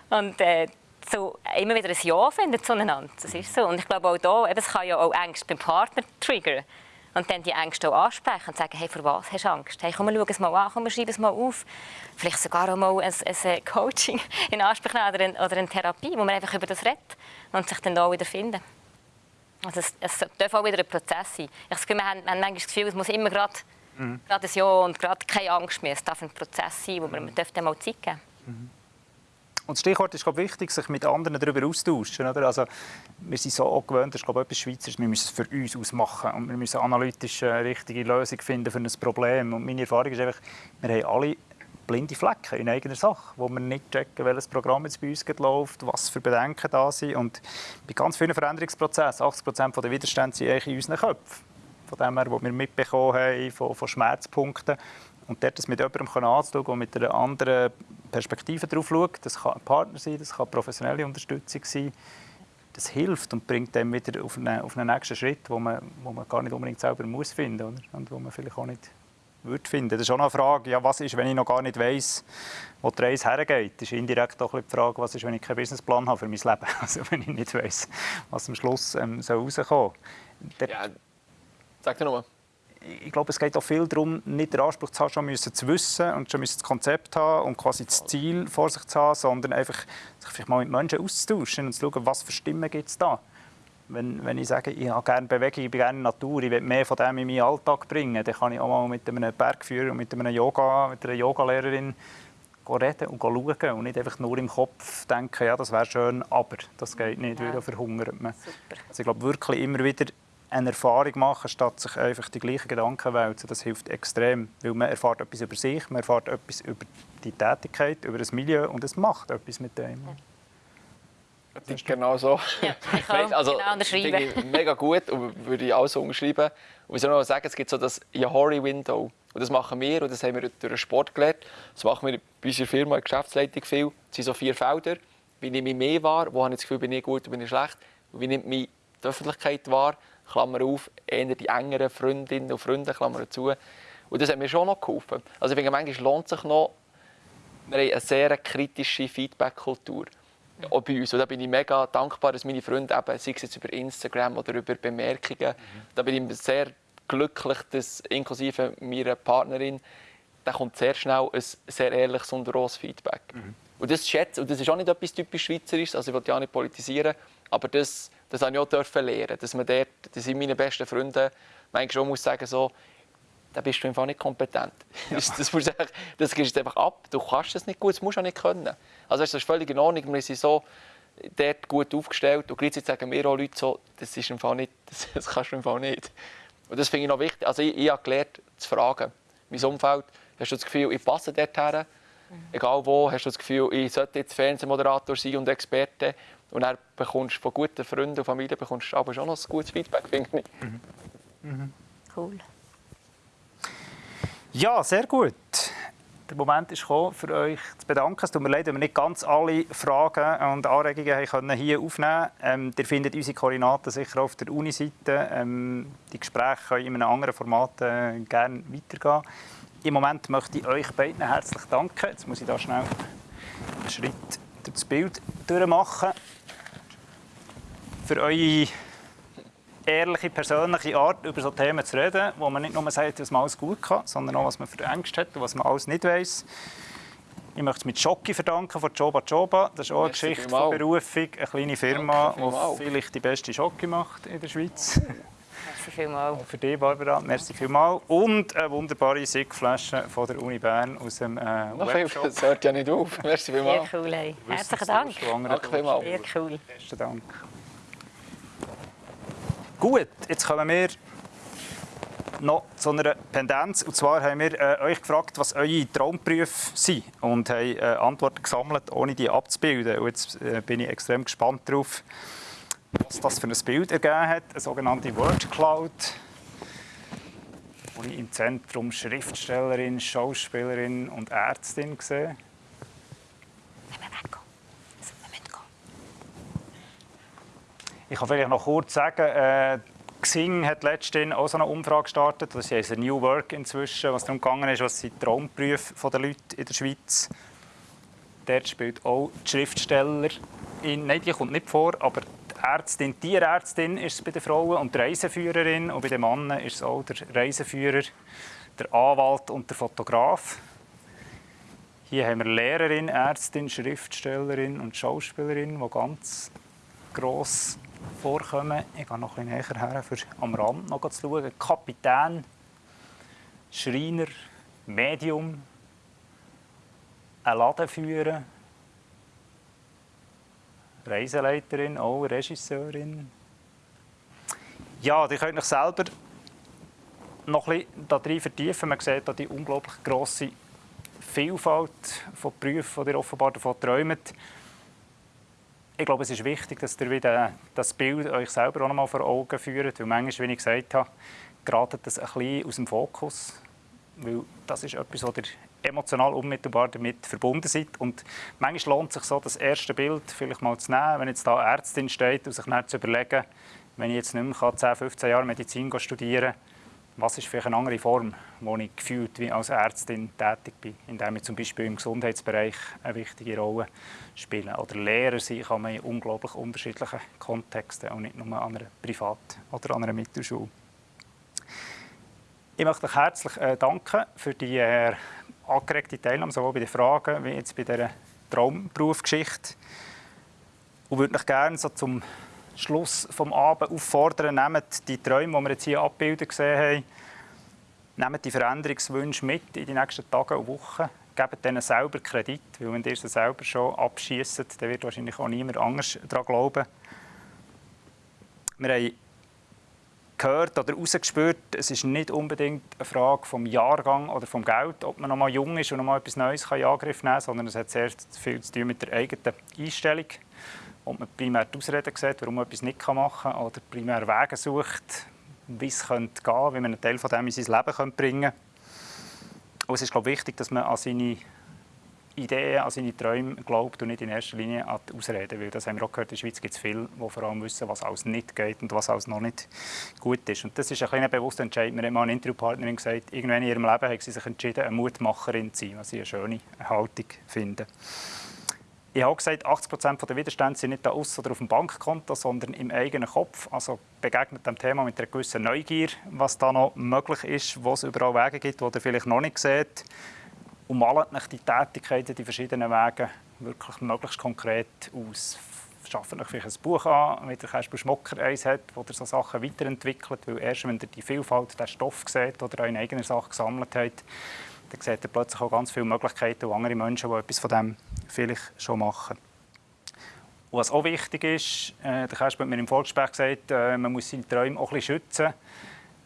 Und äh, so immer wieder ein Ja finden zueinander. Das ist so. Und ich glaube auch da, eben, es kann ja auch Ängste beim Partner triggern und dann die Ängste auch ansprechen und sagen, hey, vor was hast du Angst? Hey, komm, schau es mal an, komm, schreib es mal auf. Vielleicht sogar auch mal ein, ein Coaching in Anspruch nehmen oder eine, oder eine Therapie, wo man einfach über das redet und sich dann auch wieder finden. Also es, es darf auch wieder ein Prozess sein. Ich habe wir haben, haben manchmal das Gefühl, es muss immer gerade mhm. ein Ja und gerade keine Angst mehr. Es darf ein Prozess sein, wo man, man darf mal Zeit geben mhm. Und das Stichwort ist glaube wichtig, sich mit anderen darüber austauschen. Oder? Also, wir sind so auch gewöhnt, das ist glaube ich, etwas wir müssen es für uns ausmachen und wir müssen analytisch eine richtige Lösung finden für ein Problem. Und meine Erfahrung ist einfach, wir haben alle blinde Flecken in eigener Sache, wo wir nicht checken, welches Programm jetzt bei uns läuft, was für Bedenken da sind. Und bei ganz vielen Veränderungsprozessen, 80 Prozent der Widerstände sind eigentlich in unseren Köpfen. Von dem her, was wir mitbekommen haben, von, von Schmerzpunkten. Und dort das mit jemandem anzuschauen und mit einer anderen Perspektive darauf schaut, das kann ein Partner sein, das kann professionelle Unterstützung sein, das hilft und bringt dann wieder auf einen, auf einen nächsten Schritt, wo man, wo man gar nicht unbedingt selber muss finden oder? und wo man vielleicht auch nicht würde finden. Das ist auch noch eine Frage, ja, was ist, wenn ich noch gar nicht weiß, wo die Reise hergeht. Das ist indirekt auch die Frage, was ist, wenn ich keinen Businessplan habe für mein Leben. Also wenn ich nicht weiß, was am Schluss ähm, soll rauskommen soll. Ja, sag dir nochmal ich glaube, es geht auch viel darum, nicht den Anspruch zu haben, schon müssen zu wissen und schon müssen das Konzept haben und quasi das Ziel vor sich zu haben, sondern einfach sich vielleicht mal mit Menschen auszutauschen und zu schauen, was für Stimmen gibt es da. Wenn, wenn ich sage, ich habe gerne Bewegung, ich bin gerne Natur, ich will mehr von dem in meinen Alltag bringen, dann kann ich auch mal mit einem Bergführer und mit, einem Yoga, mit einer Yogalehrerin reden und schauen und nicht einfach nur im Kopf denken, ja, das wäre schön, aber das geht nicht, ja. weil da verhungert man. Super. Also ich glaube wirklich immer wieder eine Erfahrung machen, statt sich einfach die gleichen Gedanken wälzen. Das hilft extrem, weil man erfährt etwas über sich, man erfährt etwas über die Tätigkeit, über das Milieu und es macht etwas mit dem. Ja. Das ist genau so. Ja, ich kann also, genau unterschreiben. mega gut und würde ich auch so unterschreiben. Und ich soll noch sagen, es gibt so das Yahori-Window. Und das machen wir und das haben wir durch den Sport gelernt. Das machen wir bei unserer Firma in der Geschäftsleitung viel. Es sind so vier Felder. Wie nehme ich mehr wahr? Wo habe ich das Gefühl, bin ich gut und bin ich schlecht? wie nimmt mich die Öffentlichkeit wahr, Klammer auf, eher die engeren Freundinnen und Freunde, Klammer zu. Und das hat mir schon noch geholfen. Also ich finde, manchmal lohnt sich noch, wir haben eine sehr kritische Feedback-Kultur auch bei uns. Und da bin ich mega dankbar, dass meine Freunde eben, sei es jetzt über Instagram oder über Bemerkungen, mhm. da bin ich sehr glücklich, dass inklusive meiner Partnerin, da kommt sehr schnell ein sehr ehrliches und rohes Feedback. Mhm. Und das schätze und das ist auch nicht etwas typisch Schweizerisches, also ich will ja auch nicht politisieren, aber das, das habe ich auch dürfen lernen, dass man dort, das sind meine besten Freunde, manchmal schon muss sagen so, da bist du einfach nicht kompetent. Ja. Das, das, musst du, das gibst du einfach ab. Du kannst es nicht gut, das musst du auch nicht können. Also das ist völlig in Ordnung. Wir sind so dort gut aufgestellt und gleichzeitig sagen mir auch Leute so, das ist im Fall nicht, das, das kannst du im Fall nicht. Und das finde ich noch wichtig. Also ich, ich habe gelernt, zu fragen. Mein Umfeld, hast du das Gefühl, ich passe dort her? Mhm. Egal wo, hast du das Gefühl, ich sollte jetzt Fernsehmoderator sein und Experte? Und dann bekommst du von guten Freunden und Familie bekommst du aber schon noch ein gutes Feedback, finde ich. Mhm. Mhm. Cool. Ja, sehr gut. Der Moment ist gekommen, für euch zu bedanken. Es tut mir leid, wenn wir nicht ganz alle Fragen und Anregungen können hier aufnehmen können. Ähm, ihr findet unsere Koordinaten sicher auf der Uni-Seite. Ähm, die Gespräche können in einem anderen Format äh, gerne weitergehen. Im Moment möchte ich euch beiden herzlich danken. Jetzt muss ich da schnell einen Schritt durch das Bild durchmachen. Für eure ehrliche, persönliche Art, über so Themen zu reden, wo man nicht nur sagt, was man alles gut kann, sondern auch, was man für Ängste hat und was man alles nicht weiß. Ich möchte es mit Schocki verdanken von Joba Joba. Das ist auch eine Merci Geschichte von Berufung, eine kleine Firma, die vielleicht die beste Schocki macht in der Schweiz. Merci vielmals. Für dich, Barbara. Merci vielmals. Und eine wunderbare Sigflasche von der Uni Bern aus dem äh, Noch Webshop. Das hört ja nicht auf. Merci vielmals. Sehr cool. Ey. Herzlichen Dank. Danke vielmals. Sehr cool. Besten Dank. Gut, jetzt kommen wir noch zu einer Pendenz. Und zwar haben wir äh, euch gefragt, was eure Traumberufe sind und haben äh, Antworten gesammelt, ohne die abzubilden. Und jetzt äh, bin ich extrem gespannt darauf, was das für ein Bild ergeben hat. Eine sogenannte Word Cloud, wo ich im Zentrum Schriftstellerin, Schauspielerin und Ärztin sehe. Ich kann vielleicht noch kurz sagen, äh, Xing hat letztens auch so eine Umfrage gestartet. Das ist ein New Work inzwischen, was darum gegangen ist, was sind Traumberufe der Leute in der Schweiz. Dort spielt auch die Schriftstellerin, nein, die kommt nicht vor, aber die Ärztin, die Tierärztin ist es bei den Frauen und die Reiseführerin und bei den Männern ist es auch der Reiseführer, der Anwalt und der Fotograf. Hier haben wir Lehrerin, Ärztin, Schriftstellerin und Schauspielerin, die ganz gross vorkommen. Ich gehe noch ein bisschen näher her, für am Rand noch zu schauen. Kapitän, Schreiner, Medium, ein Ladenführer, Reiseleiterin, auch Regisseurin. Ja, die könnt euch selber noch ein bisschen darin vertiefen. Man sieht hier die unglaublich grosse Vielfalt von Berufen, die ihr offenbar davon träumt ich glaube, es ist wichtig, dass ihr wieder das Bild euch selber auch noch mal vor Augen führt, weil manchmal, wie ich gesagt habe, gerade das ein bisschen aus dem Fokus, weil das ist etwas, wo ihr emotional unmittelbar damit verbunden seid. Und manchmal lohnt es sich so, das erste Bild vielleicht mal zu nehmen, wenn jetzt da Ärztin steht und sich dann zu überlegen, wenn ich jetzt nicht mehr 10, 15 Jahre Medizin studieren kann, was ist vielleicht eine andere Form, wo ich gefühlt wie als Ärztin tätig bin, indem ich zum Beispiel im Gesundheitsbereich eine wichtige Rolle spiele. Oder Lehrer sein kann man in unglaublich unterschiedlichen Kontexten und nicht nur an einer Privat- oder an einer Mittelschule. Ich möchte euch herzlich äh, danken für die äh, angeregte Teilnahme, sowohl bei den Fragen wie jetzt bei dieser Traumberufsgeschichte. Und würde euch gerne so zum Schluss des Abends auffordern, nehmt die Träume, die wir jetzt hier abgebildet gesehen haben, nehmt die Veränderungswünsche mit in die nächsten Tage und Wochen. Gebt denen selber Kredit, weil wenn ihr sie selber schon abschießt, dann wird wahrscheinlich auch niemand anders daran glauben. Wir haben gehört oder herausgespürt, es ist nicht unbedingt eine Frage vom Jahrgang oder vom Geld, ob man noch mal jung ist und noch mal etwas Neues in Angriff nehmen kann, sondern es hat sehr viel zu tun mit der eigenen Einstellung ob man primär die Ausreden sieht, warum man etwas nicht machen kann, oder primär Wege sucht, wie es könnte gehen, wie man einen Teil von dem in sein Leben bringen könnte. Und es ist glaube ich, wichtig, dass man an seine Ideen, an seine Träume glaubt und nicht in erster Linie an die Ausreden. Weil das haben wir auch gehört, in der Schweiz gibt es viele, die vor allem wissen, was alles nicht geht und was alles noch nicht gut ist. Und das ist ein kleiner bewusster Entscheid. Mir hat mal eine Interviewpartnerin gesagt, irgendwann in ihrem Leben hat sie sich entschieden, eine Mutmacherin zu sein, was ich eine schöne Haltung finde. Ich habe gesagt, 80 Prozent der Widerstände sind nicht da aus oder auf dem Bankkonto, sondern im eigenen Kopf. Also begegnet dem Thema mit einer gewissen Neugier, was da noch möglich ist, wo es überall Wege gibt, die ihr vielleicht noch nicht seht. Und malt euch die Tätigkeiten, die verschiedenen Wege wirklich möglichst konkret aus. Schafft euch vielleicht ein Buch an, wie der Kasper Schmocker eins hat, wo ihr so Sachen weiterentwickelt. Weil erst wenn ihr die Vielfalt der Stoff seht oder eine eigene Sache gesammelt habt, dann seht ihr plötzlich auch ganz viele Möglichkeiten und andere Menschen, die etwas von dem vielleicht schon machen. Und was auch wichtig ist, äh, der Kasper hat mir im Vorgespräch gesagt, äh, man muss seine Träume auch ein bisschen schützen.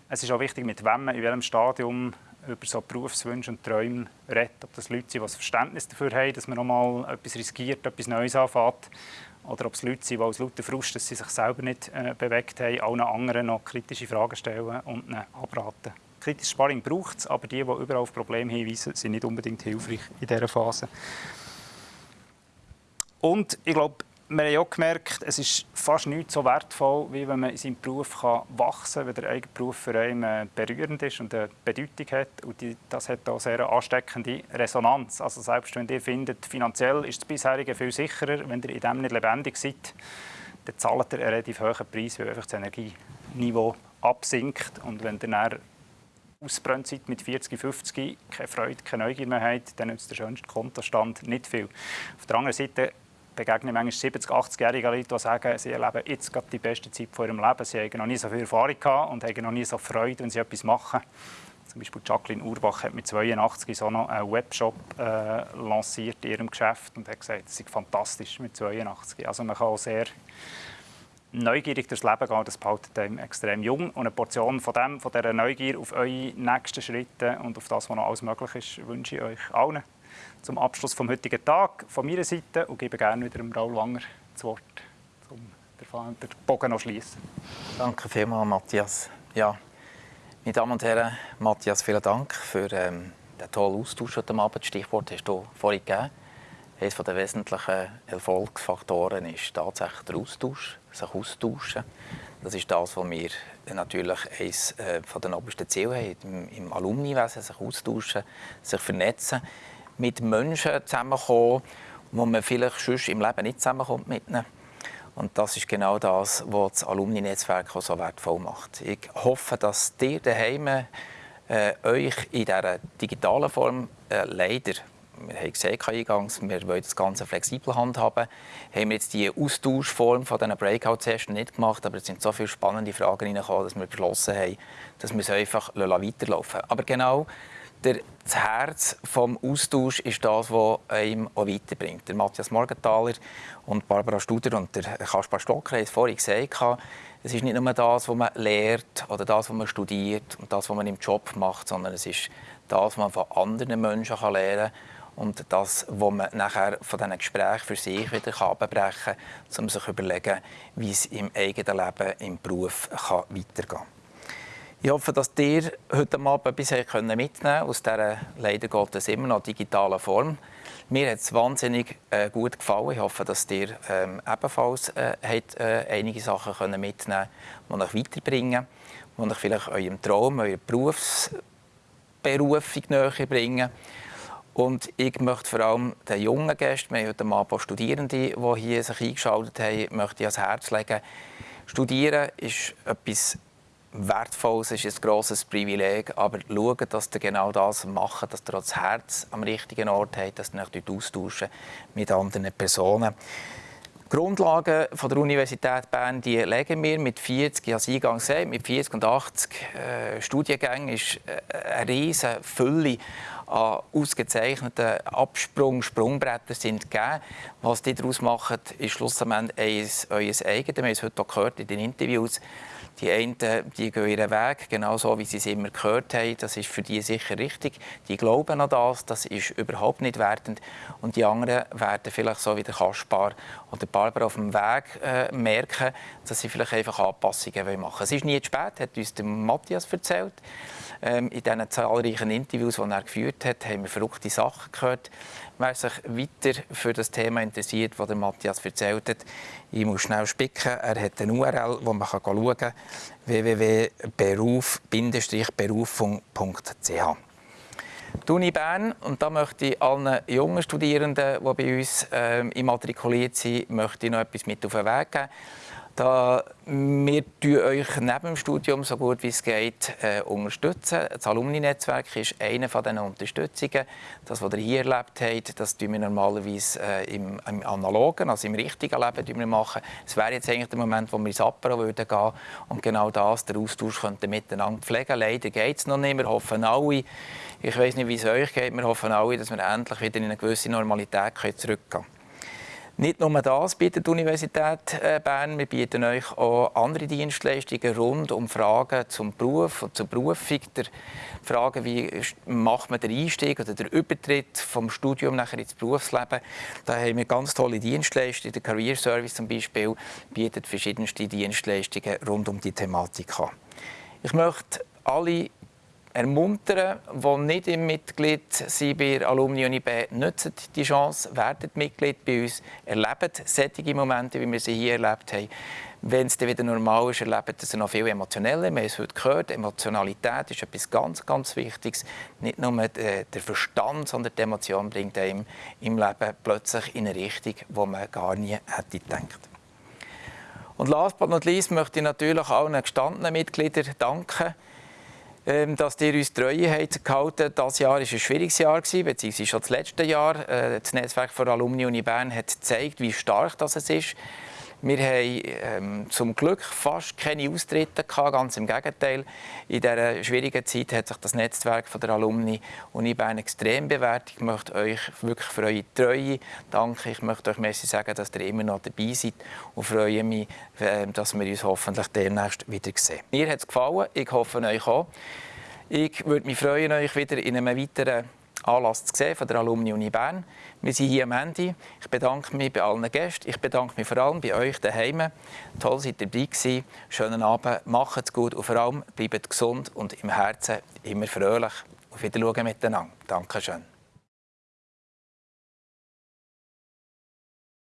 Es ist auch wichtig, mit wem man in welchem Stadium über so Berufswünsche und Träume redet. Ob das Leute sind, die das Verständnis dafür haben, dass man nochmal etwas riskiert, etwas Neues anfängt. Oder ob es Leute sind, die aus lauter Frust, dass sie sich selber nicht äh, bewegt haben, allen anderen noch kritische Fragen stellen und abraten kritisches Sparring braucht es, aber die, die überall auf Probleme hinweisen, sind nicht unbedingt hilfreich in dieser Phase. Und ich glaube, wir haben auch gemerkt, es ist fast nicht so wertvoll, wie wenn man in seinem Beruf wachsen kann, wenn der eigene Beruf für einen berührend ist und eine Bedeutung hat. Und das hat auch sehr ansteckende Resonanz. Also selbst wenn ihr findet, finanziell ist das bisherige viel sicherer, wenn ihr in dem nicht lebendig seid, dann zahlt ihr einen relativ hohen Preis, weil einfach das Energieniveau absinkt. Und wenn ihr ausbrennt seid mit 40, 50, keine Freude, keine Neugier mehr habt, dann nützt der schönste Kontostand nicht viel. Auf der anderen Seite begegnen manchmal 70, 80-jährige Leute, die sagen, sie erleben jetzt gerade die beste Zeit von ihrem Leben. Sie haben noch nie so viel Erfahrung gehabt und haben noch nie so Freude, wenn sie etwas machen. Zum Beispiel Jacqueline Urbach hat mit 82 so noch einen Webshop äh, lanciert in ihrem Geschäft und hat gesagt, es sei fantastisch mit 82. Also man kann auch sehr neugierig durchs Leben gehen, das behaltet einem extrem jung. Und eine Portion von, dem, von dieser Neugier auf eure nächsten Schritte und auf das, was noch alles möglich ist, wünsche ich euch allen. Zum Abschluss vom heutigen Tag von meiner Seite und gebe gerne wieder dem Raul Wanger das Wort, um den Bogen noch schließen. Danke vielmals, Matthias. Ja, meine Damen und Herren, Matthias, vielen Dank für ähm, den tollen Austausch heute Abend. Das Stichwort hast du vorhin gegeben. Eines der wesentlichen Erfolgsfaktoren ist tatsächlich der Austausch, sich austauschen. Das ist das, was wir natürlich eines äh, den obersten Zielen haben, im, im Alumniwesen, sich austauschen, sich vernetzen, mit Menschen zusammenkommen, wo man vielleicht sonst im Leben nicht zusammenkommt mit ihnen. Und das ist genau das, was das Alumni-Netzwerk so wertvoll macht. Ich hoffe, dass ihr daheim äh, euch in dieser digitalen Form äh, leider wir haben gesehen eingangs, wir wollen das Ganze flexibel handhaben. Haben wir jetzt die Austauschform von diesen Breakout-Sessions nicht gemacht, aber es sind so viele spannende Fragen reingekommen, dass wir beschlossen haben, dass wir es einfach weiterlaufen lassen. Aber genau das Herz des Austauschs ist das, was einem auch weiterbringt. Der Matthias Morgenthaler und Barbara Studer und der Kaspar Stocker haben es vorhin gesagt, es ist nicht nur das, was man lernt oder das, was man studiert und das, was man im Job macht, sondern es ist das, was man von anderen Menschen lernen kann und das, was man nachher von diesen Gesprächen für sich wieder abbrechen kann, um sich zu überlegen, wie es im eigenen Leben, im Beruf kann weitergehen kann. Ich hoffe, dass ihr heute Abend etwas mitnehmen könnt aus dieser leider Gottes immer noch digitalen Form. Mir hat es wahnsinnig äh, gut gefallen. Ich hoffe, dass ihr ähm, ebenfalls äh, habt, äh, einige Sachen können mitnehmen könnt, die euch weiterbringen, die euch vielleicht eurem Traum, eurer Berufsberufung näher bringen. Und ich möchte vor allem den jungen Gästen, wir haben heute Abend Studierende, die hier sich eingeschaltet haben, möchte ich ans Herz legen. Studieren ist etwas Wertvolles, ist ein grosses Privileg, aber schauen, dass ihr genau das macht, dass ihr das Herz am richtigen Ort habt, dass ihr euch austauschen mit anderen Personen. Die Grundlagen von der Universität Bern die legen wir mit 40, ich habe es eingangs gesagt, mit 40 und 80 äh, Studiengängen ist äh, eine riesige Fülle an ausgezeichneten Absprung, Sprungbretter sind gegeben. Was die daraus machen, ist schlussendlich euer eigenes. Wir haben es heute auch gehört in den Interviews. Die einen die gehen ihren Weg, genau so, wie sie es immer gehört haben. Das ist für die sicher richtig. Die glauben an das, das ist überhaupt nicht wertend. Und die anderen werden vielleicht so wie der Kaspar oder Barbara auf dem Weg äh, merken, dass sie vielleicht einfach Anpassungen machen wollen. Es ist nie zu spät, hat uns der Matthias erzählt. Ähm, in diesen zahlreichen Interviews, die er geführt hat, haben wir verrückte Sachen gehört. Wer sich weiter für das Thema interessiert, das Matthias erzählt hat, ich muss schnell spicken. Er hat eine URL, wo man schauen kann, www.beruf-berufung.ch. Die Uni Bern, und da möchte ich allen jungen Studierenden, die bei uns äh, immatrikuliert sind, möchte ich noch etwas mit auf den Weg geben. Da wir euch neben dem Studium so gut wie es geht äh, unterstützen. Das Alumni-Netzwerk ist eine von diesen Unterstützungen. Das, was ihr hier erlebt habt, das tun wir normalerweise äh, im, im, analogen, also im richtigen Leben wir machen. Es wäre jetzt eigentlich der Moment, wo wir ins Apero würden gehen und genau das, der Austausch könnten miteinander pflegen. Leider geht es noch nicht. Wir hoffen alle, ich weiß nicht, wie es euch geht, wir hoffen alle, dass wir endlich wieder in eine gewisse Normalität zurückgehen können. Nicht nur das bietet die Universität äh, Bern, wir bieten euch auch andere Dienstleistungen rund um Fragen zum Beruf und zur Berufung, Fragen, wie macht man den Einstieg oder den Übertritt vom Studium nachher ins Berufsleben. Da haben wir ganz tolle Dienstleistungen. Der Career Service zum Beispiel bietet verschiedenste Dienstleistungen rund um die Thematik an. Ich möchte alle ermuntern, die nicht im Mitglied sind bei der Alumni Uni B, nutzen die Chance, werden Mitglied bei uns, erleben solche Momente, wie wir sie hier erlebt haben. Wenn es dann wieder normal ist, erleben sie noch viel emotioneller. Wir haben es heute gehört, Emotionalität ist etwas ganz, ganz Wichtiges. Nicht nur der Verstand, sondern die Emotion bringt einem im Leben plötzlich in eine Richtung, wo man gar nie hätte gedacht. Und last but not least möchte ich natürlich allen gestandenen Mitgliedern danken, dass ihr uns Treue habt gehalten. Das Jahr war ein schwieriges Jahr, beziehungsweise schon das letzte Jahr. Äh, das Netzwerk von Alumni Uni Bern hat gezeigt, wie stark das ist. Wir haben ähm, zum Glück fast keine Austritte gehabt, ganz im Gegenteil. In dieser schwierigen Zeit hat sich das Netzwerk von der Alumni Uni Bern extrem bewährt. Ich möchte euch wirklich für eure Treue danken. Ich möchte euch merci sagen, dass ihr immer noch dabei seid und freue mich, äh, dass wir uns hoffentlich demnächst wieder sehen. Mir hat es gefallen, ich hoffe euch auch. Ich würde mich freuen, euch wieder in einem weiteren Anlass zu sehen von der Alumni Uni Bern. Wir sind hier am Ende. Ich bedanke mich bei allen Gästen. Ich bedanke mich vor allem bei euch daheim. Toll, seid ihr dabei gewesen. Schönen Abend, macht es gut und vor allem bleibt gesund und im Herzen immer fröhlich. Auf Wiedersehen miteinander. Dankeschön.